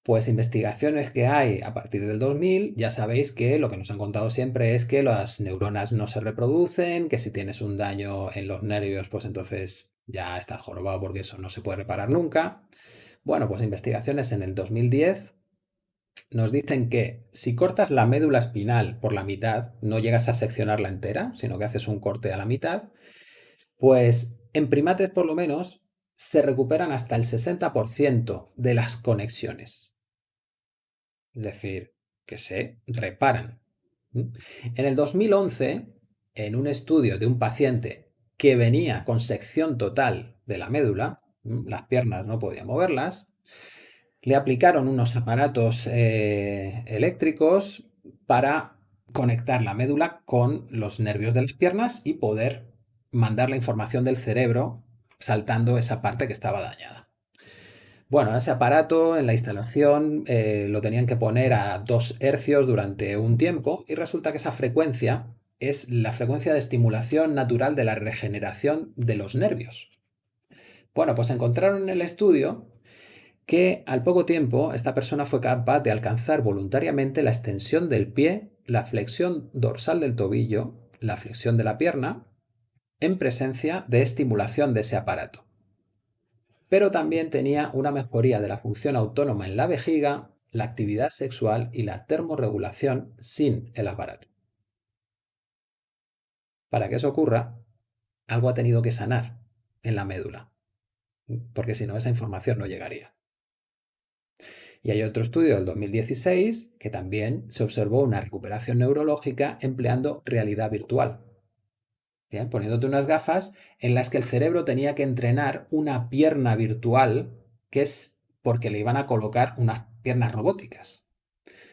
Pues investigaciones que hay a partir del 2000, ya sabéis que lo que nos han contado siempre es que las neuronas no se reproducen, que si tienes un daño en los nervios, pues entonces ya estás jorobado porque eso no se puede reparar nunca. Bueno, pues investigaciones en el 2010 nos dicen que si cortas la médula espinal por la mitad, no llegas a seccionarla entera, sino que haces un corte a la mitad, pues en primates por lo menos se recuperan hasta el 60% de las conexiones. Es decir, que se reparan. En el 2011, en un estudio de un paciente que venía con sección total de la médula, las piernas no podía moverlas, le aplicaron unos aparatos eh, eléctricos para conectar la médula con los nervios de las piernas y poder mandar la información del cerebro saltando esa parte que estaba dañada. Bueno, ese aparato en la instalación eh, lo tenían que poner a 2 hercios durante un tiempo y resulta que esa frecuencia es la frecuencia de estimulación natural de la regeneración de los nervios. Bueno, pues encontraron en el estudio que al poco tiempo esta persona fue capaz de alcanzar voluntariamente la extensión del pie, la flexión dorsal del tobillo, la flexión de la pierna, en presencia de estimulación de ese aparato. Pero también tenía una mejoría de la función autónoma en la vejiga, la actividad sexual y la termorregulación sin el aparato. Para que eso ocurra, algo ha tenido que sanar en la médula porque si no esa información no llegaría. Y hay otro estudio del 2016 que también se observó una recuperación neurológica empleando realidad virtual. Poniéndote unas gafas en las que el cerebro tenía que entrenar una pierna virtual, que es porque le iban a colocar unas piernas robóticas.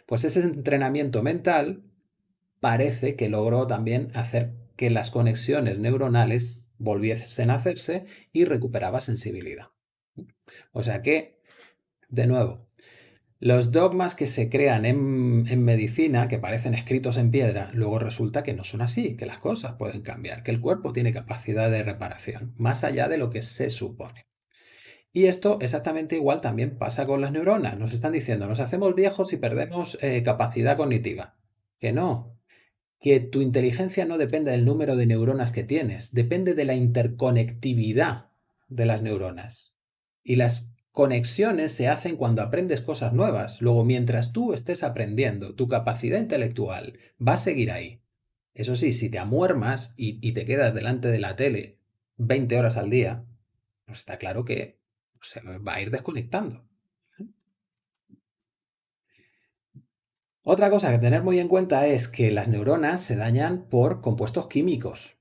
Pues ese entrenamiento mental parece que logró también hacer que las conexiones neuronales volviesen a hacerse y recuperaba sensibilidad. O sea que, de nuevo, los dogmas que se crean en, medicina, que parecen escritos en piedra, luego resulta que no son así, que las cosas pueden cambiar, que el cuerpo tiene capacidad de reparación, más allá de lo que se supone. Y esto exactamente igual también pasa con las neuronas. Nos están diciendo, nos hacemos viejos y perdemos eh, capacidad cognitiva. Que no, que tu inteligencia no depende del número de neuronas que tienes, depende de la interconectividad de las neuronas. Y las conexiones se hacen cuando aprendes cosas nuevas. Luego, mientras tú estés aprendiendo, tu capacidad intelectual va a seguir ahí. Eso sí, si te amuermas y, te quedas delante de la tele 20 horas al día, pues está claro que se va a ir desconectando. Otra cosa que tener muy en cuenta es que las neuronas se dañan por compuestos químicos.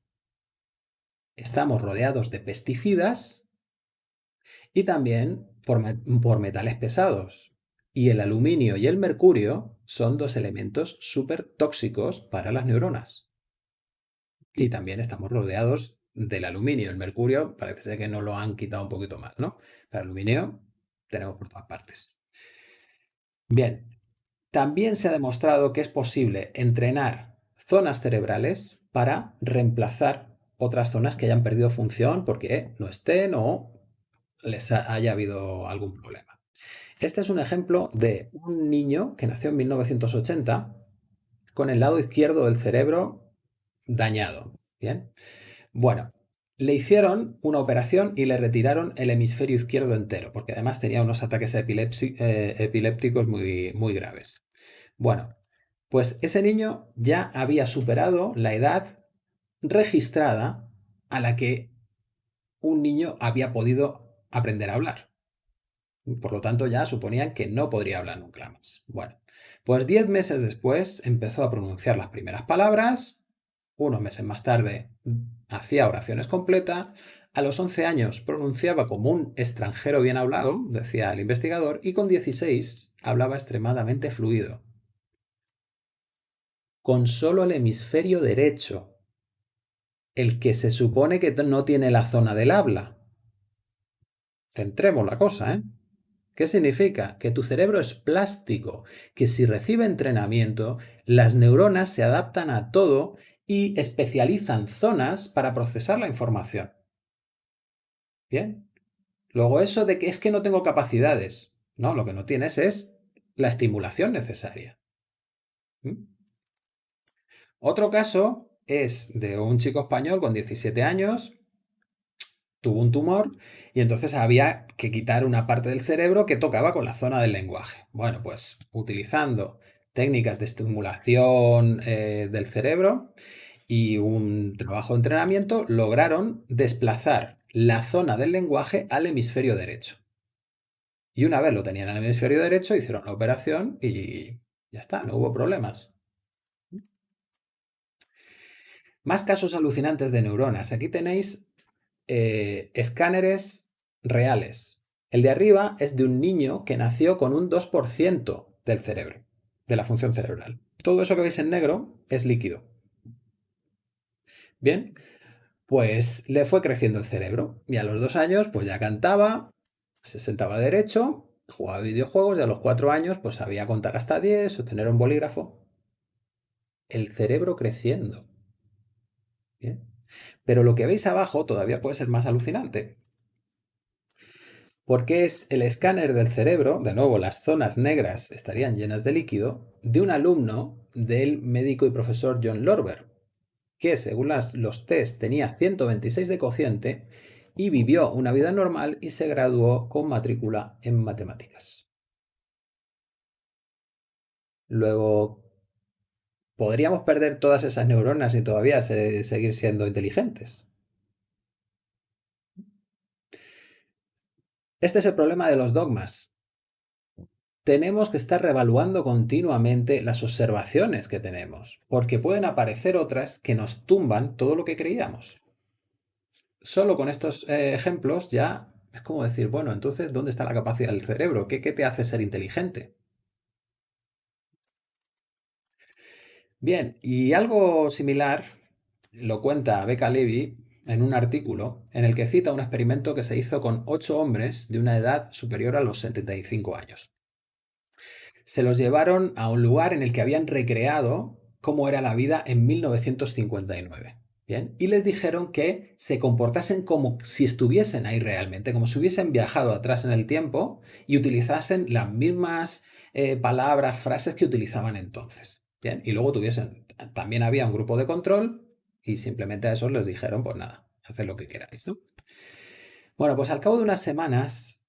Estamos rodeados de pesticidas y también por, metales pesados. Y el aluminio y el mercurio son dos elementos súper tóxicos para las neuronas. Y también estamos rodeados del aluminio. El mercurio parece ser que no lo han quitado un poquito más, ¿no? El aluminio tenemos por todas partes. Bien, también se ha demostrado que es posible entrenar zonas cerebrales para reemplazar otras zonas que hayan perdido función porque no estén o les haya habido algún problema. Este es un ejemplo de un niño que nació en 1980 con el lado izquierdo del cerebro dañado. Bien. Bueno, le hicieron una operación y le retiraron el hemisferio izquierdo entero, porque además tenía unos ataques eh, epilépticos muy, muy graves. Bueno, pues ese niño ya había superado la edad registrada a la que un niño había podido aprender a hablar. Por lo tanto, ya suponían que no podría hablar nunca más. Bueno, pues diez meses después empezó a pronunciar las primeras palabras, unos meses más tarde hacía oraciones completas, a los 11 años pronunciaba como un extranjero bien hablado, decía el investigador, y con 16 hablaba extremadamente fluido. Con solo el hemisferio derecho, el que se supone que no tiene la zona del habla. Centremos la cosa, ¿eh? ¿Qué significa? Que tu cerebro es plástico, que si recibe entrenamiento, las neuronas se adaptan a todo y especializan zonas para procesar la información. Bien. Luego eso de que es que no tengo capacidades. No, lo que no tienes es la estimulación necesaria. ¿Mm? Otro caso es de un chico español con 17 años, tuvo un tumor y entonces había que quitar una parte del cerebro que tocaba con la zona del lenguaje. Bueno, pues utilizando técnicas de estimulación eh, del cerebro y un trabajo de entrenamiento, lograron desplazar la zona del lenguaje al hemisferio derecho. Y una vez lo tenían en el hemisferio derecho, hicieron la operación y ya está, no hubo problemas. Más casos alucinantes de neuronas. Aquí tenéis eh, escáneres reales. El de arriba es de un niño que nació con un 2% del cerebro de la función cerebral. Todo eso que veis en negro es líquido. Bien, pues le fue creciendo el cerebro y a los dos años pues ya cantaba, se sentaba derecho, jugaba videojuegos y a los cuatro años pues sabía contar hasta 10 o tener un bolígrafo. El cerebro creciendo. Bien. Pero lo que veis abajo todavía puede ser más alucinante porque es el escáner del cerebro, de nuevo las zonas negras estarían llenas de líquido, de un alumno del médico y profesor John Lorber, que según los test tenía 126 de cociente y vivió una vida normal y se graduó con matrícula en matemáticas. Luego, ¿podríamos perder todas esas neuronas y todavía seguir siendo inteligentes? Este es el problema de los dogmas. Tenemos que estar revaluando continuamente las observaciones que tenemos, porque pueden aparecer otras que nos tumban todo lo que creíamos. Solo con estos eh, ejemplos ya es como decir, bueno, entonces, ¿dónde está la capacidad del cerebro? ¿Qué, qué te hace ser inteligente? Bien, y algo similar lo cuenta Becca Levy en un artículo en el que cita un experimento que se hizo con ocho hombres de una edad superior a los 75 años. Se los llevaron a un lugar en el que habían recreado cómo era la vida en 1959. ¿bien? Y les dijeron que se comportasen como si estuviesen ahí realmente, como si hubiesen viajado atrás en el tiempo y utilizasen las mismas eh, palabras, frases que utilizaban entonces. Y luego tuviesen, también había un grupo de control y simplemente a esos les dijeron, pues nada, haced lo que queráis, ¿no? Bueno, pues al cabo de unas semanas,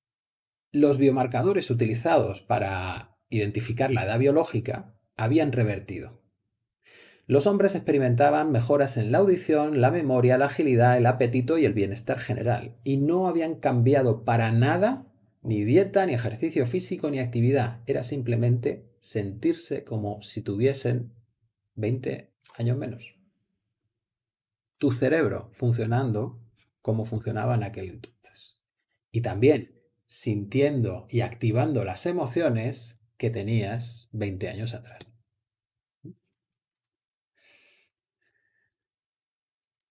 los biomarcadores utilizados para identificar la edad biológica habían revertido. Los hombres experimentaban mejoras en la audición, la memoria, la agilidad, el apetito y el bienestar general, y no habían cambiado para nada ni dieta, ni ejercicio físico, ni actividad. Era simplemente sentirse como si tuviesen 20 años menos tu cerebro funcionando como funcionaba en aquel entonces. Y también sintiendo y activando las emociones que tenías 20 años atrás.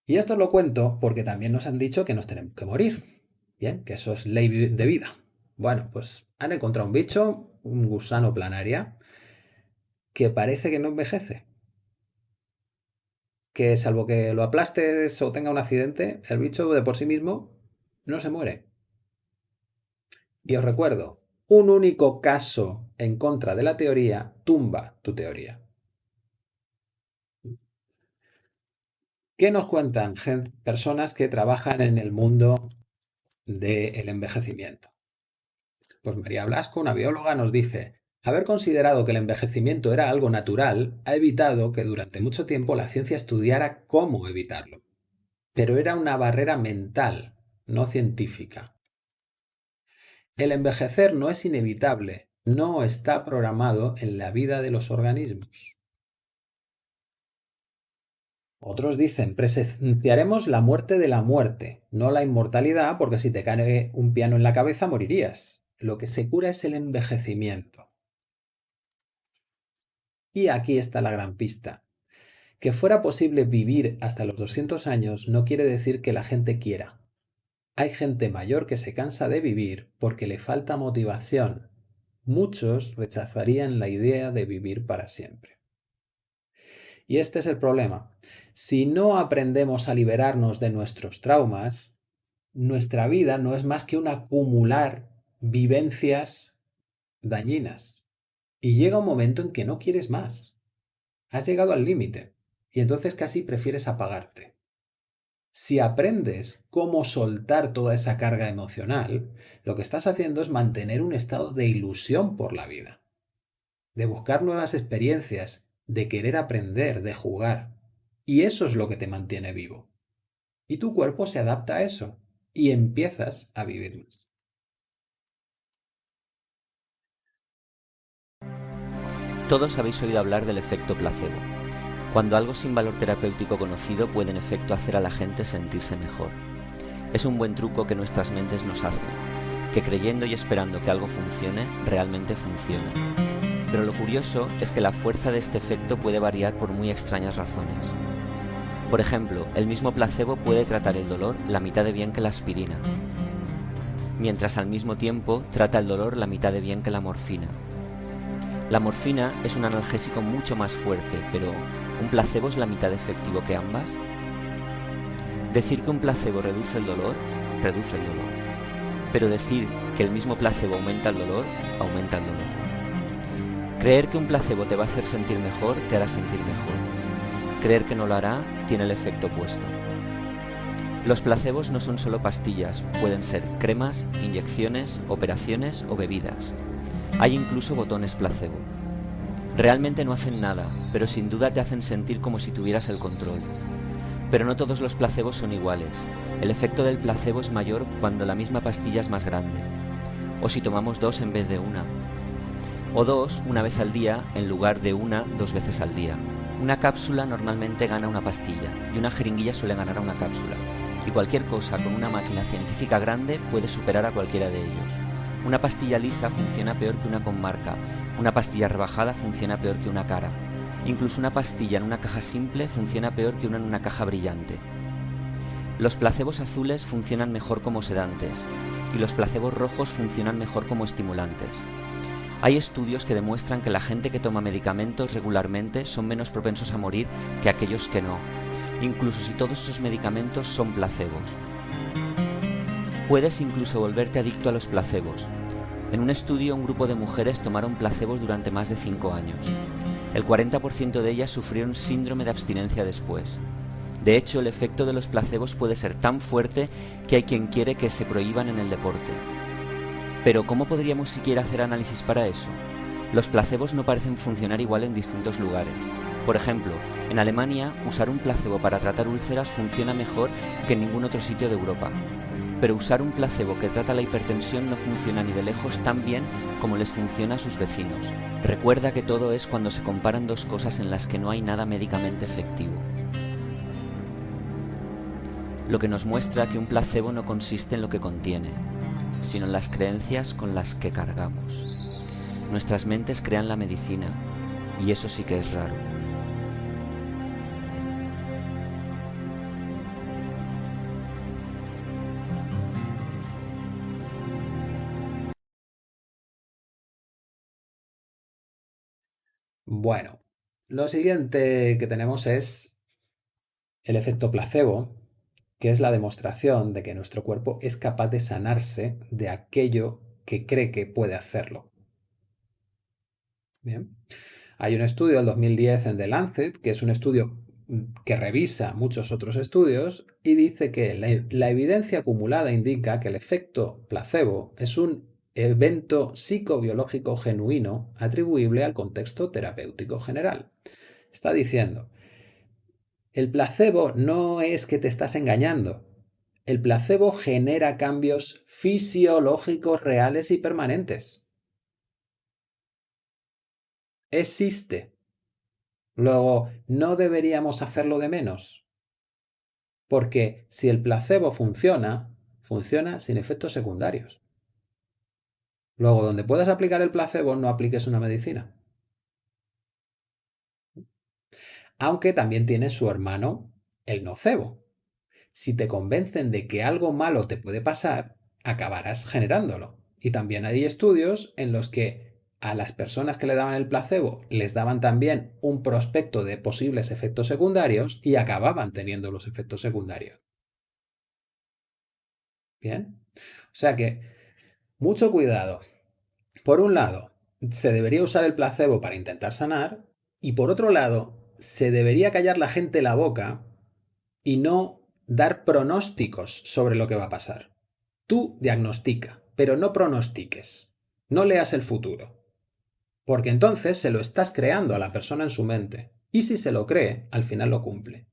Y esto lo cuento porque también nos han dicho que nos tenemos que morir. Bien, que eso es ley de vida. Bueno, pues han encontrado un bicho, un gusano planaria, que parece que no envejece que salvo que lo aplastes o tenga un accidente, el bicho de por sí mismo no se muere. Y os recuerdo, un único caso en contra de la teoría tumba tu teoría. ¿Qué nos cuentan personas que trabajan en el mundo del envejecimiento? Pues María Blasco, una bióloga, nos dice, haber considerado que el envejecimiento era algo natural ha evitado que durante mucho tiempo la ciencia estudiara cómo evitarlo. Pero era una barrera mental, no científica. El envejecer no es inevitable, no está programado en la vida de los organismos. Otros dicen, presenciaremos la muerte de la muerte, no la inmortalidad, porque si te cae un piano en la cabeza morirías. Lo que se cura es el envejecimiento. Y aquí está la gran pista. Que fuera posible vivir hasta los 200 años no quiere decir que la gente quiera. Hay gente mayor que se cansa de vivir porque le falta motivación. Muchos rechazarían la idea de vivir para siempre. Y este es el problema. Si no aprendemos a liberarnos de nuestros traumas, nuestra vida no es más que un acumular vivencias dañinas. Y llega un momento en que no quieres más. Has llegado al límite y entonces casi prefieres apagarte. Si aprendes cómo soltar toda esa carga emocional, lo que estás haciendo es mantener un estado de ilusión por la vida, de buscar nuevas experiencias, de querer aprender, de jugar. Y eso es lo que te mantiene vivo. Y tu cuerpo se adapta a eso y empiezas a vivir más. Todos habéis oído hablar del efecto placebo cuando algo sin valor terapéutico conocido puede en efecto hacer a la gente sentirse mejor. Es un buen truco que nuestras mentes nos hacen, que creyendo y esperando que algo funcione, realmente funcione. Pero lo curioso es que la fuerza de este efecto puede variar por muy extrañas razones. Por ejemplo, el mismo placebo puede tratar el dolor la mitad de bien que la aspirina, mientras al mismo tiempo trata el dolor la mitad de bien que la morfina. La morfina es un analgésico mucho más fuerte, pero ¿un placebo es la mitad efectivo que ambas? Decir que un placebo reduce el dolor, reduce el dolor. Pero decir que el mismo placebo aumenta el dolor, aumenta el dolor. Creer que un placebo te va a hacer sentir mejor, te hará sentir mejor. Creer que no lo hará, tiene el efecto opuesto. Los placebos no son solo pastillas, pueden ser cremas, inyecciones, operaciones o bebidas. Hay incluso botones placebo. Realmente no hacen nada, pero sin duda te hacen sentir como si tuvieras el control. Pero no todos los placebos son iguales. El efecto del placebo es mayor cuando la misma pastilla es más grande. O si tomamos dos en vez de una. O dos una vez al día en lugar de una dos veces al día. Una cápsula normalmente gana una pastilla y una jeringuilla suele ganar a una cápsula. Y cualquier cosa con una máquina científica grande puede superar a cualquiera de ellos. Una pastilla lisa funciona peor que una con marca, una pastilla rebajada funciona peor que una cara. Incluso una pastilla en una caja simple funciona peor que una en una caja brillante. Los placebos azules funcionan mejor como sedantes y los placebos rojos funcionan mejor como estimulantes. Hay estudios que demuestran que la gente que toma medicamentos regularmente son menos propensos a morir que aquellos que no, incluso si todos esos medicamentos son placebos. Puedes incluso volverte adicto a los placebos. En un estudio, un grupo de mujeres tomaron placebos durante más de 5 años. El 40% de ellas sufrieron síndrome de abstinencia después. De hecho, el efecto de los placebos puede ser tan fuerte que hay quien quiere que se prohíban en el deporte. Pero ¿cómo podríamos siquiera hacer análisis para eso? Los placebos no parecen funcionar igual en distintos lugares. Por ejemplo, en Alemania, usar un placebo para tratar úlceras funciona mejor que en ningún otro sitio de Europa pero usar un placebo que trata la hipertensión no funciona ni de lejos tan bien como les funciona a sus vecinos. Recuerda que todo es cuando se comparan dos cosas en las que no hay nada médicamente efectivo. Lo que nos muestra que un placebo no consiste en lo que contiene, sino en las creencias con las que cargamos. Nuestras mentes crean la medicina, y eso sí que es raro. Bueno, lo siguiente que tenemos es el efecto placebo, que es la demostración de que nuestro cuerpo es capaz de sanarse de aquello que cree que puede hacerlo. Bien. Hay un estudio del 2010 en The Lancet, que es un estudio que revisa muchos otros estudios y dice que la, evidencia acumulada indica que el efecto placebo es un evento psicobiológico genuino atribuible al contexto terapéutico general. Está diciendo, el placebo no es que te estás engañando. El placebo genera cambios fisiológicos reales y permanentes. Existe. Luego, no deberíamos hacerlo de menos. Porque si el placebo funciona, funciona sin efectos secundarios. Luego, donde puedas aplicar el placebo, no apliques una medicina. Aunque también tiene su hermano, el nocebo. Si te convencen de que algo malo te puede pasar, acabarás generándolo. Y también hay estudios en los que a las personas que le daban el placebo les daban también un prospecto de posibles efectos secundarios y acababan teniendo los efectos secundarios. Bien. O sea que, mucho cuidado. Por un lado, se debería usar el placebo para intentar sanar y por otro lado, se debería callar la gente la boca y no dar pronósticos sobre lo que va a pasar. Tú diagnostica, pero no pronostiques. No leas el futuro. Porque entonces se lo estás creando a la persona en su mente. Y si se lo cree, al final lo cumple.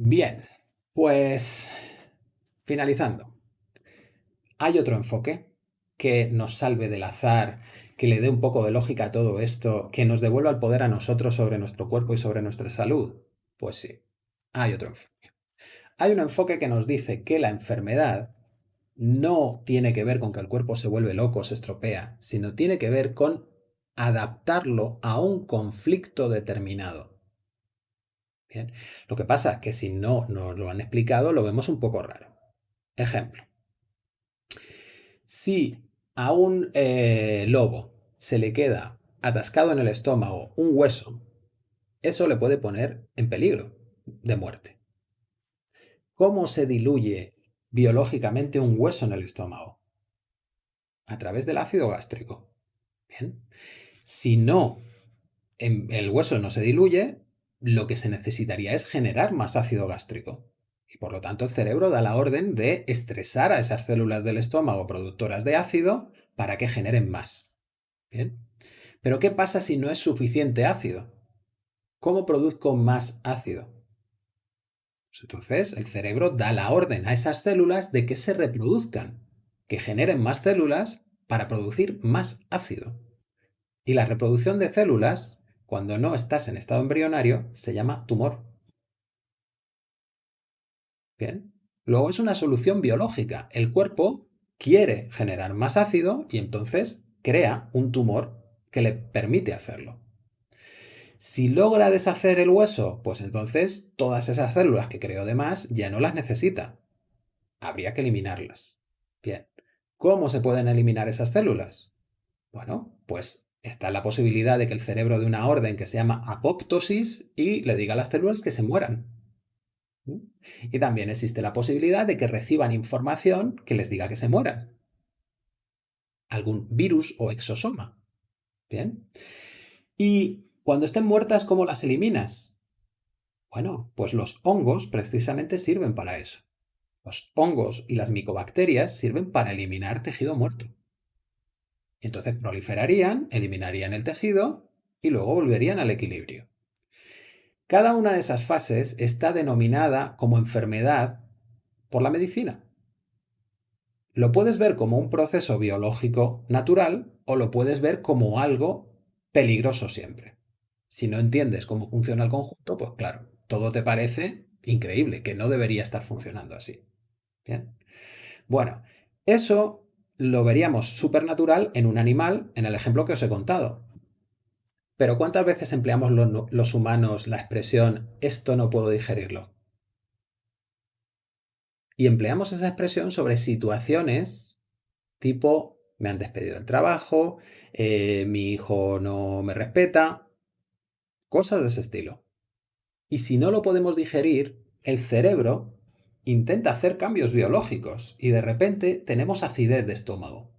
Bien, pues finalizando. Hay otro enfoque que nos salve del azar, que le dé un poco de lógica a todo esto, que nos devuelva el poder a nosotros sobre nuestro cuerpo y sobre nuestra salud. Pues sí, hay otro enfoque. Hay un enfoque que nos dice que la enfermedad no tiene que ver con que el cuerpo se vuelve loco, se estropea, sino tiene que ver con adaptarlo a un conflicto determinado. Bien. Lo que pasa es que si no nos lo han explicado, lo vemos un poco raro. Ejemplo. Si a un eh, lobo se le queda atascado en el estómago un hueso, eso le puede poner en peligro de muerte. ¿Cómo se diluye biológicamente un hueso en el estómago? A través del ácido gástrico. Bien. Si no, el hueso no se diluye, lo que se necesitaría es generar más ácido gástrico. Y por lo tanto el cerebro da la orden de estresar a esas células del estómago productoras de ácido para que generen más. Bien. Pero ¿qué pasa si no es suficiente ácido? ¿Cómo produzco más ácido? Pues entonces el cerebro da la orden a esas células de que se reproduzcan, que generen más células para producir más ácido. Y la reproducción de células, cuando no estás en estado embrionario, se llama tumor. Bien. Luego es una solución biológica. El cuerpo quiere generar más ácido y entonces crea un tumor que le permite hacerlo. Si logra deshacer el hueso, pues entonces todas esas células que creó de más ya no las necesita. Habría que eliminarlas. Bien, ¿cómo se pueden eliminar esas células? Bueno, pues está la posibilidad de que el cerebro de una orden que se llama apoptosis y le diga a las células que se mueran. ¿Mm? Y también existe la posibilidad de que reciban información que les diga que se mueran. Algún virus o exosoma. Bien. Y cuando estén muertas, ¿cómo las eliminas? Bueno, pues los hongos precisamente sirven para eso. Los hongos y las micobacterias sirven para eliminar tejido muerto. Entonces proliferarían, eliminarían el tejido y luego volverían al equilibrio. Cada una de esas fases está denominada como enfermedad por la medicina. Lo puedes ver como un proceso biológico natural o lo puedes ver como algo peligroso siempre. Si no entiendes cómo funciona el conjunto, pues claro, todo te parece increíble, que no debería estar funcionando así. Bien. Bueno, eso lo veríamos supernatural en un animal, en el ejemplo que os he contado. Pero ¿cuántas veces empleamos los humanos la expresión esto no puedo digerirlo? Y empleamos esa expresión sobre situaciones tipo me han despedido del trabajo, eh, mi hijo no me respeta, Cosas de ese estilo. Y si no lo podemos digerir, el cerebro intenta hacer cambios biológicos y de repente tenemos acidez de estómago.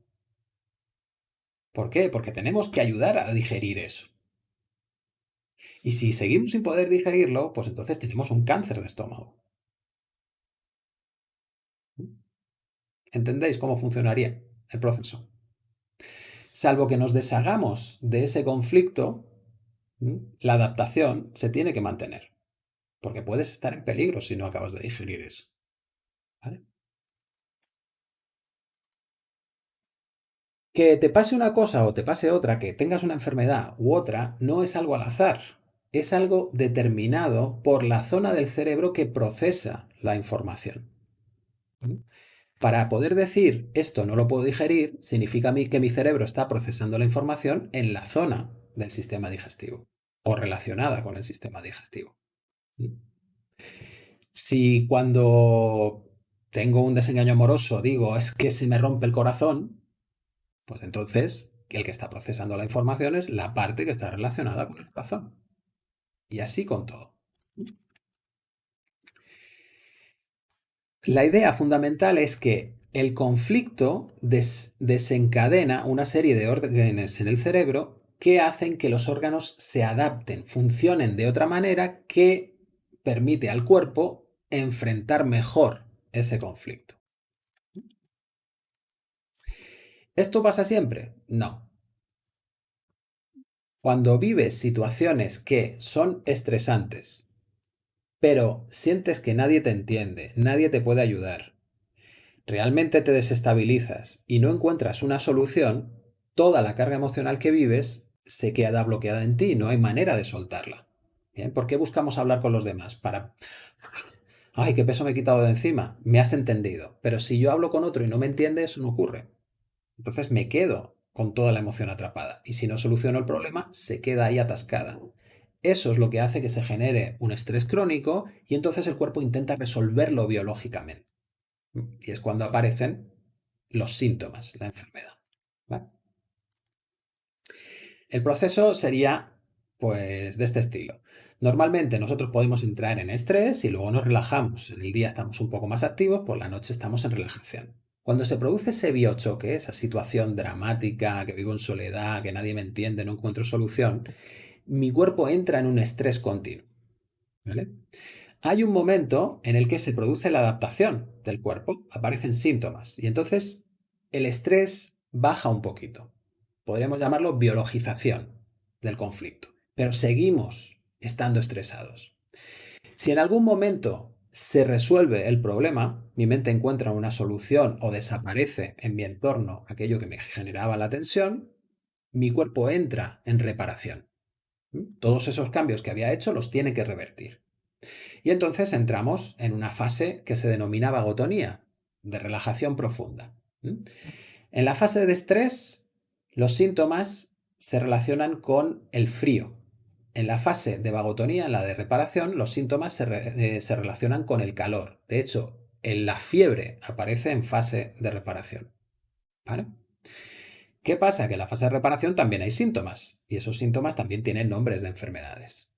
¿Por qué? Porque tenemos que ayudar a digerir eso. Y si seguimos sin poder digerirlo, pues entonces tenemos un cáncer de estómago. ¿Entendéis cómo funcionaría el proceso? Salvo que nos deshagamos de ese conflicto, la adaptación se tiene que mantener. Porque puedes estar en peligro si no acabas de digerir eso. Que te pase una cosa o te pase otra, que tengas una enfermedad u otra, no es algo al azar. Es algo determinado por la zona del cerebro que procesa la información. Para poder decir esto no lo puedo digerir, significa que mi cerebro está procesando la información en la zona del sistema digestivo o relacionada con el sistema digestivo. Si cuando tengo un desengaño amoroso digo es que se me rompe el corazón, pues entonces el que está procesando la información es la parte que está relacionada con el corazón. Y así con todo. La idea fundamental es que el conflicto desencadena una serie de órdenes en el cerebro que hacen que los órganos se adapten, funcionen de otra manera que permite al cuerpo enfrentar mejor ese conflicto. ¿Esto pasa siempre? No. Cuando vives situaciones que son estresantes, pero sientes que nadie te entiende, nadie te puede ayudar, realmente te desestabilizas y no encuentras una solución, toda la carga emocional que vives se queda bloqueada en ti, no hay manera de soltarla. ¿Por qué buscamos hablar con los demás? Para... Ay, qué peso me he quitado de encima. Me has entendido. Pero si yo hablo con otro y no me entiende, eso no ocurre. Entonces me quedo con toda la emoción atrapada. Y si no soluciono el problema, se queda ahí atascada. Eso es lo que hace que se genere un estrés crónico y entonces el cuerpo intenta resolverlo biológicamente. Y es cuando aparecen los síntomas, la enfermedad. El proceso sería pues de este estilo. Normalmente nosotros podemos entrar en estrés y luego nos relajamos. En el día estamos un poco más activos, por la noche estamos en relajación. Cuando se produce ese biochoque, esa situación dramática, que vivo en soledad, que nadie me entiende, no encuentro solución, mi cuerpo entra en un estrés continuo. Hay un momento en el que se produce la adaptación del cuerpo, aparecen síntomas y entonces el estrés baja un poquito. Podríamos llamarlo biologización del conflicto, pero seguimos estando estresados. Si en algún momento se resuelve el problema, mi mente encuentra una solución o desaparece en mi entorno aquello que me generaba la tensión, mi cuerpo entra en reparación. ¿Mm? Todos esos cambios que había hecho los tiene que revertir. Y entonces entramos en una fase que se denomina vagotonía, de relajación profunda. ¿Mm? En la fase de estrés, los síntomas se relacionan con el frío, en la fase de vagotonía, en la de reparación, los síntomas eh, se, relacionan con el calor. De hecho, en la fiebre aparece en fase de reparación. ¿Qué pasa? Que en la fase de reparación también hay síntomas y esos síntomas también tienen nombres de enfermedades.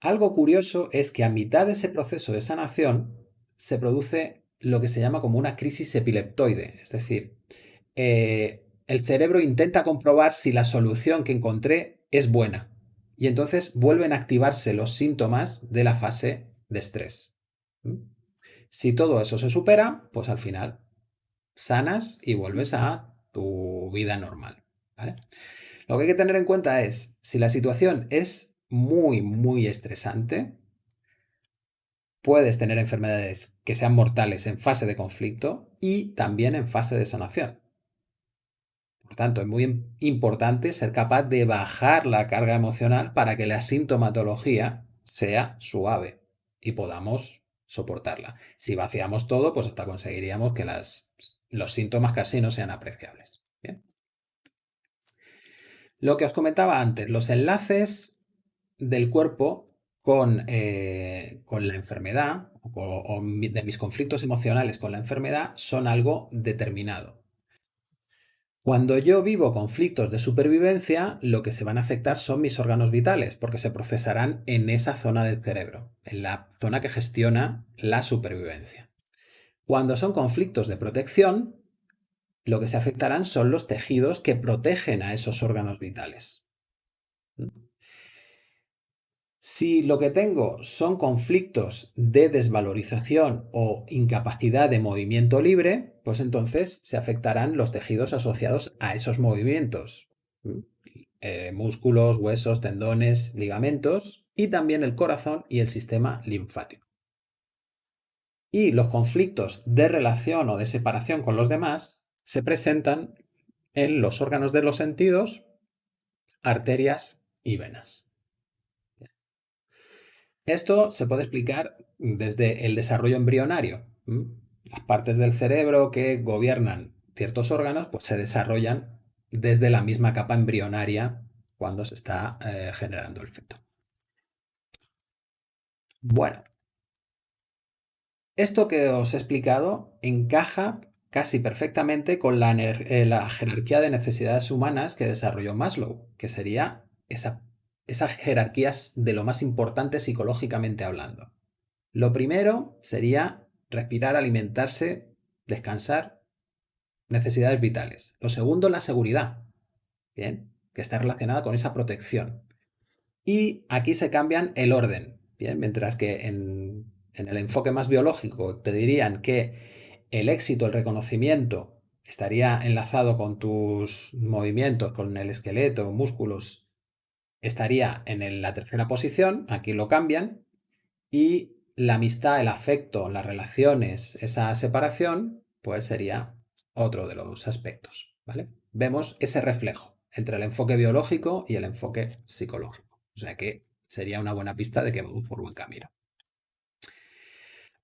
Algo curioso es que a mitad de ese proceso de sanación se produce lo que se llama como una crisis epileptoide, es decir, eh, el cerebro intenta comprobar si la solución que encontré es buena y entonces vuelven a activarse los síntomas de la fase de estrés. Si todo eso se supera, pues al final sanas y vuelves a tu vida normal. Lo que hay que tener en cuenta es, si la situación es muy, muy estresante, puedes tener enfermedades que sean mortales en fase de conflicto y también en fase de sanación. Por tanto, es muy importante ser capaz de bajar la carga emocional para que la sintomatología sea suave y podamos soportarla. Si vaciamos todo, pues hasta conseguiríamos que los síntomas casi no sean apreciables. Lo que os comentaba antes, los enlaces del cuerpo con, eh, con la enfermedad o de mis conflictos emocionales con la enfermedad son algo determinado. Cuando yo vivo conflictos de supervivencia, lo que se van a afectar son mis órganos vitales, porque se procesarán en esa zona del cerebro, en la zona que gestiona la supervivencia. Cuando son conflictos de protección, lo que se afectarán son los tejidos que protegen a esos órganos vitales. Si lo que tengo son conflictos de desvalorización o incapacidad de movimiento libre, pues entonces se afectarán los tejidos asociados a esos movimientos. Eh, músculos, huesos, tendones, ligamentos y también el corazón y el sistema linfático. Y los conflictos de relación o de separación con los demás se presentan en los órganos de los sentidos, arterias y venas. Esto se puede explicar desde el desarrollo embrionario. Las partes del cerebro que gobiernan ciertos órganos pues se desarrollan desde la misma capa embrionaria cuando se está eh, generando el feto. Bueno, esto que os he explicado encaja casi perfectamente con la, eh, la jerarquía de necesidades humanas que desarrolló Maslow, que sería esa esas jerarquías de lo más importante psicológicamente hablando. Lo primero sería respirar, alimentarse, descansar, necesidades vitales. Lo segundo, la seguridad, ¿bien? Que está relacionada con esa protección. Y aquí se cambian el orden, ¿bien? Mientras que en, en el enfoque más biológico te dirían que el éxito, el reconocimiento, estaría enlazado con tus movimientos, con el esqueleto, músculos estaría en la tercera posición, aquí lo cambian, y la amistad, el afecto, las relaciones, esa separación, pues sería otro de los aspectos, ¿vale? Vemos ese reflejo entre el enfoque biológico y el enfoque psicológico. O sea que sería una buena pista de que vamos por buen camino.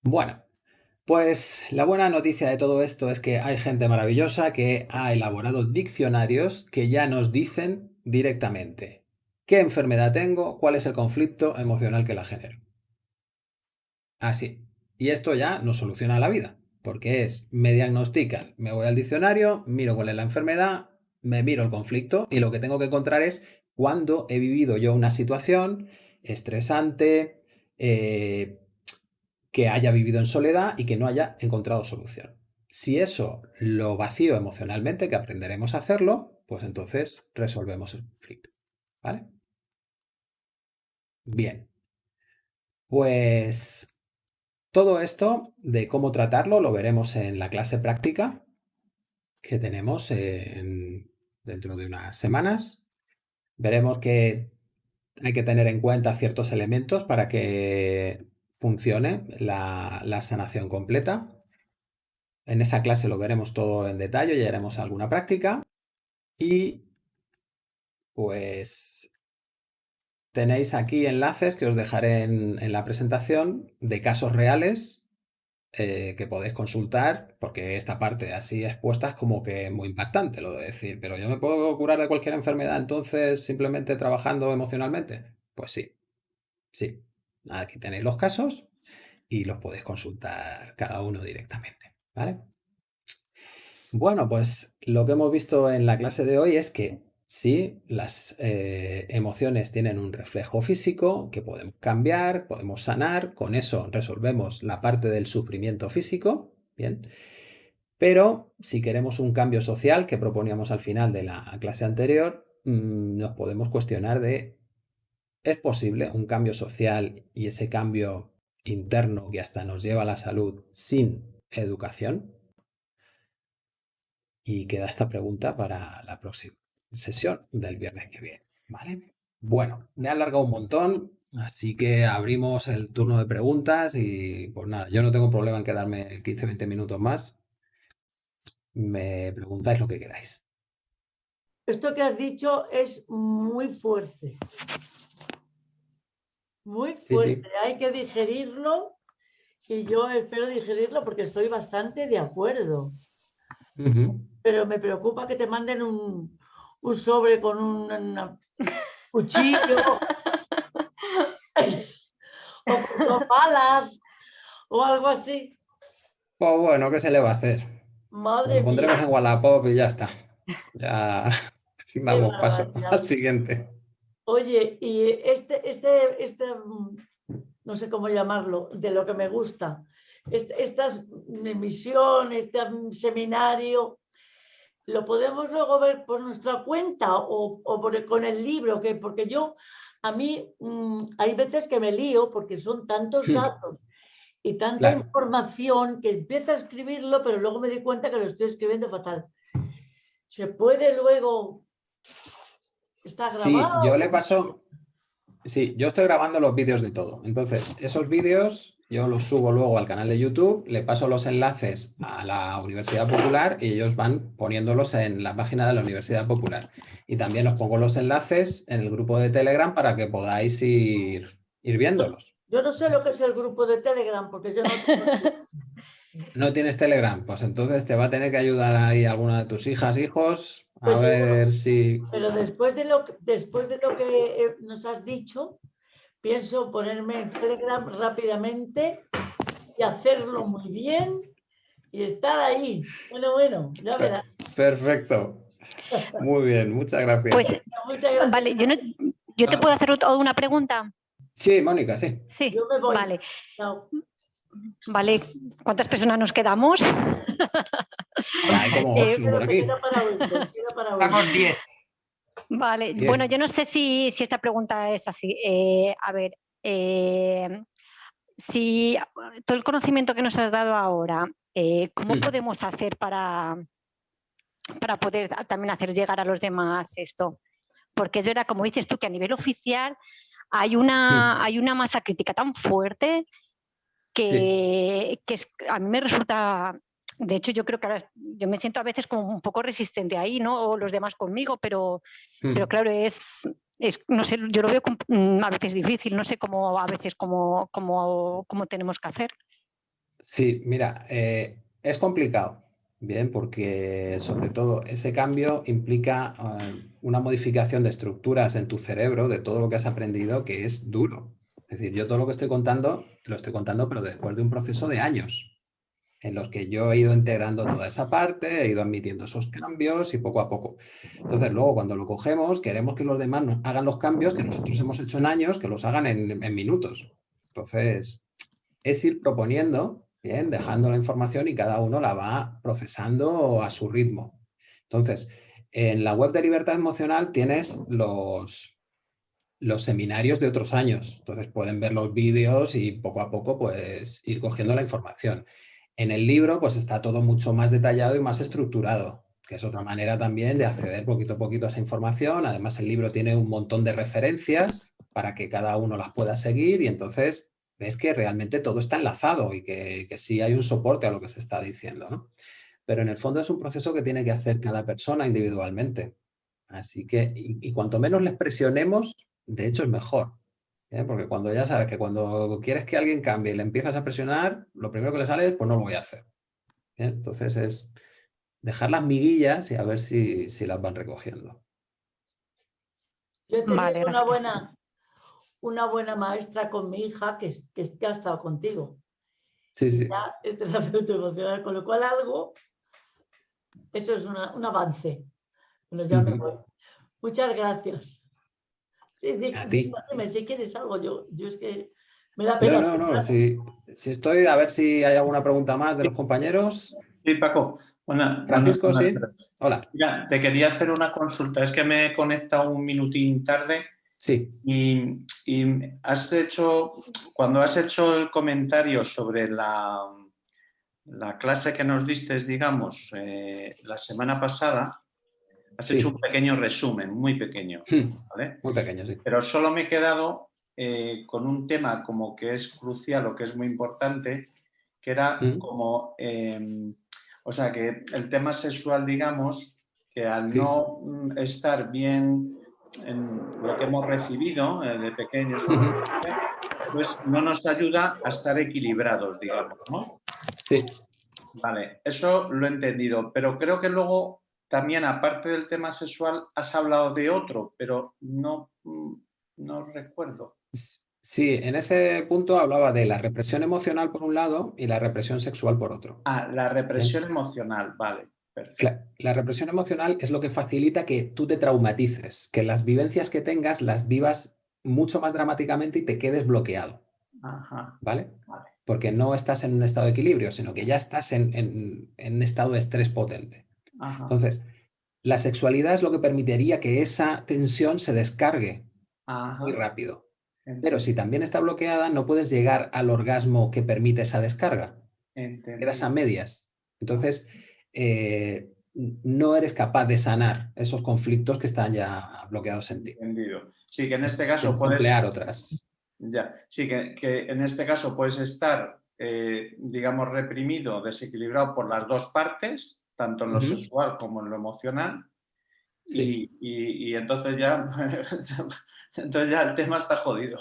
Bueno, pues la buena noticia de todo esto es que hay gente maravillosa que ha elaborado diccionarios que ya nos dicen directamente ¿Qué enfermedad tengo? ¿Cuál es el conflicto emocional que la genero? Así. Y esto ya nos soluciona la vida, porque es, me diagnostican, me voy al diccionario, miro cuál es la enfermedad, me miro el conflicto y lo que tengo que encontrar es cuándo he vivido yo una situación estresante, eh, que haya vivido en soledad y que no haya encontrado solución. Si eso lo vacío emocionalmente, que aprenderemos a hacerlo, pues entonces resolvemos el conflicto. ¿Vale? Bien. Pues todo esto de cómo tratarlo lo veremos en la clase práctica que tenemos dentro de unas semanas. Veremos que hay que tener en cuenta ciertos elementos para que funcione la, la sanación completa. En esa clase lo veremos todo en detalle y haremos alguna práctica. Y pues Tenéis aquí enlaces que os dejaré en, la presentación de casos reales eh, que podéis consultar, porque esta parte así expuesta es como que muy impactante lo de decir, pero yo me puedo curar de cualquier enfermedad entonces simplemente trabajando emocionalmente. Pues sí, sí. Aquí tenéis los casos y los podéis consultar cada uno directamente, ¿vale? Bueno, pues lo que hemos visto en la clase de hoy es que Sí, las eh, emociones tienen un reflejo físico que podemos cambiar, podemos sanar, con eso resolvemos la parte del sufrimiento físico, ¿bien? Pero si queremos un cambio social que proponíamos al final de la clase anterior, mm, nos podemos cuestionar de, ¿es posible un cambio social y ese cambio interno que hasta nos lleva a la salud sin educación? Y queda esta pregunta para la próxima sesión del viernes que viene. ¿Vale? Bueno, me he alargado un montón, así que abrimos el turno de preguntas y pues nada, yo no tengo problema en quedarme 15-20 minutos más. Me preguntáis lo que queráis. Esto que has dicho es muy fuerte. Muy fuerte. Hay que digerirlo y yo espero digerirlo porque estoy bastante de acuerdo. Pero me preocupa que te manden un, un sobre con un cuchillo o con balas o algo así. Pues bueno, ¿qué se le va a hacer? Madre Lo pondremos en Wallapop y ya está. Ya vamos paso al siguiente. Oye, y este, este, este, no sé cómo llamarlo, de lo que me gusta, este, esta emisión, este seminario, ¿lo podemos luego ver por nuestra cuenta o, con el libro? Que, porque yo, a mí, mm, hay veces que me lío porque son tantos datos y tanta información que empiezo a escribirlo, pero luego me di cuenta que lo estoy escribiendo fatal. ¿Se puede luego... ¿Está grabado? Sí, yo le paso... Sí, yo estoy grabando los vídeos de todo. Entonces, esos vídeos yo los subo luego al canal de YouTube, le paso los enlaces a la Universidad Popular y ellos van poniéndolos en la página de la Universidad Popular. Y también os pongo los enlaces en el grupo de Telegram para que podáis ir, ir viéndolos. Yo no sé lo que es el grupo de Telegram porque yo no ¿No tienes Telegram? Pues entonces te va a tener que ayudar ahí alguna de tus hijas, hijos, a pues ver si... Pero después de, lo, después de lo que eh, nos has dicho, pienso ponerme en Telegram rápidamente y hacerlo muy bien y estar ahí. Bueno, bueno, ya verás. Perfecto. Muy bien, muchas gracias. Pues, Vale, yo, yo te puedo hacer una pregunta. Sí, Mónica, sí. Sí, Yo me voy. vale. Vale, ¿cuántas personas nos quedamos? Hay como ocho por aquí. Estamos diez. Vale, bueno, yo no sé si, esta pregunta es así. Eh, a ver, eh, si todo el conocimiento que nos has dado ahora, eh, ¿cómo mm. podemos hacer para, para poder también hacer llegar a los demás esto? Porque es verdad, como dices tú, que a nivel oficial hay una, hay una masa crítica tan fuerte que, a mí me resulta, de hecho yo creo que ahora, yo me siento a veces como un poco resistente ahí, ¿no? O los demás conmigo, pero, pero claro, es, es, no sé, yo lo veo mm, a veces difícil, no sé cómo a veces cómo, cómo, cómo tenemos que hacer. Sí, mira, eh, es complicado, Bien, porque sobre todo ese cambio implica eh, una modificación de estructuras en tu cerebro, de todo lo que has aprendido, que es duro. Es decir, yo todo lo que estoy contando, lo estoy contando, pero después de un proceso de años, en los que yo he ido integrando toda esa parte, he ido admitiendo esos cambios y poco a poco. Entonces, luego cuando lo cogemos, queremos que los demás hagan los cambios que nosotros hemos hecho en años, que los hagan en, en minutos. Entonces, es ir proponiendo Bien, dejando la información y cada uno la va procesando a su ritmo. Entonces, en la web de Libertad Emocional tienes los, los seminarios de otros años. Entonces pueden ver los vídeos y poco a poco pues ir cogiendo la información. En el libro pues está todo mucho más detallado y más estructurado, que es otra manera también de acceder poquito a poquito a esa información. Además el libro tiene un montón de referencias para que cada uno las pueda seguir y entonces ves que realmente todo está enlazado y que, sí hay un soporte a lo que se está diciendo. Pero en el fondo es un proceso que tiene que hacer cada persona individualmente. Así que, y, cuanto menos les presionemos, de hecho es mejor. ¿Eh? Porque cuando ya sabes que cuando quieres que alguien cambie y le empiezas a presionar, lo primero que le sale es, pues no lo voy a hacer. Entonces es dejar las miguillas y a ver si, las van recogiendo. Yo he una buena, una buena maestra con mi hija que, que, ha estado contigo. Sí, sí. es terapeuta emocional, con lo cual algo, eso es un avance. Bueno, ya me voy. Muchas gracias. Sí, dime, si quieres algo, yo, yo es que me da pena. No, no, no, si, estoy, a ver si hay alguna pregunta más de los compañeros. Sí, Paco. Francisco, sí. Hola. te quería hacer una consulta. Es que me he conectado un minutín tarde Sí. Y, has hecho, cuando has hecho el comentario sobre la, la clase que nos diste, digamos, eh, la semana pasada, has hecho un pequeño resumen, muy pequeño. Hmm. Muy pequeño, sí. Pero solo me he quedado eh, con un tema como que es crucial o que es muy importante, que era hmm. como, em, o sea, que el tema sexual, digamos, que al no mm, estar bien en lo que hemos recibido eh, de pequeños, pues no nos ayuda a estar equilibrados, digamos, ¿no? Sí. Vale, eso lo he entendido, pero creo que luego también, aparte del tema sexual, has hablado de otro, pero no, mm, no recuerdo. Sí, en ese punto hablaba de la represión emocional por un lado y la represión sexual por otro. Ah, la represión emocional, vale. La represión emocional es lo que facilita que tú te traumatices, que las vivencias que tengas las vivas mucho más dramáticamente y te quedes bloqueado. ¿Vale? Porque no estás en un estado de equilibrio, sino que ya estás en, un estado de estrés potente. Entonces, la sexualidad es lo que permitiría que esa tensión se descargue muy rápido. Pero si también está bloqueada, no puedes llegar al orgasmo que permite esa descarga. Quedas a medias. Entonces, eh, no eres capaz de sanar esos conflictos que están ya bloqueados en ti. Entendido. Sí, que en este caso puedes... Emplear otras. Ya, sí, que, en este caso puedes estar, eh, digamos, reprimido, desequilibrado por las dos partes, tanto en lo sexual como en lo emocional. Y, entonces ya entonces ya el tema está jodido.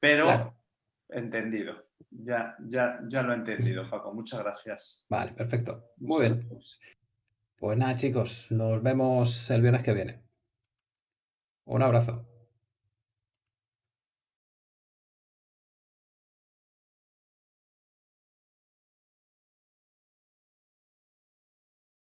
Pero entendido. Ya, ya, ya lo he entendido, Paco. Muchas gracias. Vale, perfecto. Muy bien. Pues nada, chicos, nos vemos el viernes que viene. Un abrazo.